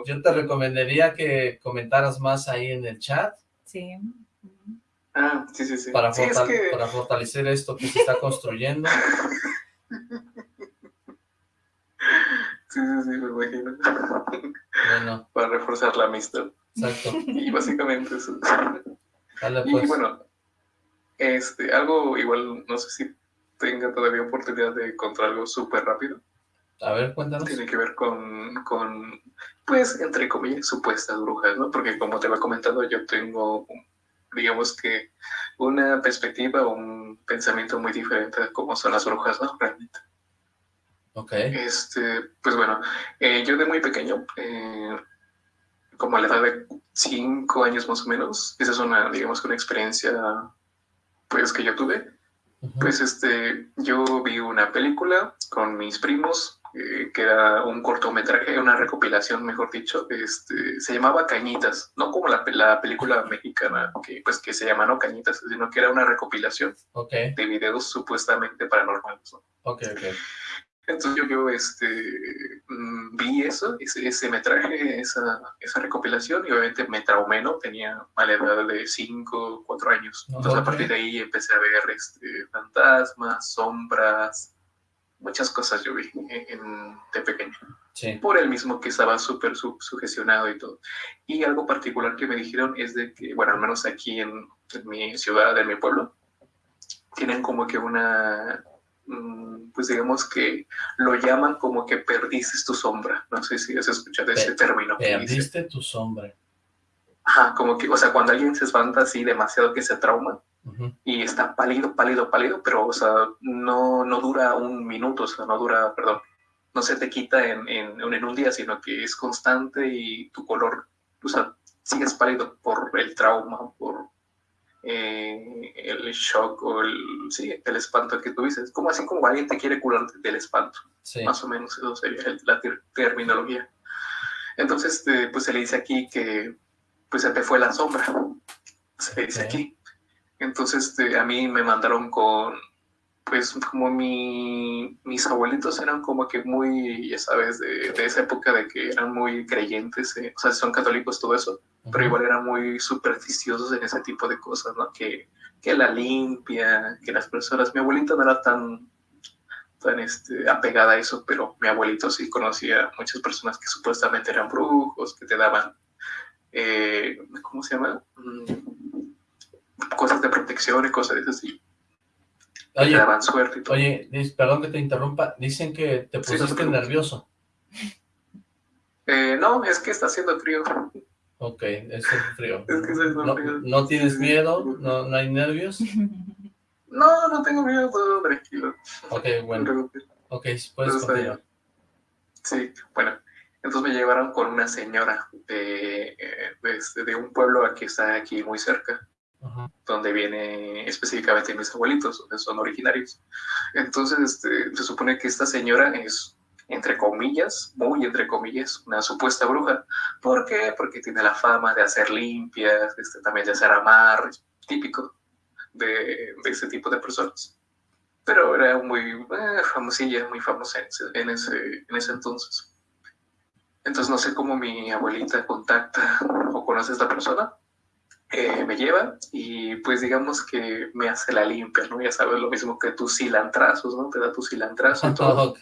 yo te recomendaría que comentaras más ahí en el chat. Sí. Ah, sí, sí, sí. Para, para fortalecer esto que se está construyendo. Sí, sí, sí, me imagino. Bueno. Para reforzar la amistad. Exacto. Y básicamente eso. Dale, Y pues. bueno, este, algo igual, no sé si tenga todavía oportunidad de encontrar algo súper rápido. A ver, cuéntanos. Tiene que ver con, con, pues, entre comillas, supuestas brujas, ¿no? Porque como te había comentado, yo tengo, digamos que, una perspectiva o un pensamiento muy diferente de cómo son las brujas, ¿no? Realmente. Ok. Este, pues bueno, eh, yo de muy pequeño, eh, como a la edad de cinco años más o menos, esa es una, digamos una experiencia, pues, que yo tuve. Pues este, yo vi una película con mis primos, eh, que era un cortometraje, una recopilación, mejor dicho, este, se llamaba Cañitas, no como la, pe- la película mexicana, que pues que se llama no Cañitas, sino que era una recopilación de videos supuestamente paranormales, ¿no? ok, ok. Entonces yo, este, mm, vi eso, ese, ese metraje, esa, esa recopilación, y obviamente me traumé, ¿no? Tenía a la edad de 5, 4 años. Entonces a partir de ahí empecé a ver este, fantasmas, sombras, muchas cosas yo vi en, en- de pequeño. Sí. Por el mismo que estaba súper su- sugestionado y todo. Y algo particular que me dijeron es de que, bueno, al menos aquí en, en mi ciudad, en mi pueblo, tienen como que una, pues digamos que lo llaman como que perdiste tu sombra. No sé si has escuchado ese término. Perdiste tu sombra. Ajá, como que, o sea, cuando alguien se espanta así demasiado que se trauma y está pálido, pálido, pálido, pero, o sea, no, no dura un minuto, o sea, no dura, perdón, no se te quita en, en, en un día, sino que es constante y tu color, o sea, sigues pálido por el trauma, por eh, el shock o el, sí, el espanto que tuviste. Es como así como alguien te quiere curar del espanto. Sí. Más o menos eso sería la ter- terminología. Entonces, este, pues se le dice aquí que pues se te fue la sombra. Se le dice aquí. Entonces, este, a mí me mandaron con, pues como mi, mis abuelitos eran como que muy, ya sabes, de, de esa época de que eran muy creyentes, eh, o sea, son católicos, todo eso, pero igual eran muy supersticiosos en ese tipo de cosas, ¿no? Que, que la limpia, que las personas, mi abuelita no era tan, tan este, apegada a eso, pero mi abuelito sí conocía muchas personas que supuestamente eran brujos, que te daban, eh, ¿cómo se llama? Mm, cosas de protección y cosas de así. que Oye, daban suerte y todo. Oye, dis- perdón que te interrumpa. Dicen que te Sí, no te pusiste nervioso. Eh, no, es que está haciendo frío. Ok, es el frío. Es que ¿No, frío. no tienes miedo? ¿No, ¿No hay nervios? No, no tengo miedo, todo tranquilo. Ok, bueno. Ok, puedes continuar. Sí, bueno, entonces me llevaron con una señora de, eh, de, este- de un pueblo que está aquí muy cerca, Donde viene específicamente mis abuelitos, donde son originarios. Entonces, este, se supone que esta señora es, entre comillas, muy entre comillas, una supuesta bruja. ¿Por qué? Porque tiene la fama de hacer limpias, este, también de hacer amarres, típico de, de ese tipo de personas. Pero era muy eh, famosilla, muy famosa en, ese, en ese entonces. Entonces no sé cómo mi abuelita contacta o conoce a esta persona, eh, me lleva y pues digamos que me hace la limpia, ¿no? Ya sabes, lo mismo que tus cilantrazos, ¿no? Te da tu cilantrazo y todo. Ok.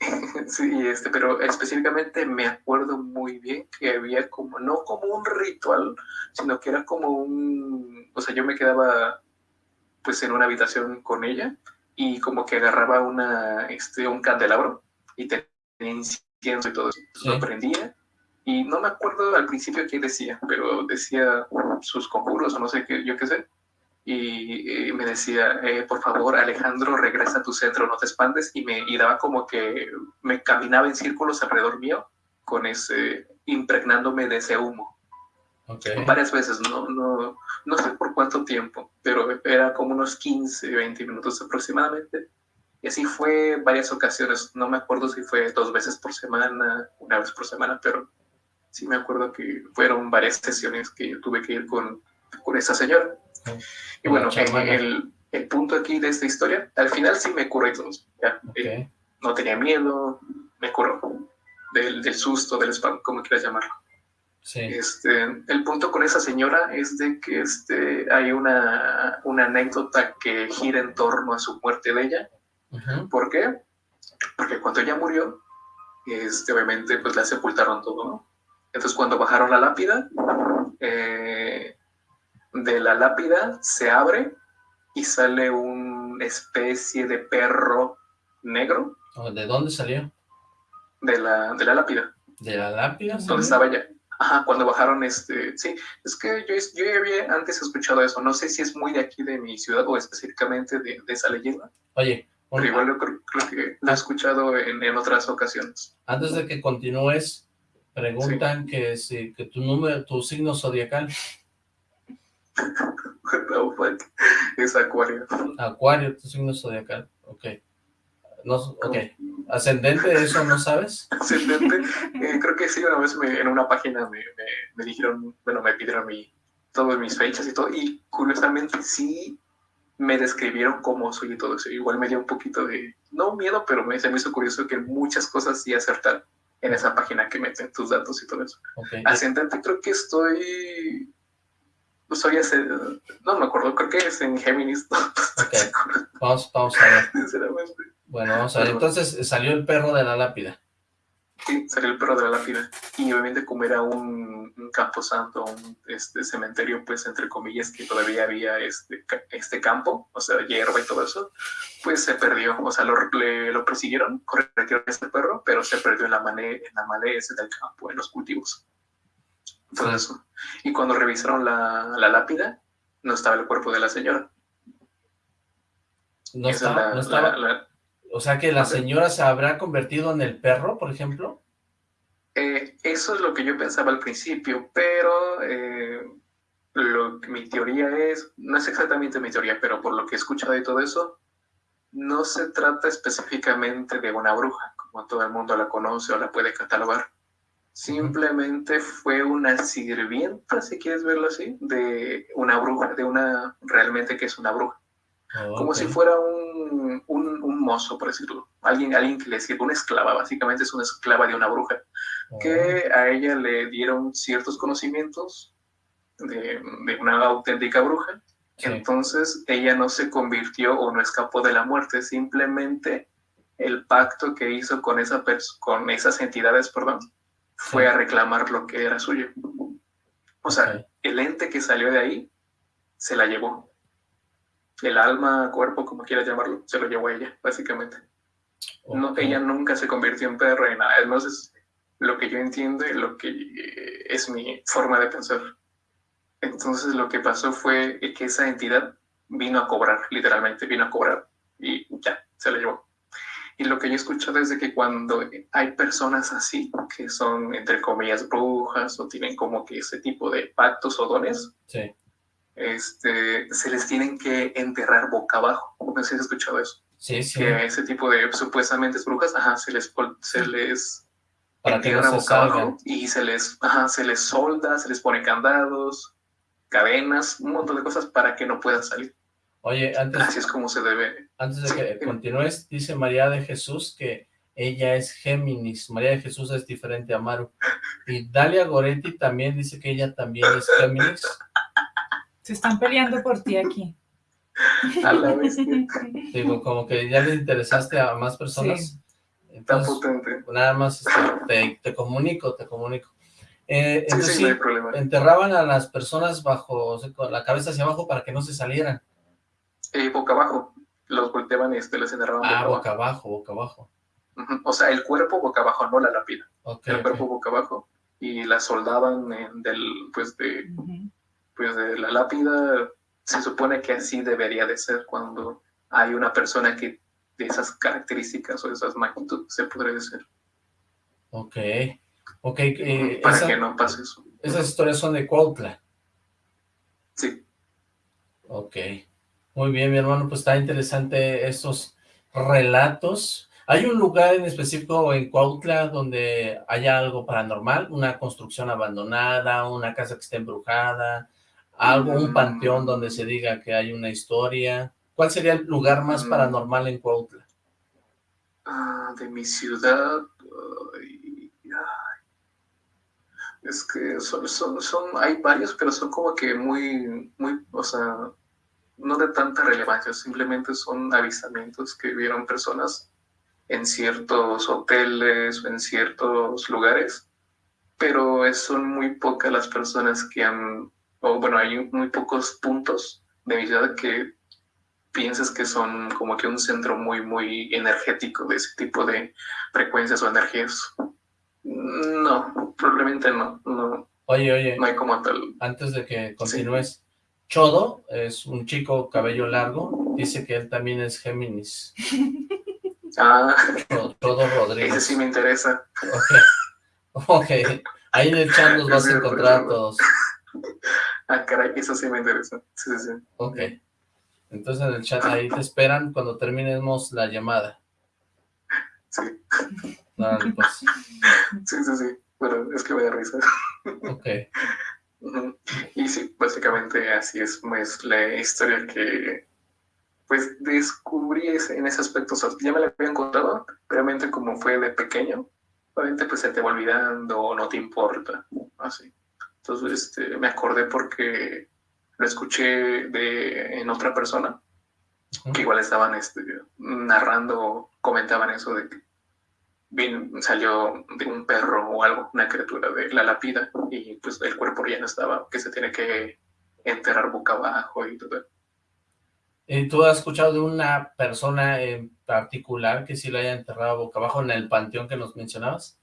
Sí, este, pero específicamente me acuerdo muy bien que había como, no como un ritual, sino que era como un, o sea, yo me quedaba pues en una habitación con ella y como que agarraba una, este, un candelabro y tenía incienso y todo eso. Sí. Lo prendía y no me acuerdo al principio qué decía, pero decía sus conjuros o no sé qué, yo qué sé. Y, eh, me decía, eh, por favor, Alejandro, regresa a tu centro, no te expandes. Y me y daba como que me caminaba en círculos alrededor mío, con ese, impregnándome de ese humo. Ok. Varias veces, no, no, no sé por cuánto tiempo, pero era como unos 15, 20 minutos aproximadamente. Y así fue varias ocasiones. No me acuerdo si fue dos veces por semana, una vez por semana, pero sí me acuerdo que fueron varias sesiones que yo tuve que ir con, con esa señora. Y bueno, el, el punto aquí de esta historia, al final sí me curé todo. Ya, eh, no tenía miedo, me curó del, del susto, del spam, como quieras llamarlo. Sí. Este, el punto con esa señora es de que este, hay una, una anécdota que gira en torno a su muerte de ella. Ujú. ¿Por qué? Porque cuando ella murió, este, obviamente pues la sepultaron todo, ¿no? Entonces cuando bajaron la lápida, eh, de la lápida se abre y sale una especie de perro negro. ¿De dónde salió? De la, de la lápida. ¿De la lápida? ¿Dónde estaba ella? Ajá, cuando bajaron este... Sí, es que yo, yo ya había antes escuchado eso. No sé si es muy de aquí de mi ciudad o específicamente de, esa leyenda. Oye, pero igual yo creo, que lo he escuchado en, en, otras ocasiones. Antes de que continúes, preguntan que si que tu número, tu signo zodiacal. es Acuario. Acuario, tu signo zodiacal. Ok. No, ok. ¿Ascendente eso no sabes? Ascendente, eh, creo que sí, una vez en una página me, me, dijeron, bueno, me pidieron mi, todas mis fechas y todo, y curiosamente sí me describieron cómo soy y todo eso. Igual me dio un poquito de, no miedo, pero me, se me hizo curioso que muchas cosas sí acertar en esa página que meten tus datos y todo eso. Ascendente creo que estoy soy ese, no me acuerdo, creo que es en Géminis. vamos, vamos a ver. Bueno, vamos a ver, entonces salió el perro de la lápida. Sí, salió el perro de la lápida. Y obviamente como era un, un camposanto, un este, cementerio, pues entre comillas, que todavía había este, este campo, o sea, hierba y todo eso, pues se perdió. O sea, lo, le, lo persiguieron, corrieron este perro, pero se perdió en la, mane, en la maleza del campo, en los cultivos. Todo eso. Y cuando revisaron la, la lápida, no estaba el cuerpo de la señora. No, estaba, no estaba. O sea que la señora se habrá convertido en el perro, por ejemplo. Eh, eso es lo que yo pensaba al principio, pero eh, lo, mi teoría es, no es exactamente mi teoría, pero por lo que he escuchado y todo eso, no se trata específicamente de una bruja, como todo el mundo la conoce o la puede catalogar. Simplemente fue una sirvienta, si quieres verlo así, de una bruja, de una, realmente que es una bruja. Como si fuera un, mozo, por decirlo. Alguien, alguien que le sirve, una esclava, básicamente es una esclava de una bruja. Que a ella le dieron ciertos conocimientos de, de una auténtica bruja. Entonces ella no se convirtió o no escapó de la muerte, simplemente el pacto que hizo con, esa con esas entidades, perdón, fue a reclamar lo que era suyo. O sea, el ente que salió de ahí se la llevó. El alma, cuerpo, como quieras llamarlo, se lo llevó a ella, básicamente. No, ella nunca se convirtió en perro ni nada. Entonces, lo que yo entiendo y lo que eh, es mi forma de pensar. Entonces, lo que pasó fue que esa entidad vino a cobrar, literalmente vino a cobrar y ya, se la llevó. Y lo que yo he escuchado es de que cuando hay personas así, que son entre comillas brujas o tienen como que ese tipo de pactos o dones, este, se les tienen que enterrar boca abajo. No sé si has escuchado eso. Sí, sí. Que ese tipo de supuestamente brujas, ajá, se les, se les Para entierra boca abajo y se les, ajá, se les solda, se les pone candados, cadenas, un montón de cosas para que no puedan salir. Oye, antes... Así es como se debe. Antes de que continúes, dice María de Jesús que ella es Géminis. María de Jesús es diferente a Maru. Y Dalia Goretti también dice que ella también es Géminis. Se están peleando por ti aquí. A la vez. Digo, como que ya le interesaste a más personas. Entonces, potente. nada más este, te, comunico, te comunico. Eh, sí, sí, no hay problema. enterraban a las personas bajo, con la cabeza hacia abajo para que no se salieran. Eh, boca abajo. Los volteaban y este, les enterraban ah, boca, abajo. boca abajo. O sea, el cuerpo boca abajo, no la lápida. el cuerpo boca abajo. Y la soldaban en del, pues, de, pues de la lápida. Se supone que así debería de ser cuando hay una persona que de esas características o de esas magnitudes se podría decir. Ok. Ok. Eh, Para que no pase eso. Esas historias son de Cuautla. Sí. Ok. Muy bien, mi hermano, pues está interesante estos relatos. ¿Hay un lugar en específico en Cuautla donde haya algo paranormal? ¿Una construcción abandonada, una casa que esté embrujada, algo, un panteón donde se diga que hay una historia? ¿Cuál sería el lugar más mm. paranormal en Cuautla? Ah, de mi ciudad... es que son, son, son, hay varios, pero son como que muy, muy, o sea, no de tanta relevancia, simplemente son avistamientos que vieron personas en ciertos hoteles o en ciertos lugares, pero son muy pocas las personas que han, o bueno, hay muy pocos puntos de mi ciudad que piensas que son como que un centro muy, muy energético de ese tipo de frecuencias o energías. No, probablemente no, no. Oye, oye. No hay como tal. Antes de que continúes, Chodo es un chico cabello largo, dice que él también es Géminis. Ah, Chodo Rodríguez. Ese sí me interesa. Ok, ok. Ahí en el chat los vas a encontrar a todos. Ah, caray, eso sí me interesa. Sí, sí, sí. Ok. Entonces en el chat ahí te esperan cuando terminemos la llamada. Sí. Dale, pues. Sí, sí, sí. Pero es que me da risa. Ok. Y sí, básicamente así es pues, la historia que pues descubrí ese- en ese aspecto. O sea, ya me la había encontrado, realmente como fue de pequeño, obviamente pues se te va olvidando no te importa, así. Entonces este, me acordé porque lo escuché de, en otra persona, que igual estaban este, narrando, comentaban eso de que salió de un perro o algo, una criatura de la lápida, y pues el cuerpo ya no estaba, que se tiene que enterrar boca abajo y todo. ¿Y tú has escuchado de una persona en particular que sí la haya enterrado boca abajo en el panteón que nos mencionabas?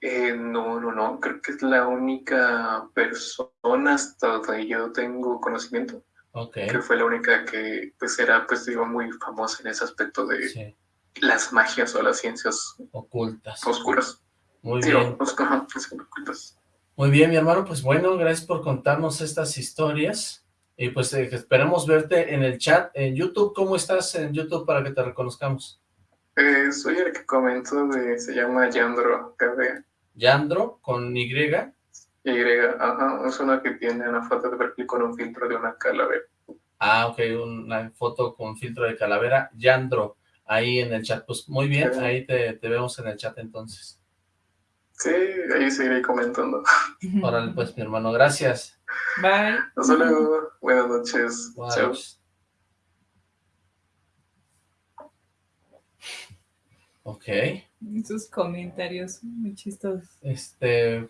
Eh, no, no, no, creo que es la única persona hasta donde yo tengo conocimiento, Ok. que fue la única que pues era pues digo muy famosa en ese aspecto de Sí, las magias o las ciencias ocultas. oscuras. Muy bien. ocultas. Muy bien, mi hermano, pues bueno, gracias por contarnos estas historias. Y pues eh, esperemos verte en el chat, en YouTube. ¿Cómo estás en YouTube para que te reconozcamos? Eh, soy el que comentó de, se llama Yandro KB. Yandro, con Y. Y, ajá, es una que tiene una foto de perfil con un filtro de una calavera. Ah, ok, una foto con filtro de calavera. Yandro, ahí en el chat. Pues muy bien, Sí. ahí te, te vemos en el chat entonces. Sí, ahí seguiré comentando. Órale, pues, mi hermano, gracias. Bye. Hasta luego, buenas noches. Buenas Chao. noches. Ok, Sus comentarios muy chistosos. este...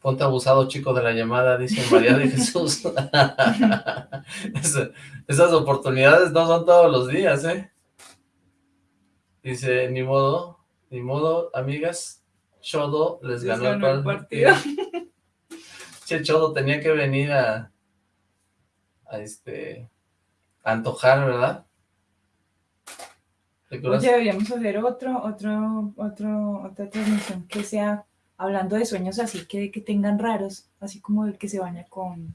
Ponte abusado, chico de la llamada, dice María de Jesús. Es- Esas oportunidades no son todos los días, ¿eh? Dice, ni modo, ni modo, amigas, Chodo les Les ganó, ganó el el partido. Che, Chodo tenía que venir a, a este, a antojar, ¿verdad? Oye, deberíamos hacer otro, otro, otro, otra transmisión que sea hablando de sueños así, que, que tengan raros, así como el que se baña con...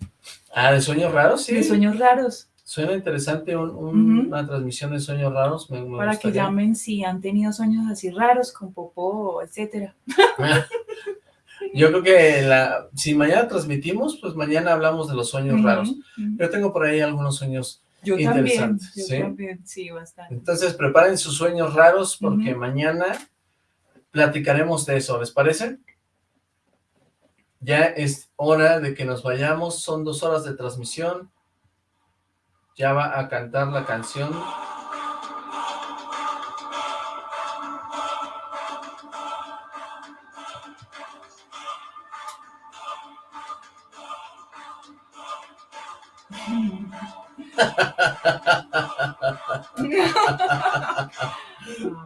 Ah, ¿de sueños raros? Sí. De sueños raros, Suena interesante un- un- Ujú. una transmisión de sueños raros. Me, me para que llamen si han tenido sueños así raros, con popó, etcétera. Yo creo que la, si mañana transmitimos, pues mañana hablamos de los sueños raros. Yo tengo por ahí algunos sueños Yo también, yo ¿sí? también, sí, bastante. Entonces preparen sus sueños raros porque mañana platicaremos de eso, ¿les parece? Ya es hora de que nos vayamos, son dos horas de transmisión. Ya va a cantar la canción.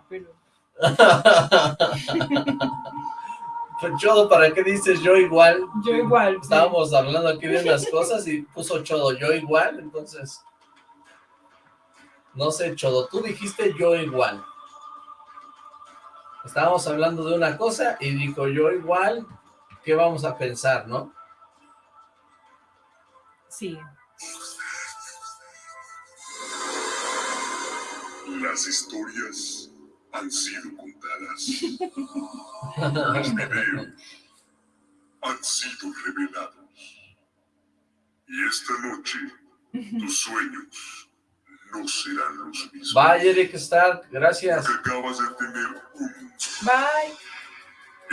Pero- Chodo, ¿para qué dices yo igual? Yo igual. sí. Estábamos hablando aquí de unas cosas y puso Chodo yo igual, entonces... No sé, Chodo, tú dijiste yo igual. Estábamos hablando de una cosa y dijo yo igual, ¿qué vamos a pensar, no? Sí. Las historias han sido contadas. Los videos han sido revelados. Y esta noche tus sueños no serán los mismos. Bye, Eric Stark, gracias. Porque acabas de tener un Bye.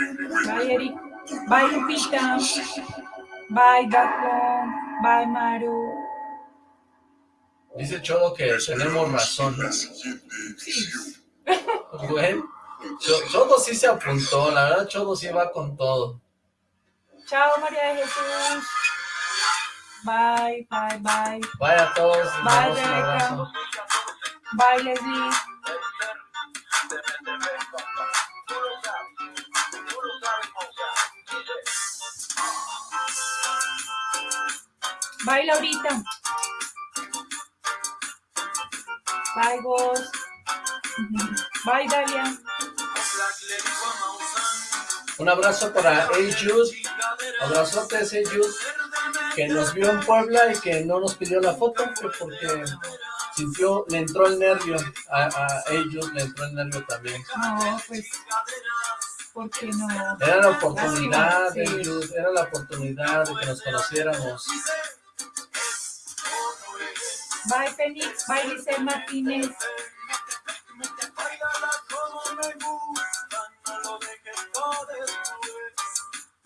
encuentro Bye, Eric. Bye, Lupita. Bye, Gato. Bye, Maru. Dice Chodo que tenemos razón. Bueno, Cho- Chodo sí se apuntó, la verdad Chodo sí va con todo. Chao, María de Jesús. Bye, bye, bye. Bye a todos, Bye, Rebeca. Bye, Leslie. Bye, Laurita. Bye, Ghost. Bye, Dalia. Un abrazo para Ayud, abrazotes Ayud, que nos vio en Puebla y que no nos pidió la foto, que porque sintió, le entró el nervio, a, a Ayud le entró el nervio también. No, pues, ¿por qué no? Era la oportunidad. Ayud, era la oportunidad de que nos conociéramos. Bye, Fénix. Bye, Licel Martínez.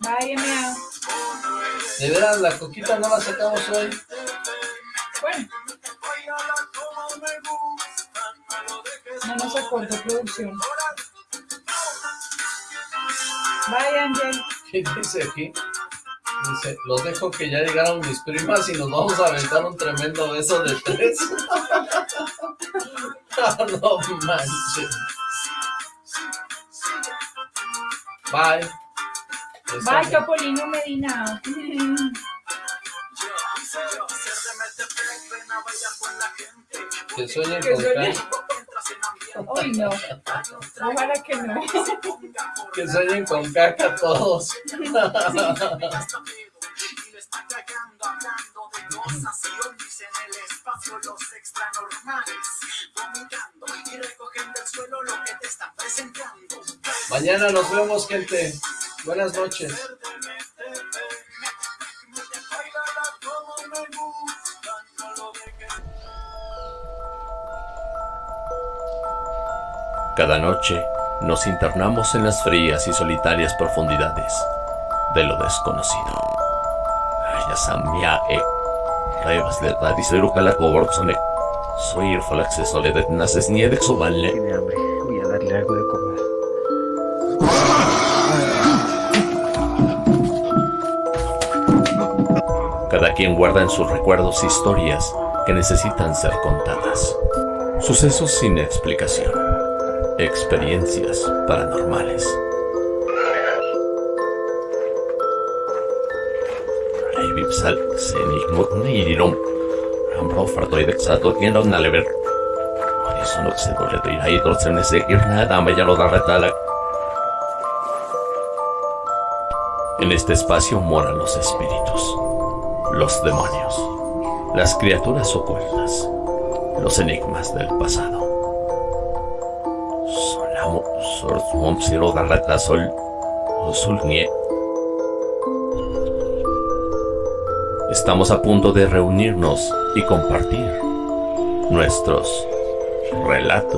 Bye, MA. De veras, la coquita no la sacamos hoy. Bueno. No nos acordó producción. Bye, Ángel. ¿Qué dice aquí? Dice, los dejo que ya llegaron mis primas y nos vamos a aventar un tremendo beso de tres. no manches. Bye. Bye, Topolino Medina. Que sueñen Que con no. Ojalá que no. Que sueñen con caca todos. Mañana nos vemos, gente. Buenas noches. Cada noche nos internamos en las frías y solitarias profundidades de lo desconocido. Ayasamia e Revas de Radisero Calacoborzone. Soy de Naces Niedex o Valle. Tiene hambre. Voy a darle algo de comer. Cada quien guarda en sus recuerdos historias que necesitan ser contadas. Sucesos sin explicación. Experiencias paranormales. Vipsal, Senig, Nirom. Ambro Fartoid Exato, Tienda Nalever. Eso no se duele de ir ahí, en ese ir nada, me ya lo da retala. En este espacio moran los espíritus, los demonios, las criaturas ocultas, los enigmas del pasado. Swam, siro, garrata, sol, sol, nie. Estamos a punto de reunirnos y compartir nuestros relatos.